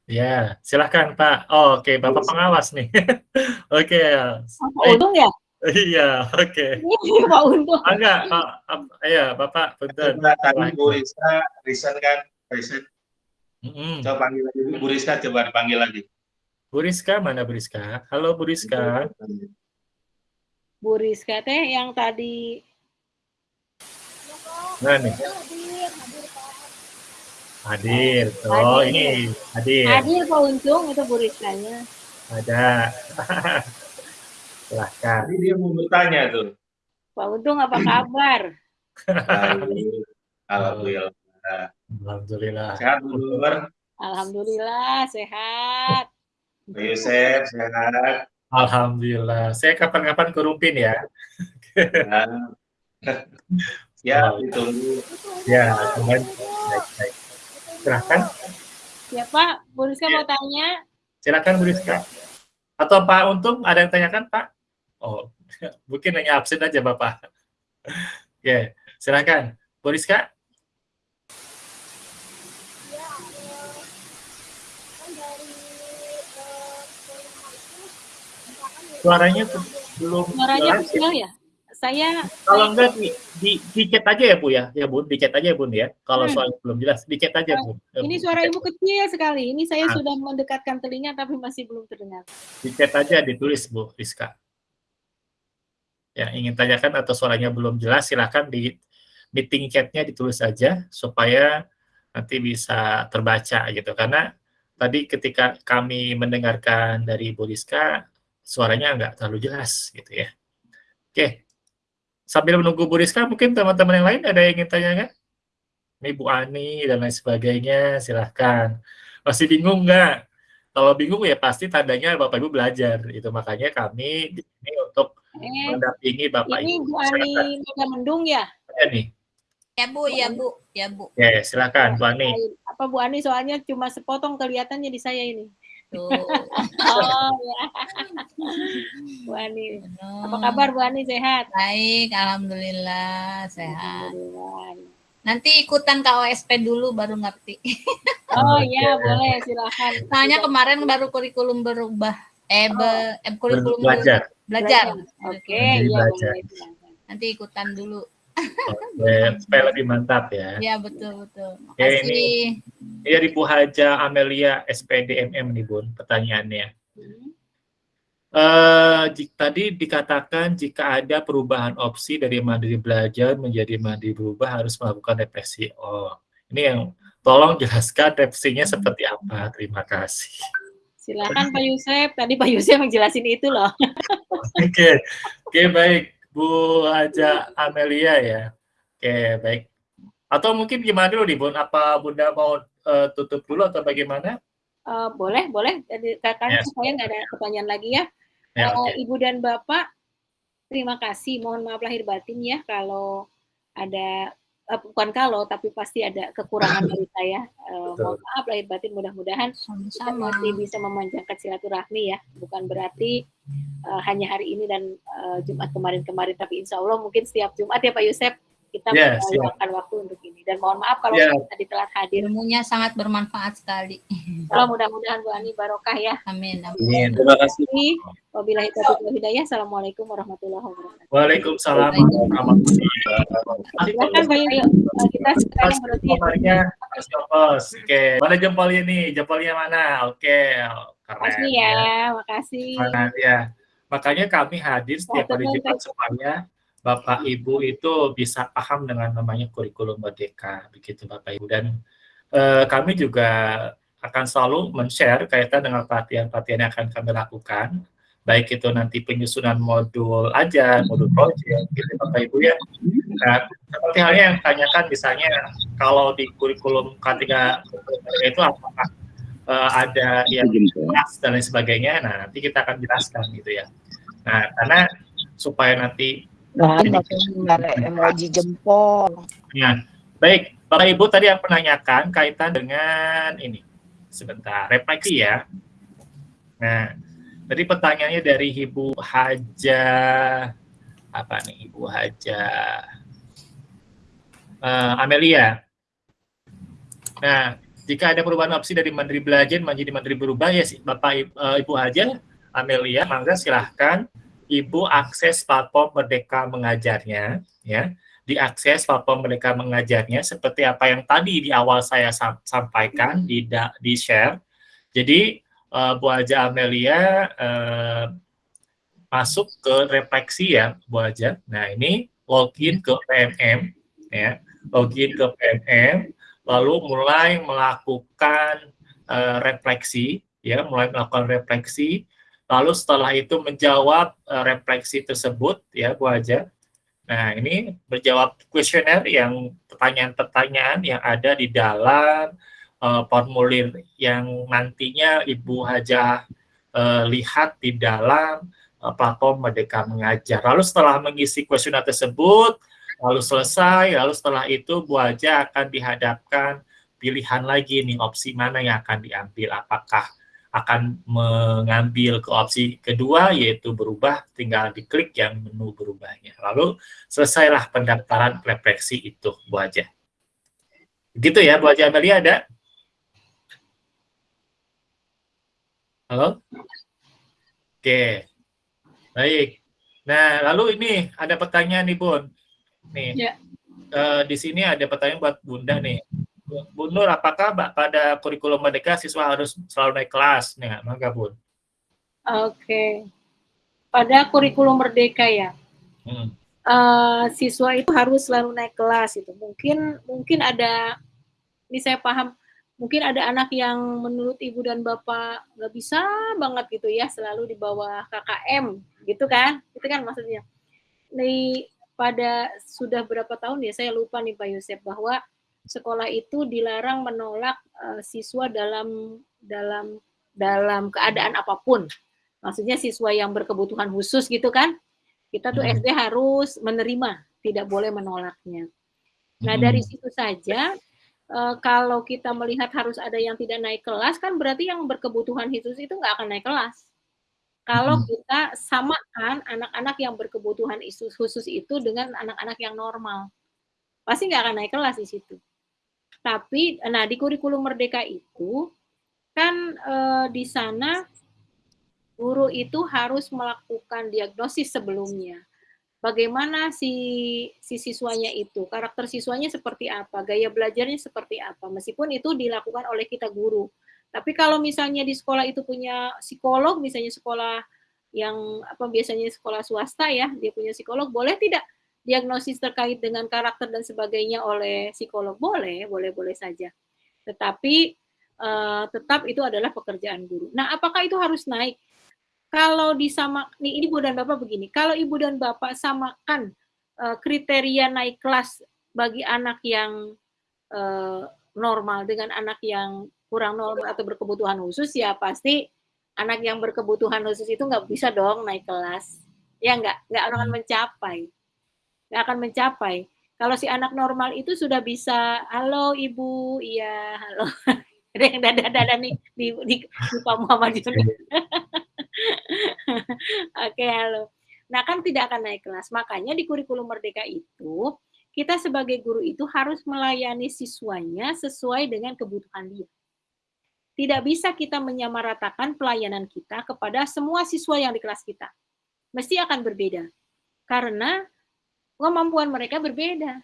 Ya, silahkan Pak. Oh, Oke, Bapak pengawas nih. Oke. Oh, Pak Untung ya? Iya, oke. Ini Pak Untung. Ah, enggak, Pak. Ap- Iya, Bapak, punten. Coba tadi Bu Rizka, Risen kan, Risen. Mm-mm. Coba panggil lagi, Bu Rizka coba dipanggil lagi. Bu Rizka, mana Bu Rizka? Halo Bu Rizka. Bu Rizka teh yang tadi Nah nih, hadir. Oh, Hadir. ini hadir. hadir Pak Untung itu Bu Rizkanya. Ada. Silahkan. Tadi dia mau bertanya tuh. Pak Untung apa kabar? Alhamdulillah. Alhamdulillah. Sehat Bu Nur, Alhamdulillah sehat. Pak Yosef, sehat. Alhamdulillah. Saya kapan-kapan ke Rumpin ya. Ya, ditunggu. Ya, kemarin. Baik, baik. Silahkan. Ya Pak, Bu Rizka mau tanya. Silakan Bu Rizka. Atau Pak Untung ada yang tanyakan Pak? Oh, mungkin hanya absen aja Bapak. Oke, silakan. Bu Rizka. Suaranya belum Suaranya ya. kecil ya? Saya Kalau enggak di, di, di chat aja ya Bu ya, ya Bun, di chat aja Bun ya. Kalau Hmm. soal belum jelas, di chat aja. Ya, ini Bu. suara Ibu kecil sekali. Ini saya Ah. sudah mendekatkan telinga tapi masih belum terdengar. Di chat aja ditulis Bu Rizka. Ya, ingin tanyakan atau suaranya belum jelas, silakan di meeting chatnya ditulis aja supaya nanti bisa terbaca gitu. Karena tadi ketika kami mendengarkan dari Bu Rizka, suaranya nggak terlalu jelas gitu ya. Oke, sambil menunggu Bu Rizka, mungkin teman-teman yang lain ada yang ingin tanyakan? Ini Bu Ani dan lain sebagainya, silahkan. Masih bingung nggak? Kalau bingung ya pasti tandanya Bapak Ibu belajar. Itu makanya kami di sini untuk Eh, mendampingi Bapak ini Ibu. Bu Ani Mendung ya? Ya nih. Ya Bu, ya Bu, ya Bu. Oke, silakan Bu Ani. Apa Bu Ani soalnya cuma sepotong kelihatannya di saya ini. Tuh. oh ya. Bu Ani. Apa kabar Bu Ani sehat? Baik, alhamdulillah sehat. Nanti ikutan KOSP dulu baru ngerti. Oh iya, boleh silakan. Soalnya kemarin baru kurikulum berubah. Eh, be, eh kurikulum Belajar. Belajar. Oke, iya belajar. boleh. Nanti ikutan dulu. Oke, supaya lebih mantap ya. Ya, betul betul. Oke, Makasih. ini, ini dari Bu Haja Amelia SPDMM nih Bun, pertanyaannya. Eh, jik- tadi dikatakan jika ada perubahan opsi dari mandiri belajar menjadi mandiri berubah harus melakukan represi. Oh, ini yang tolong jelaskan represinya seperti apa. Terima kasih. Silakan Pak Yusef. Tadi Pak Yusef menjelasin itu loh. Oke, oke baik Bu Haja Amelia ya. Oke baik. Atau mungkin gimana dulu nih Bun? Apa Bunda mau eh, tutup dulu atau bagaimana? Eh, boleh, boleh. Jadi kakaknya Yes. saya nggak ada pertanyaan lagi ya. Ya, oke. Ibu dan Bapak, terima kasih. Mohon maaf lahir batin ya kalau ada eh, bukan kalau tapi pasti ada kekurangan dari saya. Eh, mohon maaf lahir batin. Mudah-mudahan kita masih bisa memanjangkan silaturahmi ya. Bukan berarti eh, hanya hari ini dan eh, Jumat kemarin-kemarin, tapi Insya Allah mungkin setiap Jumat ya Pak Yusef kita Ya, meluangkan waktu untuk ini. Dan mohon maaf kalau Ya. kita tadi telat hadir. Ilmunya sangat bermanfaat sekali. Kalau mudah-mudahan Bu Ani barokah ya. Amin. Amin. Terima kasih. Wabillahi taufiq wal hidayah. Assalamualaikum warahmatullahi wabarakatuh. Waalaikumsalam warahmatullahi wabarakatuh. Silakan Kita sekarang berarti Mas Jopos. Oke, mana jempolnya nih? Jempolnya mana? Oke, keren. Makasih ya, makasih. Mana ya? Makanya kami hadir setiap hari Jumat supaya Bapak Ibu itu bisa paham dengan namanya kurikulum merdeka, begitu Bapak Ibu. Dan eh, kami juga akan selalu men-share kaitan dengan pelatihan-pelatihan yang akan kami lakukan, baik itu nanti penyusunan modul aja, modul project, gitu Bapak Ibu ya. Nah, seperti halnya yang tanyakan misalnya kalau di kurikulum K3 itu apakah eh, ada yang kelas dan lain sebagainya, nah nanti kita akan jelaskan gitu ya. Nah, karena supaya nanti Nah, ada emoji jempol. Ya, baik. Bapak Ibu tadi yang menanyakan kaitan dengan ini. Sebentar, refleksi ya. Nah, tadi pertanyaannya dari Ibu Haja apa nih Ibu Haja eh, Amelia. Nah, jika ada perubahan opsi dari Menteri Belajar menjadi Menteri Berubah ya Bapak Ibu, eh, Ibu Haja Amelia, mangga silahkan Ibu akses platform Merdeka Mengajarnya, ya. Diakses platform Merdeka Mengajarnya seperti apa yang tadi di awal saya sam- sampaikan di da- di share. Jadi eh, Bu Aja Amelia eh, masuk ke refleksi ya, Bu Aja. Nah ini login ke PMM, ya, login ke PMM, lalu mulai melakukan eh, refleksi, ya, mulai melakukan refleksi Lalu setelah itu menjawab eh, refleksi tersebut, ya Bu Aja. Nah, ini berjawab kuesioner yang pertanyaan-pertanyaan yang ada di dalam eh, formulir yang nantinya Ibu Haja eh, lihat di dalam eh, platform Merdeka Mengajar. Lalu setelah mengisi kuesioner tersebut, lalu selesai, lalu setelah itu Bu Haja akan dihadapkan pilihan lagi nih opsi mana yang akan diambil, apakah akan mengambil ke opsi kedua yaitu berubah tinggal diklik yang menu berubahnya. Lalu selesailah pendaftaran refleksi itu Bu Aja. Gitu ya Bu Aja Amelia ada? Halo? Oke. Baik. Nah lalu ini ada pertanyaan nih Bun. Nih Ya. eh, di sini ada pertanyaan buat Bunda nih Bu Nur, apakah Mbak pada kurikulum merdeka siswa harus selalu naik kelas? Nih, mangga Bun. Oke. Pada kurikulum merdeka ya. Hmm. eh, siswa itu harus selalu naik kelas itu. Mungkin mungkin ada ini saya paham mungkin ada anak yang menurut ibu dan bapak nggak bisa banget gitu ya selalu di bawah KKM gitu kan itu kan maksudnya nih pada sudah berapa tahun ya saya lupa nih Pak Yosep bahwa sekolah itu dilarang menolak uh, siswa dalam dalam dalam keadaan apa pun. Maksudnya siswa yang berkebutuhan khusus gitu kan. Kita tuh Hmm. SD harus menerima, tidak boleh menolaknya. Nah, Hmm. dari situ saja eh, kalau kita melihat harus ada yang tidak naik kelas kan berarti yang berkebutuhan khusus itu nggak akan naik kelas. Kalau Hmm. kita samakan anak-anak yang berkebutuhan khusus itu dengan anak-anak yang normal, pasti nggak akan naik kelas di situ. Tapi, nah di kurikulum merdeka itu kan eh, di sana guru itu harus melakukan diagnosis sebelumnya. Bagaimana si si siswanya itu, karakter siswanya seperti apa, gaya belajarnya seperti apa. Meskipun itu dilakukan oleh kita guru. Tapi kalau misalnya di sekolah itu punya psikolog, misalnya sekolah yang apa biasanya sekolah swasta ya, dia punya psikolog, boleh tidak diagnosis terkait dengan karakter dan sebagainya oleh psikolog? Boleh, boleh-boleh saja. Tetapi eh, tetap itu adalah pekerjaan guru. Nah, apakah itu harus naik? Kalau disama, nih ini ibu dan bapak begini, kalau ibu dan bapak samakan eh, kriteria naik kelas bagi anak yang eh, normal dengan anak yang kurang normal atau berkebutuhan khusus, ya pasti anak yang berkebutuhan khusus itu nggak bisa dong naik kelas. Ya nggak, nggak akan mencapai. Nggak akan mencapai. Kalau si anak normal itu sudah bisa, halo ibu, iya, halo. Ada yang dada-dada nih di, di, di Pak Muhammad Yunus. Oke, halo. Nah, kan tidak akan naik kelas. Makanya di kurikulum merdeka itu, kita sebagai guru itu harus melayani siswanya sesuai dengan kebutuhan dia. Tidak bisa kita menyamaratakan pelayanan kita kepada semua siswa yang di kelas kita. Mesti akan berbeda. Karena kemampuan mereka berbeda.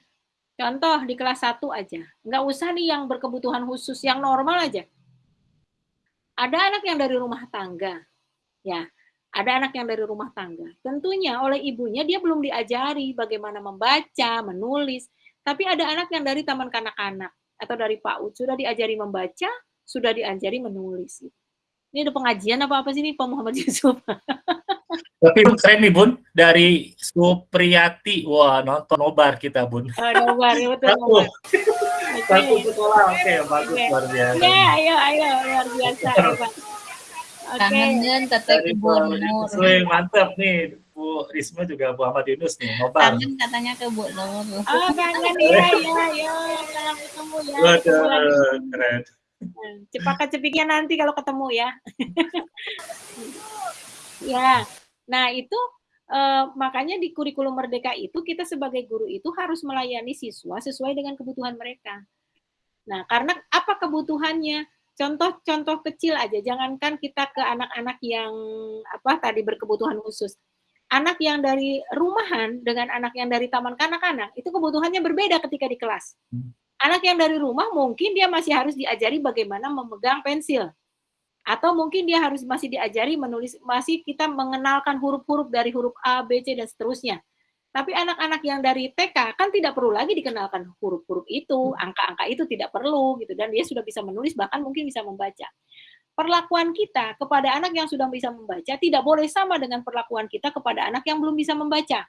Contoh di kelas 1 aja. Nggak usah nih yang berkebutuhan khusus, yang normal aja. Ada anak yang dari rumah tangga. Ya, ada anak yang dari rumah tangga. Tentunya oleh ibunya dia belum diajari bagaimana membaca, menulis. Tapi ada anak yang dari taman kanak-kanak atau dari PAUD sudah diajari membaca, sudah diajari menulis. Ini ada pengajian apa apa sih nih Pak Muhammad Yusuf? Tapi keren nih Bun, dari Supriyati. Wah, nonton nobar kita Bun. Oh, nobar, ya betul Satu. nobar. Satu sekolah, oke, bagus, Oke. luar biasa. Ya, ayo, ayo, luar biasa. Kangen kata Ibu Bu Nur. Iswe, mantap nih. Bu Risma juga Bu Ahmad Yunus nih, nobar. Kangen katanya ke Bu Nur. Oh, kangen ya, ya, ya, jangan ketemu ya. Waduh, keren. Cepakan cepiknya nanti kalau ketemu ya. ya, nah itu eh, makanya di kurikulum merdeka itu kita sebagai guru itu harus melayani siswa sesuai dengan kebutuhan mereka. Nah, karena apa kebutuhannya? Contoh-contoh kecil aja, jangankan kita ke anak-anak yang apa tadi berkebutuhan khusus. Anak yang dari rumahan dengan anak yang dari taman kanak-kanak itu kebutuhannya berbeda ketika di kelas. Anak yang dari rumah mungkin dia masih harus diajari bagaimana memegang pensil. Atau mungkin dia harus masih diajari menulis, masih kita mengenalkan huruf-huruf dari huruf A, B, C, dan seterusnya. Tapi anak-anak yang dari TK kan tidak perlu lagi dikenalkan huruf-huruf itu, angka-angka itu tidak perlu gitu dan dia sudah bisa menulis bahkan mungkin bisa membaca. Perlakuan kita kepada anak yang sudah bisa membaca tidak boleh sama dengan perlakuan kita kepada anak yang belum bisa membaca.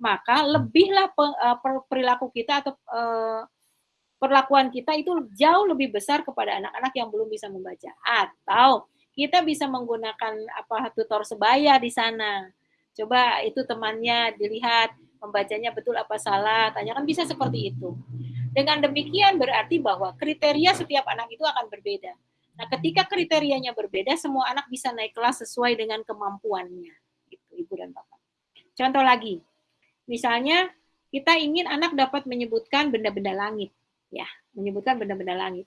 Maka lebihlah eh, per- perilaku kita atau eh, perlakuan kita itu jauh lebih besar kepada anak-anak yang belum bisa membaca. Atau kita bisa menggunakan apa tutor sebaya di sana. Coba itu temannya dilihat membacanya betul apa salah, tanyakan bisa seperti itu. Dengan demikian berarti bahwa kriteria setiap anak itu akan berbeda. Nah, ketika kriterianya berbeda, semua anak bisa naik kelas sesuai dengan kemampuannya. Gitu, Ibu dan Bapak. Contoh lagi, misalnya kita ingin anak dapat menyebutkan benda-benda langit, ya, menyebutkan benda-benda langit.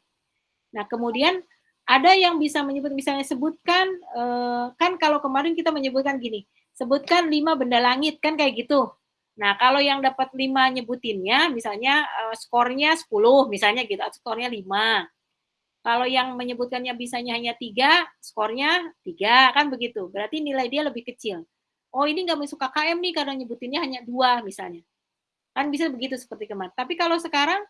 Nah, kemudian ada yang bisa menyebut, misalnya sebutkan, eh, kan kalau kemarin kita menyebutkan gini, sebutkan lima benda langit, kan kayak gitu. Nah, kalau yang dapat lima nyebutinnya, misalnya eh, skornya 10, misalnya gitu, atau skornya 5. Kalau yang menyebutkannya bisanya hanya tiga, skornya tiga, kan begitu. Berarti nilai dia lebih kecil. Oh, ini nggak masuk KKM nih karena nyebutinnya hanya dua, misalnya. Kan bisa begitu seperti kemarin. Tapi kalau sekarang,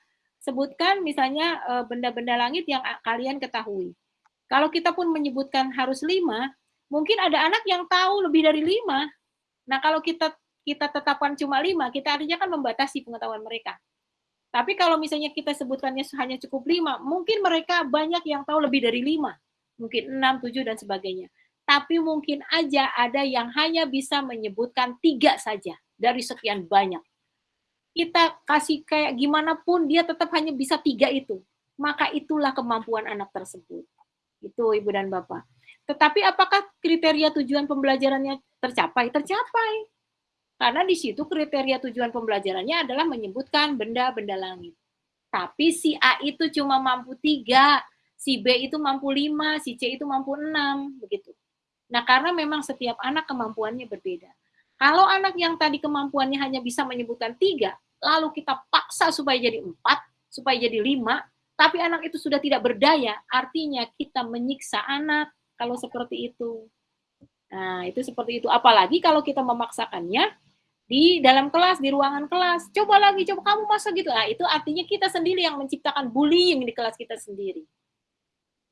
sebutkan misalnya eh, benda-benda langit yang a- kalian ketahui. Kalau kita pun menyebutkan harus lima, mungkin ada anak yang tahu lebih dari lima. Nah, kalau kita kita tetapkan cuma lima, kita artinya kan membatasi pengetahuan mereka. Tapi kalau misalnya kita sebutkannya hanya cukup lima, mungkin mereka banyak yang tahu lebih dari lima, mungkin enam, tujuh, dan sebagainya. Tapi mungkin aja ada yang hanya bisa menyebutkan tiga saja dari sekian banyak. Kita kasih kayak gimana pun, dia tetap hanya bisa tiga itu. Maka itulah kemampuan anak tersebut. Itu Ibu dan Bapak. Tetapi apakah kriteria tujuan pembelajarannya tercapai? Tercapai karena di situ kriteria tujuan pembelajarannya adalah menyebutkan benda-benda langit. Tapi si A itu cuma mampu tiga, si B itu mampu lima, si C itu mampu enam, begitu. Nah, karena memang setiap anak kemampuannya berbeda. Kalau anak yang tadi kemampuannya hanya bisa menyebutkan tiga, lalu kita paksa supaya jadi empat, supaya jadi lima, tapi anak itu sudah tidak berdaya, artinya kita menyiksa anak kalau seperti itu. Nah, itu seperti itu. Apalagi kalau kita memaksakannya di dalam kelas, di ruangan kelas. Coba lagi, coba kamu masa gitu. Nah, itu artinya kita sendiri yang menciptakan bullying di kelas kita sendiri.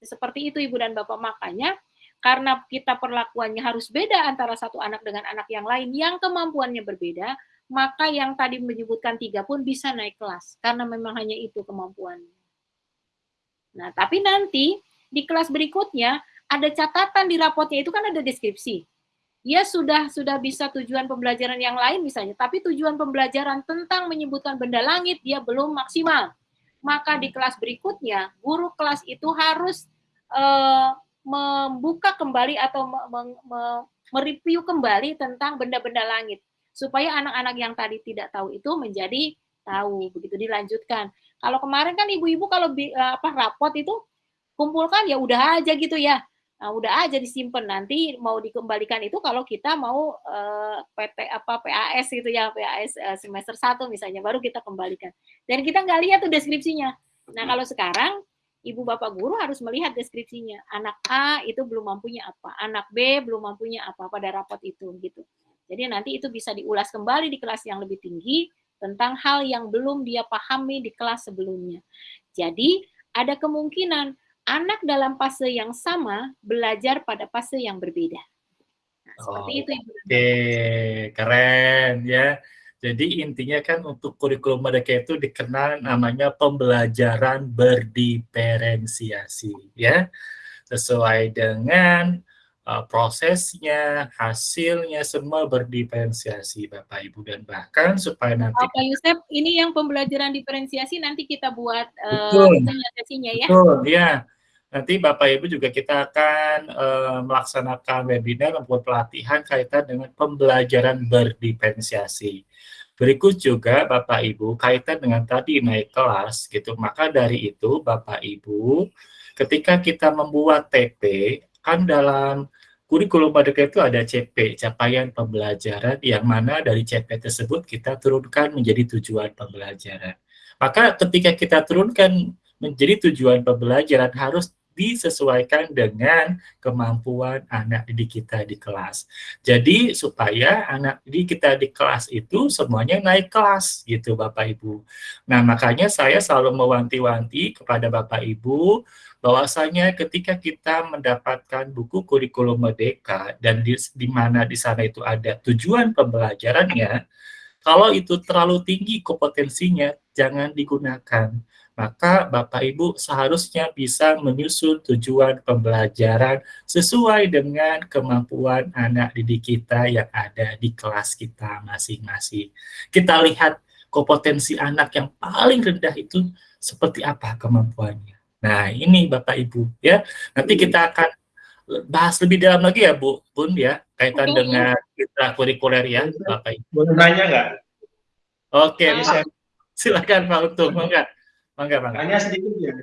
Seperti itu Ibu dan Bapak. Makanya karena kita perlakuannya harus beda antara satu anak dengan anak yang lain yang kemampuannya berbeda, maka yang tadi menyebutkan tiga pun bisa naik kelas karena memang hanya itu kemampuannya. Nah, tapi nanti di kelas berikutnya ada catatan di rapotnya itu kan ada deskripsi dia sudah sudah bisa tujuan pembelajaran yang lain misalnya, tapi tujuan pembelajaran tentang menyebutkan benda langit dia belum maksimal. Maka di kelas berikutnya, guru kelas itu harus uh, membuka kembali atau mereview kembali tentang benda-benda langit supaya anak-anak yang tadi tidak tahu itu menjadi tahu begitu dilanjutkan. Kalau kemarin kan ibu-ibu kalau apa rapot itu kumpulkan ya udah aja gitu ya. Nah, udah aja disimpan. Nanti mau dikembalikan itu kalau kita mau eh, PT apa PAS gitu ya PAS eh, semester 1 misalnya baru kita kembalikan. Dan kita nggak lihat tuh deskripsinya. Nah kalau sekarang ibu bapak guru harus melihat deskripsinya. Anak A itu belum mampunya apa anak B belum mampunya apa pada rapot itu gitu jadi nanti itu bisa diulas kembali di kelas yang lebih tinggi tentang hal yang belum dia pahami di kelas sebelumnya jadi ada kemungkinan anak dalam fase yang sama belajar pada fase yang berbeda. Nah, seperti oh, itu Ibu. Oke, keren ya. Jadi intinya kan untuk kurikulum mereka itu dikenal namanya pembelajaran berdiferensiasi ya. Sesuai dengan uh, prosesnya, hasilnya semua berdiferensiasi Bapak Ibu dan bahkan supaya nanti Bapak Yusef, ini yang pembelajaran diferensiasi nanti kita buat uh, ya. Betul, ya. Nanti Bapak Ibu juga kita akan uh, melaksanakan webinar maupun pelatihan kaitan dengan pembelajaran berdiferensiasi. Berikut juga Bapak Ibu kaitan dengan tadi naik kelas gitu. Maka dari itu Bapak Ibu ketika kita membuat TP kan dalam kurikulum merdeka itu ada CP, capaian pembelajaran yang mana dari CP tersebut kita turunkan menjadi tujuan pembelajaran. Maka ketika kita turunkan menjadi tujuan pembelajaran harus disesuaikan dengan kemampuan anak didik kita di kelas. Jadi supaya anak didik kita di kelas itu semuanya naik kelas gitu Bapak Ibu. Nah makanya saya selalu mewanti-wanti kepada Bapak Ibu bahwasanya ketika kita mendapatkan buku kurikulum merdeka dan di, di mana di sana itu ada tujuan pembelajarannya, kalau itu terlalu tinggi kompetensinya jangan digunakan maka Bapak Ibu seharusnya bisa menyusun tujuan pembelajaran sesuai dengan kemampuan anak didik kita yang ada di kelas kita masing-masing. Kita lihat kompetensi anak yang paling rendah itu seperti apa kemampuannya. Nah, ini Bapak Ibu ya. Nanti kita akan bahas lebih dalam lagi ya Bu Bun ya kaitan Oke. dengan kita kurikuler ya Bapak Ibu. Boleh nanya nggak? Oke, Pak. silakan Pak Untung, enggak? Mangga, mangga. Tanya sedikit ya.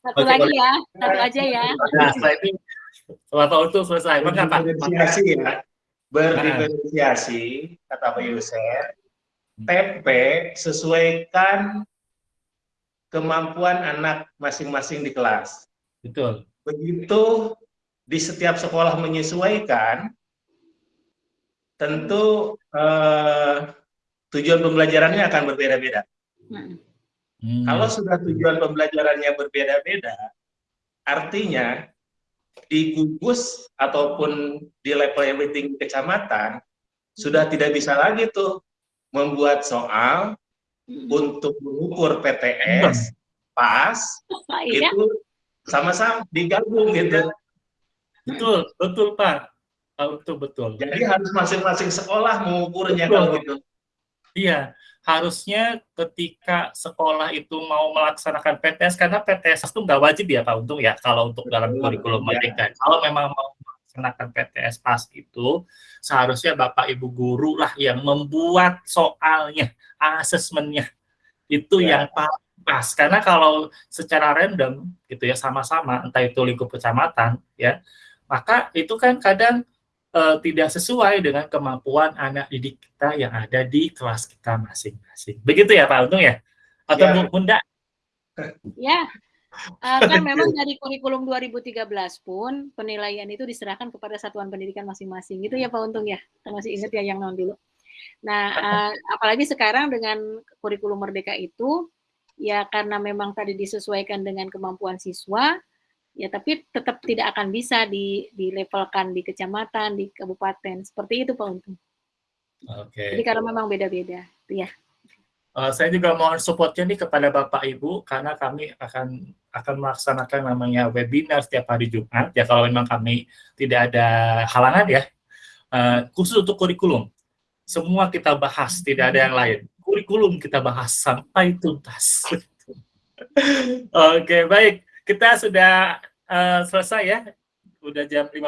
Satu Oke, lagi ya, satu aja ya. Nah, setelah itu Bapak untuk selesai. Mangga, Pak. Berdiferensiasi ya. Berdiferensiasi, kata Pak Yusef. TP sesuaikan kemampuan anak masing-masing di kelas. Betul. Begitu di setiap sekolah menyesuaikan, tentu eh, tujuan pembelajarannya akan berbeda-beda. Hmm. Hmm. Kalau sudah tujuan pembelajarannya berbeda-beda, artinya di gugus ataupun di level yang tinggi kecamatan sudah tidak bisa lagi tuh membuat soal untuk mengukur PTS pas Iya. itu sama-sama digabung gitu. Betul, betul Pak. Oh, betul betul. Jadi harus masing-masing sekolah mengukurnya Betul. kalau gitu. Iya, harusnya ketika sekolah itu mau melaksanakan PTS karena PTS itu nggak wajib ya Pak Untung ya kalau untuk dalam kurikulum ya. merdeka. Kalau memang mau melaksanakan PTS pas itu seharusnya Bapak Ibu guru lah yang membuat soalnya, asesmennya itu Ya. yang pa- pas. Karena kalau secara random gitu ya sama-sama entah itu lingkup kecamatan ya, maka itu kan kadang eh, tidak sesuai dengan kemampuan anak didik kita yang ada di kelas kita masing-masing. Begitu ya Pak Untung ya? Atau Ya. Bu Bunda? Ya, Eh, kan memang dari kurikulum 2013 pun penilaian itu diserahkan kepada satuan pendidikan masing-masing. Gitu ya Pak Untung ya? Kita masih ingat ya yang non dulu. Nah, eh, apalagi sekarang dengan kurikulum merdeka itu, ya karena memang tadi disesuaikan dengan kemampuan siswa, ya tapi tetap tidak akan bisa di dilevelkan di kecamatan, di kabupaten. Seperti itu Pak Untung. Oke. Jadi karena memang beda-beda. Ya. Eh, saya juga mohon supportnya nih kepada Bapak Ibu karena kami akan akan melaksanakan namanya webinar setiap hari Jumat ya kalau memang kami tidak ada halangan ya Eh, khusus untuk kurikulum semua kita bahas tidak ada yang lain. Kurikulum kita bahas sampai tuntas. Oke baik. Kita sudah eh, selesai ya. Udah jam 15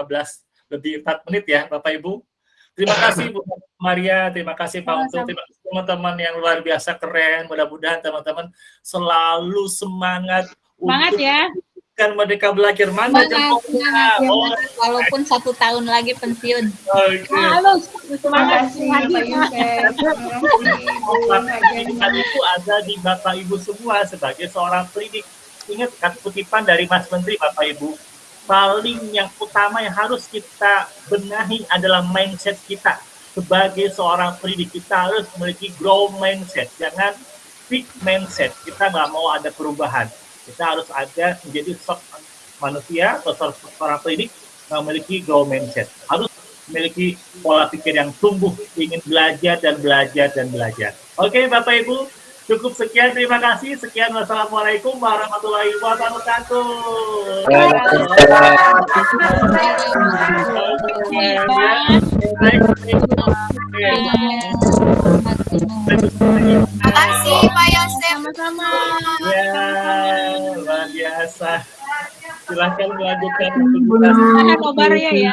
lebih 4 menit ya Bapak Ibu. Terima kasih Bu Maria, terima kasih Pak Untung, terima kasih teman-teman yang luar biasa keren. Mudah-mudahan teman-teman selalu semangat Semangat untuk ya. Kan merdeka belajar mana Semangat, jempolnya. semangat, Oh. Walaupun satu tahun lagi pensiun. Oke. Halo, semangat kasih, lagi. Pak Yusef. Pendidikan itu ada di Bapak Ibu semua sebagai seorang pendidik. Ingat kan kutipan dari Mas Menteri Bapak Ibu, paling yang utama yang harus kita benahi adalah mindset kita. Sebagai seorang pendidik kita harus memiliki grow mindset, jangan fixed mindset. Kita nggak mau ada perubahan. Kita harus ada menjadi sosok manusia atau seorang yang memiliki grow mindset. Harus memiliki pola pikir yang tumbuh, ingin belajar dan belajar dan belajar. Oke, Bapak Ibu, cukup sekian. Terima kasih. Sekian. Wassalamualaikum warahmatullahi wabarakatuh. Makasih Pak Yosef. Sama-sama. Ya, luar biasa. Silahkan melanjutkan Tahan nobar ya ya.